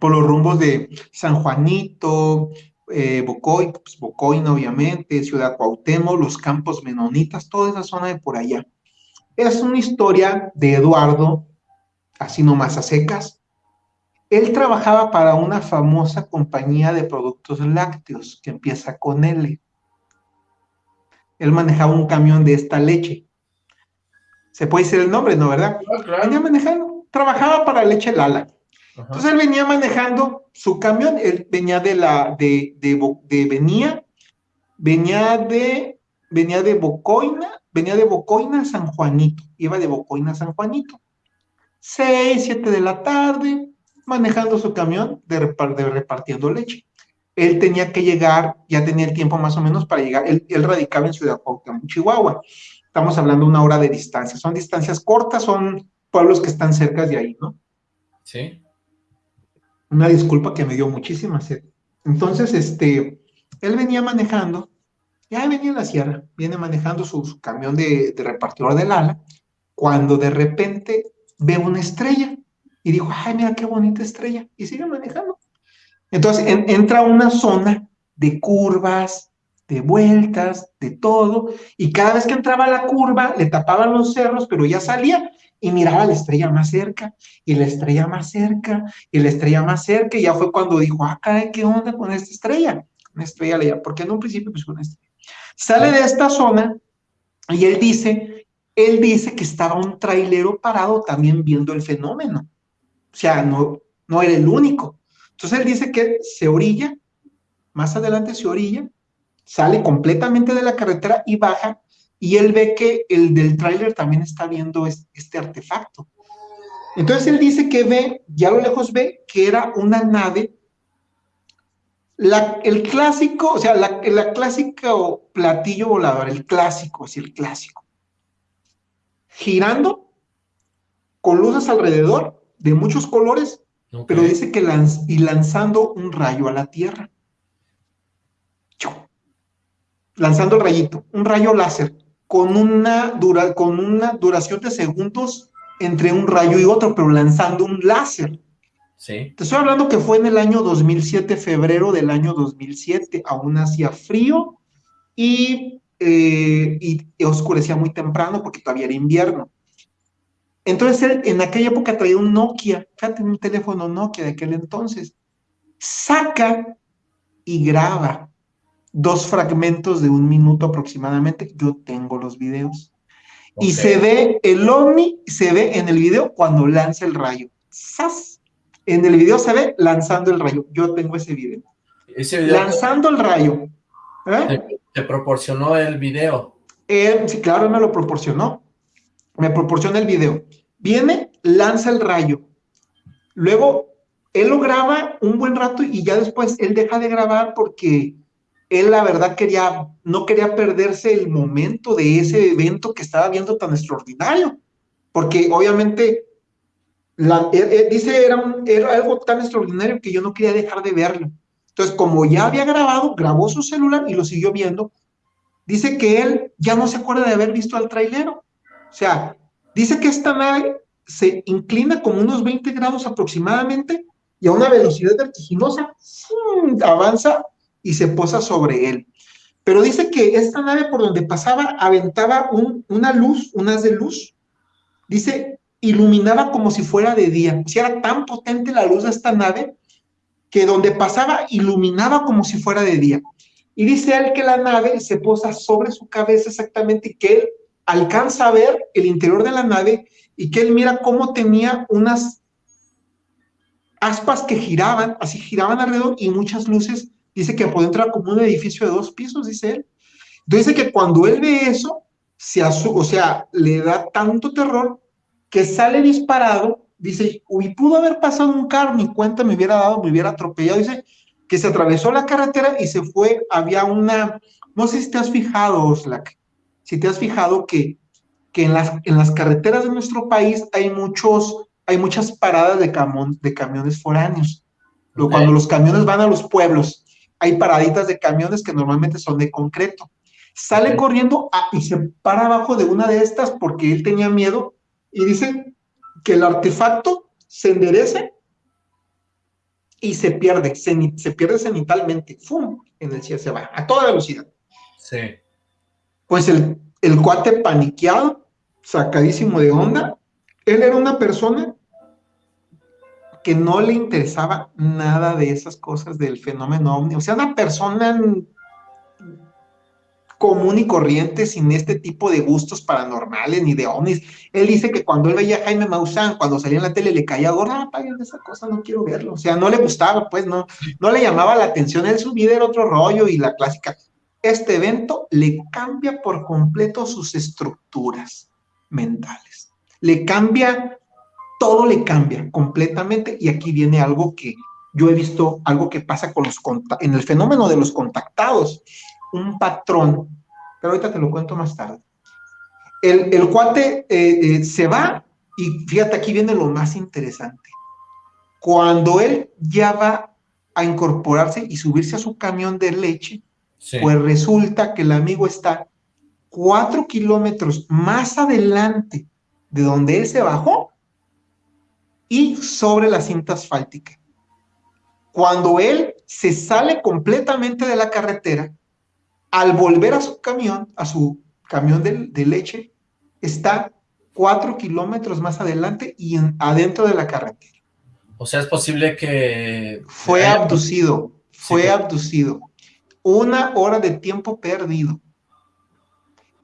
por los rumbos de San Juanito, eh, Bocoy, pues, obviamente, Ciudad Cuauhtémoc, los campos menonitas, toda esa zona de por allá. Es una historia de Eduardo, así nomás a secas. Él trabajaba para una famosa compañía de productos lácteos que empieza con L. Él manejaba un camión de esta leche. Se puede decir el nombre, ¿no? ¿Verdad? Ah, venía manejando, trabajaba para Leche Lala. Entonces él venía manejando su camión, él venía de la, de, de, venía, venía de, venía de Bocoina, venía de Bocoina a San Juanito, iba de Bocoina a San Juanito. Seis, siete de la tarde, manejando su camión de, repartiendo leche. Él tenía que llegar, ya tenía el tiempo más o menos para llegar, él, radicaba en Ciudad Cuauhtémoc, Chihuahua. Estamos hablando una hora de distancia, son distancias cortas, son pueblos que están cerca de ahí, ¿no? Sí. Una disculpa que me dio muchísima sed. Entonces, este, él venía manejando, ya venía en la sierra, viene manejando su, camión de, de, repartidor del ala, cuando de repente ve una estrella y dijo, ay, mira qué bonita estrella, y sigue manejando. Entonces entra a una zona de curvas, de vueltas, de todo, y cada vez que entraba a la curva le tapaban los cerros, pero ya salía y miraba la estrella más cerca, y la estrella más cerca, y la estrella más cerca, y ya fue cuando dijo, ah, ¿qué onda con esta estrella? Una estrella leía, porque en un principio pues una estrella. Sale de esta zona y él dice, él dice que estaba un trailero parado también viendo el fenómeno. O sea, no, no era el único. Entonces él dice que se orilla, más adelante se orilla, sale completamente de la carretera y baja y él ve que el del tráiler también está viendo este artefacto. Entonces él dice que ve, ya a lo lejos ve que era una nave, la, el clásico, o sea, la, la clásico platillo volador, el clásico, así el clásico, girando con luces alrededor de muchos colores, pero dice que lanz, y lanzando un rayo a la Tierra. Lanzando el rayito, un rayo láser con una, dura, con una duración de segundos entre un rayo y otro, pero lanzando un láser. Sí. Te estoy hablando que fue en el año 2007, febrero del año 2007, aún hacía frío y, eh, y, oscurecía muy temprano porque todavía era invierno. Entonces él en aquella época traía un Nokia, fíjate, un teléfono Nokia de aquel entonces, saca y graba dos fragmentos de un minuto aproximadamente. Yo tengo los videos. Y se ve el ovni, se ve en el video cuando lanza el rayo. ¡Sas! En el video se ve lanzando el rayo. Yo tengo ese video. Ese video lanzando el rayo. ¿Eh? Te, proporcionó el video. sí, claro, me lo proporcionó. Me proporciona el video. Viene, lanza el rayo. Luego, él lo graba un buen rato y ya después él deja de grabar porque él la verdad quería, no quería perderse el momento de ese evento que estaba viendo tan extraordinario, porque obviamente la, dice era, era algo tan extraordinario que yo no quería dejar de verlo. Entonces, como ya había grabado, grabó su celular y lo siguió viendo. Dice que él ya no se acuerda de haber visto al trailero. O sea, dice que esta nave se inclina como unos 20 grados aproximadamente y a una velocidad vertiginosa avanza y se posa sobre él. Pero dice que esta nave por donde pasaba aventaba una luz, un haz de luz. Dice, iluminaba como si fuera de día. Si era tan potente la luz de esta nave que donde pasaba iluminaba como si fuera de día. Y dice él que la nave se posa sobre su cabeza exactamente que él alcanza a ver el interior de la nave y que él mira cómo tenía unas aspas que giraban, así giraban alrededor y muchas luces Dice que puede entrar como un edificio de dos pisos, dice él. Entonces dice que cuando él ve eso, se o sea, le da tanto terror que sale disparado, dice, uy, pudo haber pasado un carro, ni cuenta me hubiera dado, me hubiera atropellado, dice, que se atravesó la carretera y se fue, había una, no sé si te has fijado, Oslak, si te has fijado que que en las, en las carreteras de nuestro país hay, muchos, hay muchas paradas de, de camiones foráneos. Cuando los camiones van a los pueblos, hay paraditas de camiones que normalmente son de concreto. Sale corriendo y se para abajo de una de estas porque él tenía miedo y dice que el artefacto se enderece y se pierde, se, pierde cenitalmente, ¡fum! En el cielo se va, a toda velocidad. Sí. Pues el, el cuate paniqueado, sacadísimo de onda, él era una persona que no le interesaba nada de esas cosas del fenómeno ovni, o sea, una persona común y corriente, sin este tipo de gustos paranormales ni de ovnis. Él dice que cuando él veía a Jaime Maussan, cuando salía en la tele, le caía gorda, ah, paguen esa cosa, no quiero verlo. O sea, no le gustaba, pues no, no le llamaba la atención. Él su vida era otro rollo y la clásica. Este evento le cambia por completo sus estructuras mentales. Le cambia, todo le cambia completamente. Y aquí viene algo que yo he visto, algo que pasa con los en el fenómeno de los contactados un patrón, pero ahorita te lo cuento más tarde. El, el cuate eh, eh, se va y fíjate, aquí viene lo más interesante. Cuando él ya va a incorporarse y subirse a su camión de leche, pues resulta que el amigo está cuatro kilómetros más adelante de donde él se bajó y sobre la cinta asfáltica. Cuando él se sale completamente de la carretera, al volver a su camión, a su camión de, leche, está cuatro kilómetros más adelante y adentro de la carretera. O sea, es posible que... Fue abducido, fue abducido. Una hora de tiempo perdido.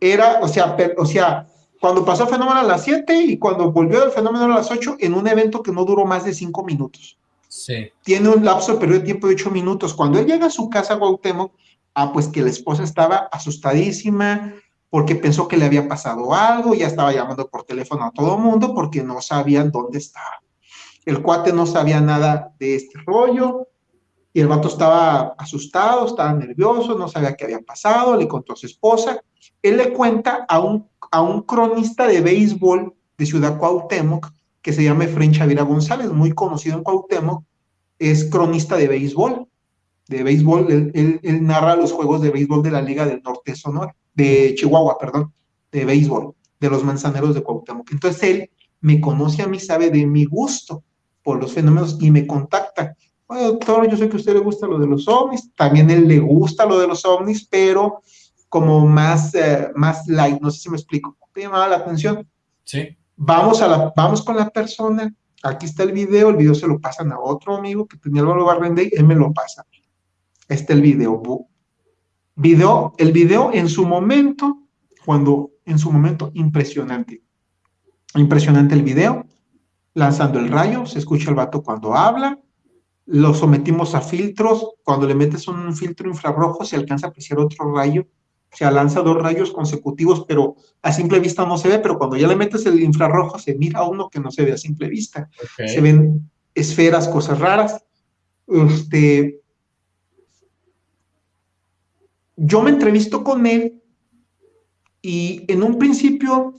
Era, o sea, o sea, cuando pasó el fenómeno a las 7 y cuando volvió el fenómeno a las 8 en un evento que no duró más de 5 minutos. Sí. Tiene un lapso de periodo de tiempo de 8 minutos. Cuando él llega a su casa, Guautemoc, Ah, pues que la esposa estaba asustadísima porque pensó que le había pasado algo, ya estaba llamando por teléfono a todo el mundo porque no sabían dónde estaba. El cuate no sabía nada de este rollo y el vato estaba asustado, estaba nervioso, no sabía qué había pasado, le contó a su esposa. Él le cuenta a un, a un cronista de béisbol de Ciudad Cuauhtémoc que se llama Efraín Chavira González, muy conocido en Cuauhtémoc, es cronista de béisbol de béisbol, él, narra los juegos de béisbol de la Liga del Norte Sonora, de Chihuahua, perdón, de béisbol, de los manzaneros de Cuauhtémoc. Entonces él me conoce a mí, sabe de mi gusto por los fenómenos y me contacta. Bueno, doctor, yo sé que a usted le gusta lo de los ovnis, también él le gusta lo de los ovnis, pero como más, eh, más light, no sé si me explico. ¿Te llamaba la atención? Sí. Vamos, a la, vamos con la persona, aquí está el video, el video se lo pasan a otro amigo que tenía Álvaro Barrendey, él me lo pasa está el video. video. El video en su momento, cuando en su momento impresionante. Impresionante el video, lanzando el rayo, se escucha el vato cuando habla, lo sometimos a filtros, cuando le metes un filtro infrarrojo se alcanza a apreciar otro rayo, o sea, lanza dos rayos consecutivos, pero a simple vista no se ve, pero cuando ya le metes el infrarrojo se mira uno que no se ve a simple vista. Se ven esferas, cosas raras. Este, yo me entrevisto con él y en un principio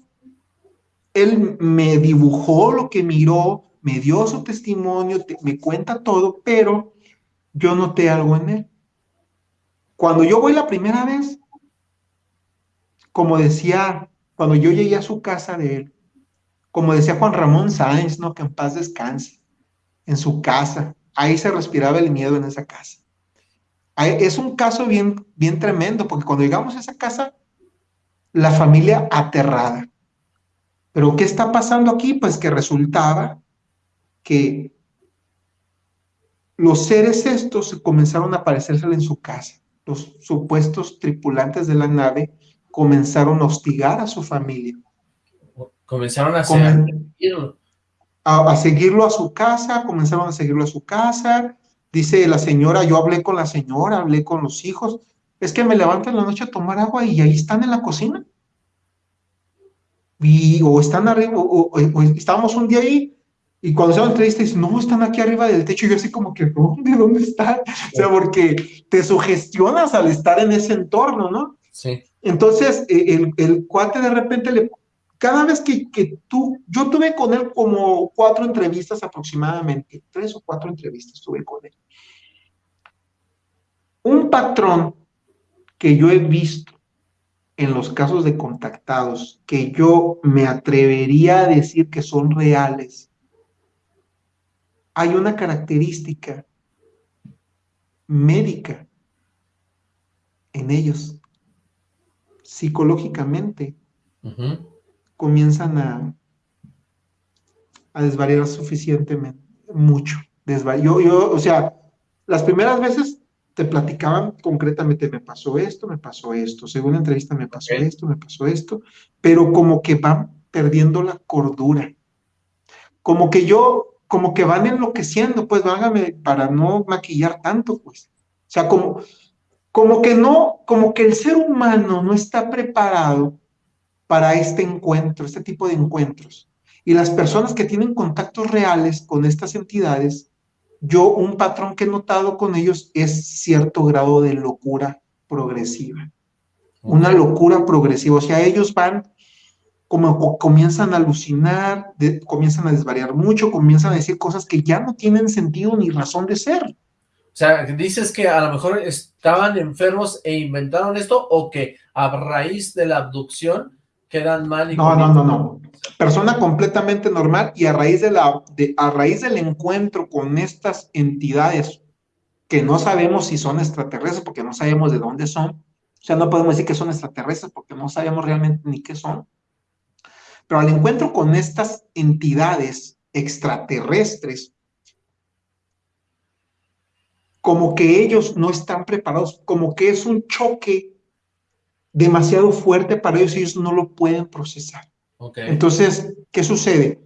él me dibujó lo que miró, me dio su testimonio, me cuenta todo, pero yo noté algo en él. Cuando yo voy la primera vez, como decía, cuando yo llegué a su casa de él, como decía Juan Ramón Sáenz, ¿no? Que en paz descanse, en su casa, ahí se respiraba el miedo en esa casa. Es un caso bien, bien tremendo, porque cuando llegamos a esa casa, la familia aterrada. Pero ¿qué está pasando aquí? Pues que resultaba que los seres estos comenzaron a aparecerse en su casa. Los supuestos tripulantes de la nave comenzaron a hostigar a su familia. Comenzaron a, a, a seguirlo a su casa, comenzaron a seguirlo a su casa, Dice la señora, yo hablé con la señora, hablé con los hijos. Es que me levanto en la noche a tomar agua y ahí están en la cocina. Y, o están arriba, o, estábamos un día ahí y cuando se la entrevista dicen, no, están aquí arriba del techo. Y yo así como que, ¿dónde? ¿Dónde están? O sea, porque te sugestionas al estar en ese entorno, ¿no? Sí. Entonces, e, el, el cuate de repente le cada vez que, que, tú, yo tuve con él como cuatro entrevistas aproximadamente, tres o cuatro entrevistas tuve con él. Un patrón que yo he visto en los casos de contactados, que yo me atrevería a decir que son reales, hay una característica médica en ellos, psicológicamente, comienzan a, a desvariar suficientemente, mucho. Yo, yo, o sea, las primeras veces te platicaban concretamente, me pasó esto, me pasó esto, según la entrevista me pasó esto, me pasó esto, pero como que van perdiendo la cordura. Como que yo, como que van enloqueciendo, pues vágame, para no maquillar tanto, pues. O sea, como, como que no, como que el ser humano no está preparado para este encuentro, este tipo de encuentros. Y las personas que tienen contactos reales con estas entidades, yo un patrón que he notado con ellos es cierto grado de locura progresiva. Una locura progresiva. O sea, ellos van como comienzan a alucinar, comienzan a desvariar mucho, comienzan a decir cosas que ya no tienen sentido ni razón de ser. O sea, dices que a lo mejor estaban enfermos e inventaron esto o que a raíz de la abducción quedan mal y No, no, no, no. Persona completamente normal y a raíz de la de, a raíz del encuentro con estas entidades que no sabemos si son extraterrestres porque no sabemos de dónde son. O sea, no podemos decir que son extraterrestres porque no sabemos realmente ni qué son. Pero al encuentro con estas entidades extraterrestres como que ellos no están preparados, como que es un choque demasiado fuerte para ellos y ellos no lo pueden procesar. Entonces, ¿qué sucede?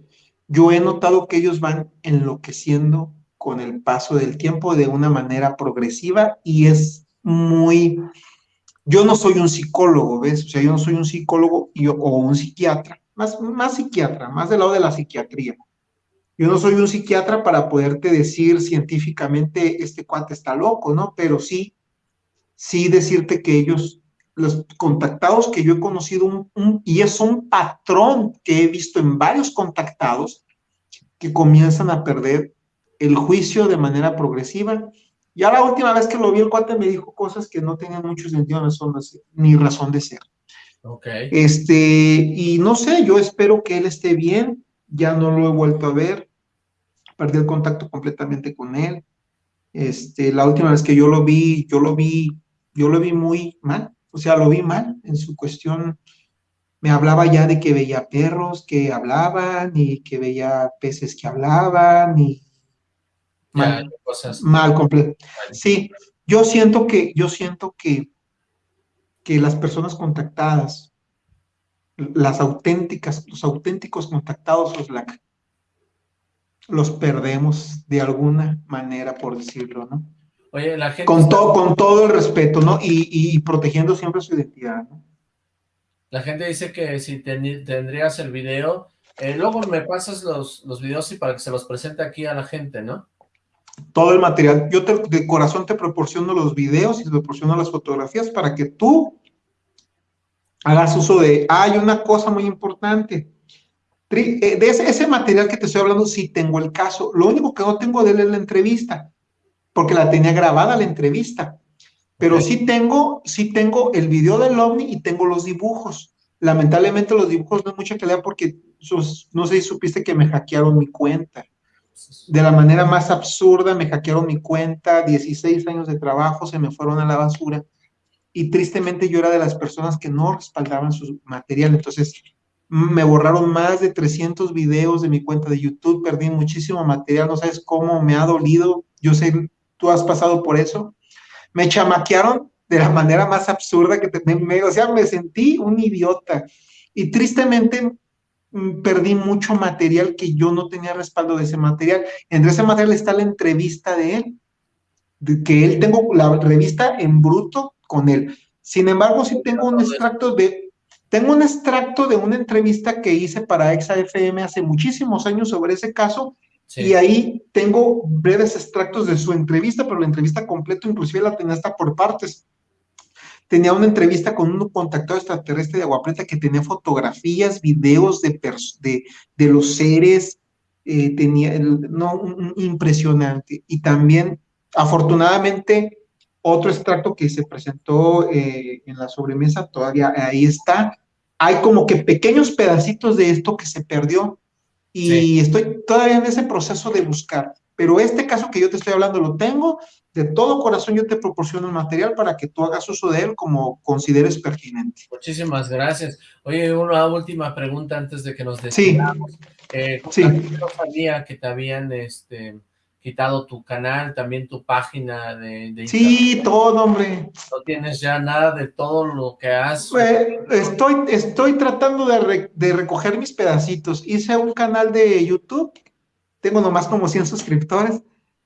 Yo he notado que ellos van enloqueciendo con el paso del tiempo de una manera progresiva y es muy... Yo no soy un psicólogo, ¿ves? O sea, yo no soy un psicólogo o un psiquiatra, más, más psiquiatra, más del lado de la psiquiatría. Yo no soy un psiquiatra para poderte decir científicamente este cuate está loco, ¿no? Pero sí, sí decirte que ellos, los contactados que yo he conocido, y es un patrón que he visto en varios contactados, que comienzan a perder el juicio de manera progresiva. Ya la última vez que lo vi, el cuate me dijo cosas que no tenían mucho sentido ni razón de ser. Ok. Este, y no sé, yo espero que él esté bien, ya no lo he vuelto a ver, perdí el contacto completamente con él. Este, la última vez que yo lo vi, yo lo vi, yo lo vi muy mal, o sea, lo vi mal en su cuestión. Me hablaba ya de que veía perros que hablaban y que veía peces que hablaban y mal, cosas. mal completo. Sí, yo siento que, yo siento que, que las personas contactadas, las auténticas, los auténticos contactados, los, los perdemos de alguna manera, por decirlo, ¿no? Oye, la gente... Con, todo, con todo el respeto, ¿no? Y, protegiendo siempre su identidad, ¿no? La gente dice que si tendrías el video, eh, luego me pasas los, los videos y para que se los presente aquí a la gente, ¿no? Todo el material. Yo de corazón te proporciono los videos y te proporciono las fotografías para que tú hagas uso de... hay una cosa muy importante de ese, material que te estoy hablando, sí tengo el caso. Lo único que no tengo de él es la entrevista, porque la tenía grabada la entrevista. Pero sí tengo, sí tengo el video del ovni y tengo los dibujos. Lamentablemente los dibujos no hay mucha calidad porque no sé si supiste que me hackearon mi cuenta. De la manera más absurda me hackearon mi cuenta, 16 años de trabajo se me fueron a la basura y tristemente yo era de las personas que no respaldaban su material. Entonces, me borraron más de 300 videos de mi cuenta de YouTube, perdí muchísimo material, no sabes cómo me ha dolido, yo sé, tú has pasado por eso, me chamaquearon de la manera más absurda que te, me, o sea, me sentí un idiota y tristemente mm, perdí mucho material que yo no tenía respaldo de ese material. Entre ese material está la entrevista de él, de que él tengo la revista en bruto con él. Sin embargo, sí tengo un extracto de tengo un extracto de una entrevista que hice para ExaFM hace muchísimos años sobre ese caso y ahí tengo breves extractos de su entrevista, pero la entrevista completa inclusive la tenía hasta por partes. tenía una entrevista con un contactado extraterrestre de Agua Prieta que tenía fotografías, videos de, de, de los seres, eh, tenía, no, impresionante. Y también, afortunadamente, otro extracto que se presentó eh, en la sobremesa, todavía ahí está. Hay como que pequeños pedacitos de esto que se perdió y estoy todavía en ese proceso de buscar. Pero este caso que yo te estoy hablando lo tengo, de todo corazón yo te proporciono el material para que tú hagas uso de él como consideres pertinente. Muchísimas gracias. Oye, una última pregunta antes de que nos despidamos. Sí. Eh, sabía que te habían este, quitado tu canal, también tu página de, de Sí, todo, hombre. No tienes ya nada de todo lo que has... Estoy, estoy tratando de, de recoger mis pedacitos. Hice un canal de YouTube, tengo nomás como 100 suscriptores,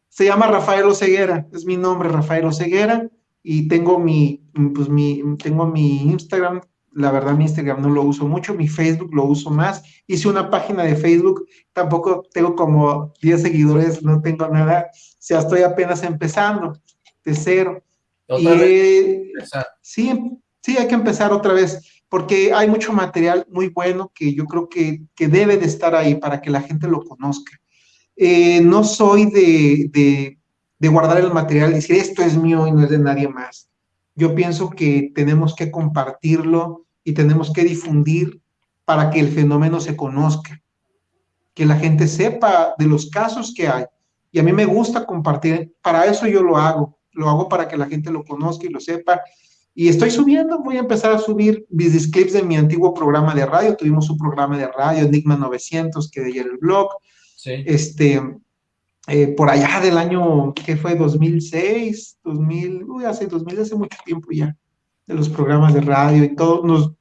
se llama Rafael Oseguera, es mi nombre, Rafael Oseguera, y tengo mi, pues mi, tengo mi Instagram, la verdad mi Instagram no lo uso mucho, mi Facebook lo uso más, hice una página de Facebook, tampoco tengo como 10 seguidores, no tengo nada, o sea, estoy apenas empezando, de cero. Y, sí, sí, hay que empezar otra vez, porque hay mucho material muy bueno que yo creo que, que debe de estar ahí para que la gente lo conozca. Eh, no soy de, guardar el material y decir esto es mío y no es de nadie más. Yo pienso que tenemos que compartirlo y tenemos que difundir para que el fenómeno se conozca, que la gente sepa de los casos que hay. Y a mí me gusta compartir, para eso yo lo hago, lo hago para que la gente lo conozca y lo sepa. Y estoy subiendo, voy a empezar a subir mis clips de mi antiguo programa de radio, tuvimos un programa de radio, Enigma 900, que de ayer el blog, este, eh, por allá del año, que fue? 2006, 2000, uy, hace 2000, hace mucho tiempo ya, de los programas de radio y todo. Nos,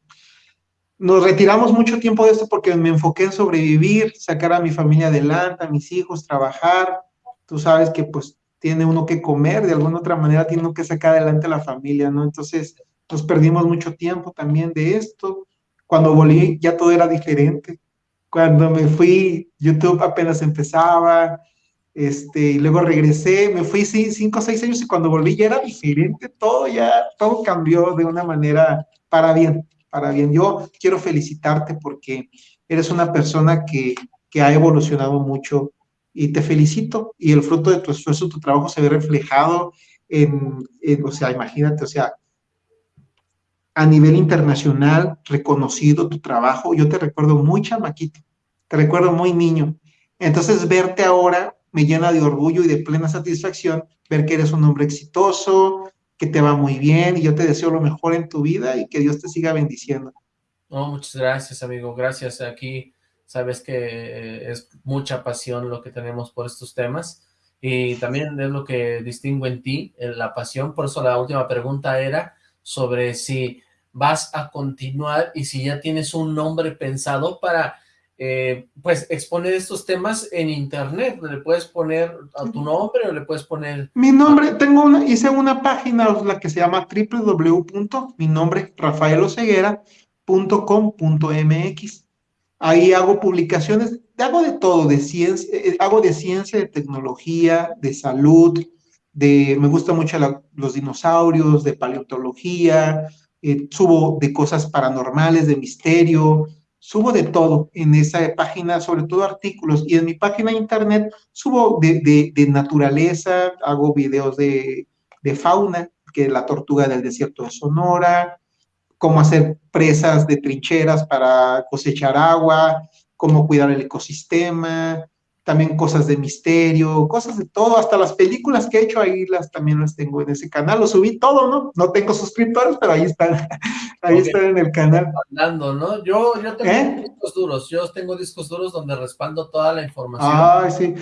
nos retiramos mucho tiempo de esto porque me enfoqué en sobrevivir, sacar a mi familia adelante, a mis hijos, trabajar. Tú sabes que pues tiene uno que comer, de alguna otra manera tiene uno que sacar adelante a la familia, ¿no? Entonces nos perdimos mucho tiempo también de esto. Cuando volví ya todo era diferente. Cuando me fui, YouTube apenas empezaba, este, y luego regresé, me fui cinco o seis años y cuando volví ya era diferente, todo ya, todo cambió de una manera para bien, para bien. Yo quiero felicitarte porque eres una persona que, que ha evolucionado mucho y te felicito y el fruto de tu esfuerzo, tu trabajo se ve reflejado en, en o sea, imagínate, o sea, a nivel internacional, reconocido tu trabajo. Yo te recuerdo muy chamaquito, te recuerdo muy niño. Entonces, verte ahora me llena de orgullo y de plena satisfacción ver que eres un hombre exitoso, que te va muy bien y yo te deseo lo mejor en tu vida y que Dios te siga bendiciendo. No, muchas gracias, amigo. Gracias. Aquí sabes que eh, es mucha pasión lo que tenemos por estos temas y también es lo que distingue en ti, la pasión. Por eso la última pregunta era sobre si vas a continuar y si ya tienes un nombre pensado para, eh, pues, exponer estos temas en internet. Le puedes poner a tu nombre o le puedes poner... Mi nombre, tengo una, hice una página, la que se llama www.minombre.rafaeloceguera.com.mx. Ahí hago publicaciones, hago de todo, de ciencia, eh, hago de ciencia, de tecnología, de salud, de, me gusta mucho los dinosaurios, de paleontología, eh, subo de cosas paranormales, de misterio, subo de todo en esa página, sobre todo artículos, y en mi página de internet subo de, naturaleza, hago videos de, de, fauna, que es la tortuga del desierto de Sonora, cómo hacer presas de trincheras para cosechar agua, cómo cuidar el ecosistema, también cosas de misterio, cosas de todo, hasta las películas que he hecho ahí las también las tengo en ese canal, lo subí todo, ¿no? No tengo suscriptores, pero ahí están, ahí están en el canal. Hablando, ¿no? Yo, yo tengo ¿Eh? discos duros, yo tengo discos duros donde respaldo toda la información. Ay, sí.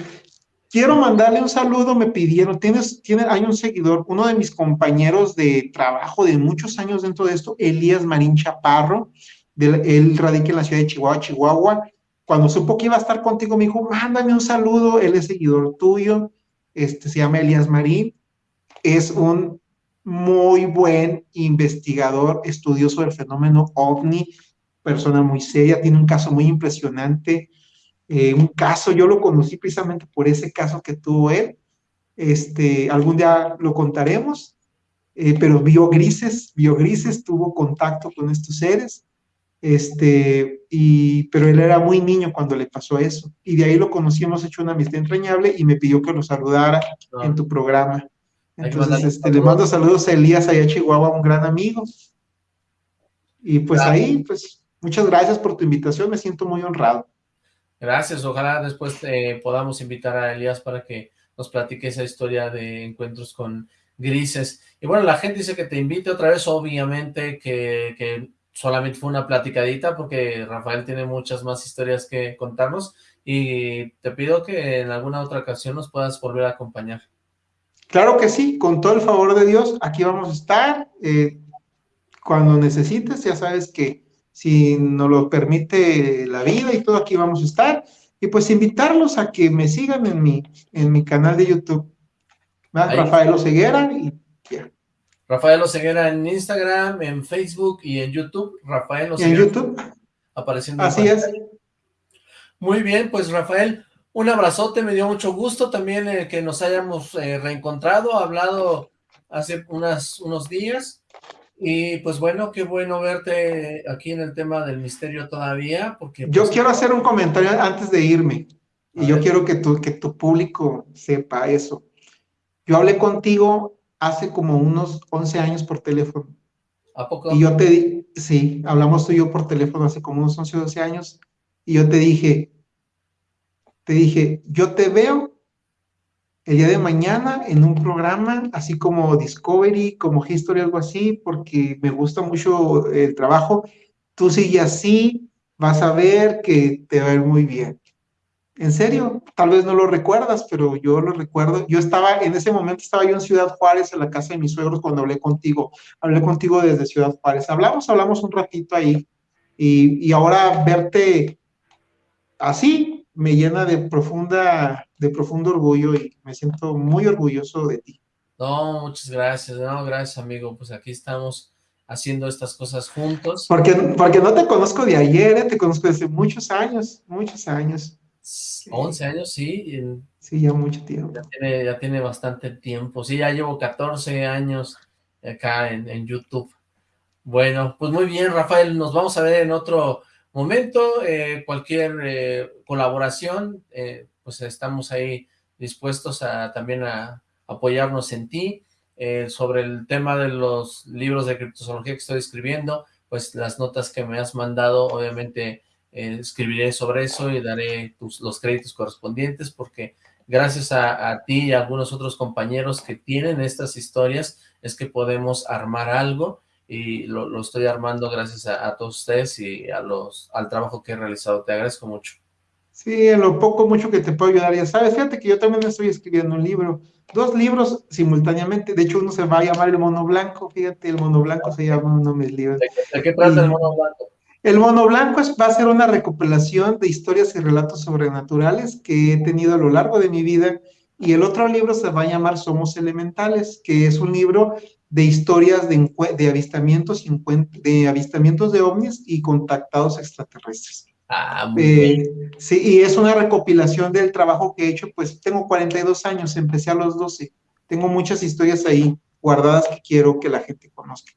Quiero mandarle un saludo, me pidieron, tienes, tiene, hay un seguidor, uno de mis compañeros de trabajo de muchos años dentro de esto, Elías Marín Chaparro, de, él radica en la ciudad de Chihuahua, Chihuahua, cuando supo que iba a estar contigo, me dijo, mándame un saludo, él es seguidor tuyo, este, se llama Elías Marín, es un muy buen investigador, estudioso del fenómeno OVNI, persona muy seria, tiene un caso muy impresionante, eh, un caso, yo lo conocí precisamente por ese caso que tuvo él, este, algún día lo contaremos, eh, pero vio grises, vio grises, tuvo contacto con estos seres, este, y, pero él era muy niño cuando le pasó eso, y de ahí lo conocí, hemos hecho una amistad entrañable, y me pidió que lo saludara Ah. en tu programa. Entonces, este, le mando saludos a Elías allá a Chihuahua, un gran amigo. Y pues Claro. ahí, pues, muchas gracias por tu invitación, me siento muy honrado. Gracias, ojalá después podamos invitar a Elías para que nos platique esa historia de encuentros con grises. Y bueno, la gente dice que te invite otra vez, obviamente que, que solamente fue una platicadita, porque Rafael tiene muchas más historias que contarnos, y te pido que en alguna otra ocasión nos puedas volver a acompañar. Claro que sí, con todo el favor de Dios, aquí vamos a estar. eh, cuando necesites, ya sabes que si nos lo permite la vida y todo, aquí vamos a estar. Y pues invitarlos a que me sigan en mi, en mi canal de YouTube. Rafael Oseguera y ya. Rafael Oseguera en Instagram, en Facebook y en YouTube. Rafael Y en Oseguera YouTube, apareciendo en así es. Muy bien, pues Rafael, un abrazote, me dio mucho gusto también eh, que nos hayamos eh, reencontrado, hablado hace unas, unos días, y pues bueno, qué bueno verte aquí en el tema del misterio todavía, porque... Yo pues, quiero hacer un comentario antes de irme. Y yo ver. quiero que tu, que tu público sepa eso. Yo hablé contigo hace como unos 11 años por teléfono. ¿A poco? Y yo te di, sí, hablamos tú y yo por teléfono hace como unos 11 o 12 años, y yo te dije, te dije, yo te veo el día de mañana en un programa así como Discovery, como History, algo así, porque me gusta mucho el trabajo. Tú sigue así, vas a ver que te va a ir muy bien. En serio, tal vez no lo recuerdas, pero yo lo recuerdo. Yo estaba, en ese momento estaba yo en Ciudad Juárez, en la casa de mis suegros, cuando hablé contigo. Hablé contigo desde Ciudad Juárez. Hablamos, hablamos un ratito ahí. Y, y ahora verte así me llena de profunda, de profundo orgullo y me siento muy orgulloso de ti. No, muchas gracias, no, gracias amigo, pues aquí estamos haciendo estas cosas juntos. Porque, porque no te conozco de ayer, ¿eh? te conozco desde muchos años, muchos años. 11 años, sí, Sí, ya mucho tiempo. ya tiene, ya tiene bastante tiempo. Sí, ya llevo 14 años acá en, en YouTube. Bueno, pues muy bien, Rafael, nos vamos a ver en otro momento. eh, cualquier eh, colaboración, eh, pues estamos ahí dispuestos a también a apoyarnos en ti. Eh, sobre el tema de los libros de criptozoología que estoy escribiendo, pues las notas que me has mandado, obviamente eh, escribiré sobre eso y daré tus, los créditos correspondientes porque gracias a, a, ti y a algunos otros compañeros que tienen estas historias es que podemos armar algo y lo, lo estoy armando gracias a, a, todos ustedes y a los, al trabajo que he realizado. Te agradezco mucho. Sí, en lo poco, mucho que te puedo ayudar, ya sabes, fíjate que yo también estoy escribiendo un libro, dos libros simultáneamente, de hecho uno se va a llamar El Mono Blanco, fíjate, El Mono Blanco se llama uno de mis libros. ¿De, de qué trata y, El Mono Blanco? El Mono Blanco va a ser una recopilación de historias y relatos sobrenaturales que he tenido a lo largo de mi vida, y el otro libro se va a llamar Somos Elementales, que es un libro de historias de, de avistamientos, de avistamientos de ovnis y contactados extraterrestres. Ah, muy eh, bien. Sí, y es una recopilación del trabajo que he hecho, pues tengo 42 años, empecé a los 12, tengo muchas historias ahí guardadas que quiero que la gente conozca.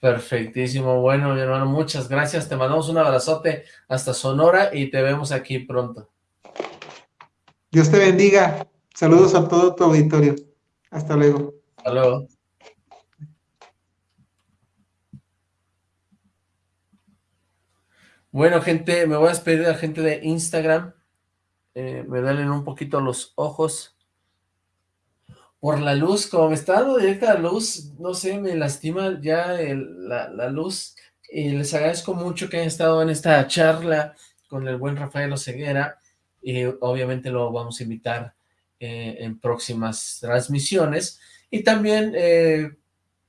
Perfectísimo, bueno mi hermano, muchas gracias, te mandamos un abrazote hasta Sonora y te vemos aquí pronto. Dios te bendiga, saludos a todo tu auditorio, hasta luego. Hasta luego. Bueno, gente, me voy a despedir de la gente de Instagram. Eh, me duelen un poquito los ojos. Por la luz, como me está dando directa la luz, no sé, me lastima ya la, la, luz. Y les agradezco mucho que hayan estado en esta charla con el buen Rafael Oseguera. Y obviamente lo vamos a invitar eh, en próximas transmisiones. Y también eh,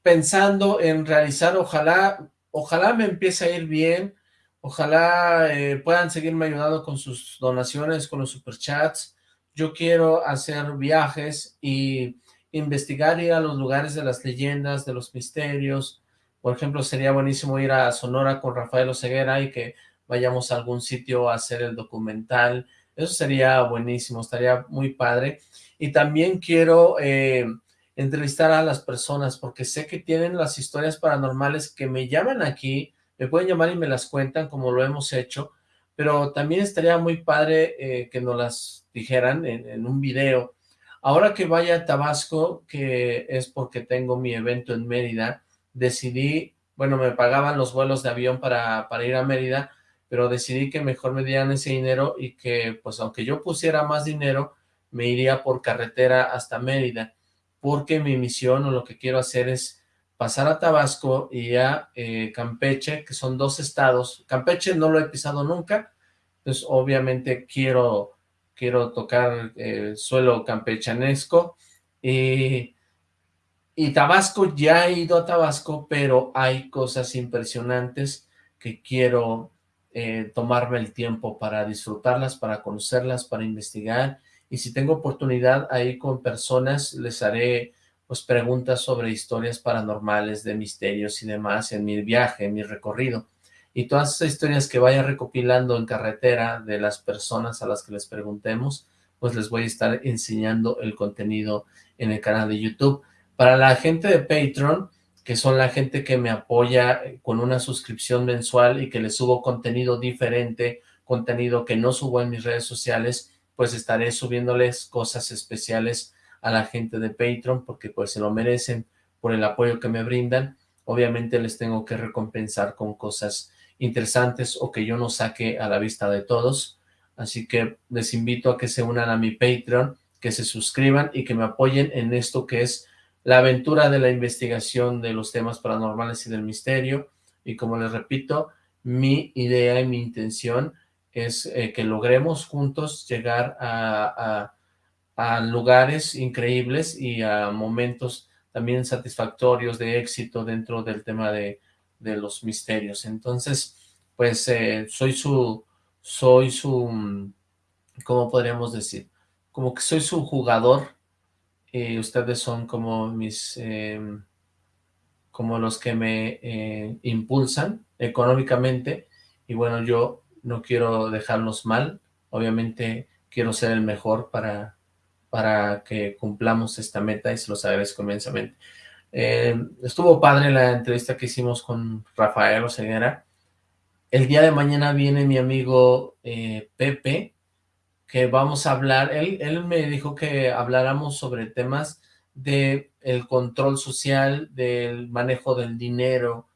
pensando en realizar, ojalá, ojalá me empiece a ir bien, Ojalá eh, puedan seguirme ayudando con sus donaciones, con los superchats. Yo quiero hacer viajes y investigar, ir a los lugares de las leyendas, de los misterios. Por ejemplo, sería buenísimo ir a Sonora con Rafael Oseguera y que vayamos a algún sitio a hacer el documental. Eso sería buenísimo, estaría muy padre. Y también quiero eh, entrevistar a las personas, porque sé que tienen las historias paranormales que me llaman aquí, me pueden llamar y me las cuentan como lo hemos hecho, pero también estaría muy padre eh, que nos las dijeran en, un video. Ahora que vaya a Tabasco, que es porque tengo mi evento en Mérida, decidí, bueno, me pagaban los vuelos de avión para, para ir a Mérida, pero decidí que mejor me dieran ese dinero y que, pues aunque yo pusiera más dinero, me iría por carretera hasta Mérida, porque mi misión o lo que quiero hacer es pasar a Tabasco y a eh, Campeche, que son dos estados. Campeche no lo he pisado nunca, pues obviamente quiero, quiero tocar el suelo campechanesco. Y, Tabasco, ya he ido a Tabasco, pero hay cosas impresionantes que quiero eh, tomarme el tiempo para disfrutarlas, para conocerlas, para investigar y si tengo oportunidad ahí con personas, les haré pues preguntas sobre historias paranormales, de misterios y demás en mi viaje, en mi recorrido. Y todas esas historias que vaya recopilando en carretera de las personas a las que les preguntemos, pues les voy a estar enseñando el contenido en el canal de YouTube. Para la gente de Patreon, que son la gente que me apoya con una suscripción mensual y que les subo contenido diferente, contenido que no subo en mis redes sociales, pues estaré subiéndoles cosas especiales a la gente de Patreon, porque pues se lo merecen por el apoyo que me brindan. Obviamente les tengo que recompensar con cosas interesantes o que yo no saque a la vista de todos. Así que les invito a que se unan a mi Patreon, que se suscriban y que me apoyen en esto que es la aventura de la investigación de los temas paranormales y del misterio. Y como les repito, mi idea y mi intención es eh, que logremos juntos llegar a, lugares increíbles y a momentos también satisfactorios de éxito dentro del tema de, los misterios. Entonces, pues eh, soy su, soy su, ¿cómo podríamos decir? Como que soy su jugador y ustedes son como mis, em, como los que me eh, impulsan económicamente y bueno, yo no quiero dejarnos mal, obviamente quiero ser el mejor para, para que cumplamos esta meta y se los agradezco inmensamente. Eh, estuvo padre la entrevista que hicimos con Rafael Oseguera. El día de mañana viene mi amigo eh, Pepe, que vamos a hablar, él, él me dijo que habláramos sobre temas de el control social, del manejo del dinero,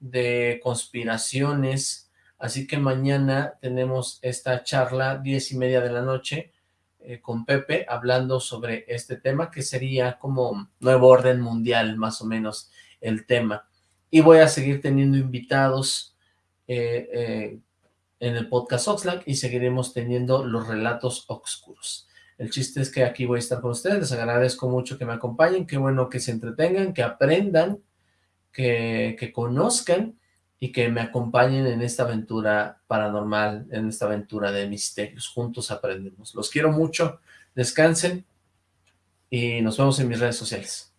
de conspiraciones, Así que mañana tenemos esta charla, diez y media de la noche, eh, con Pepe, hablando sobre este tema, que sería como nuevo orden mundial, más o menos, el tema. Y voy a seguir teniendo invitados eh, eh, en el podcast Oxlack y seguiremos teniendo los relatos oscuros. El chiste es que aquí voy a estar con ustedes, les agradezco mucho que me acompañen, qué bueno que se entretengan, que aprendan, que, que conozcan, y que me acompañen en esta aventura paranormal, en esta aventura de misterios. Juntos aprendemos. Los quiero mucho, descansen y nos vemos en mis redes sociales.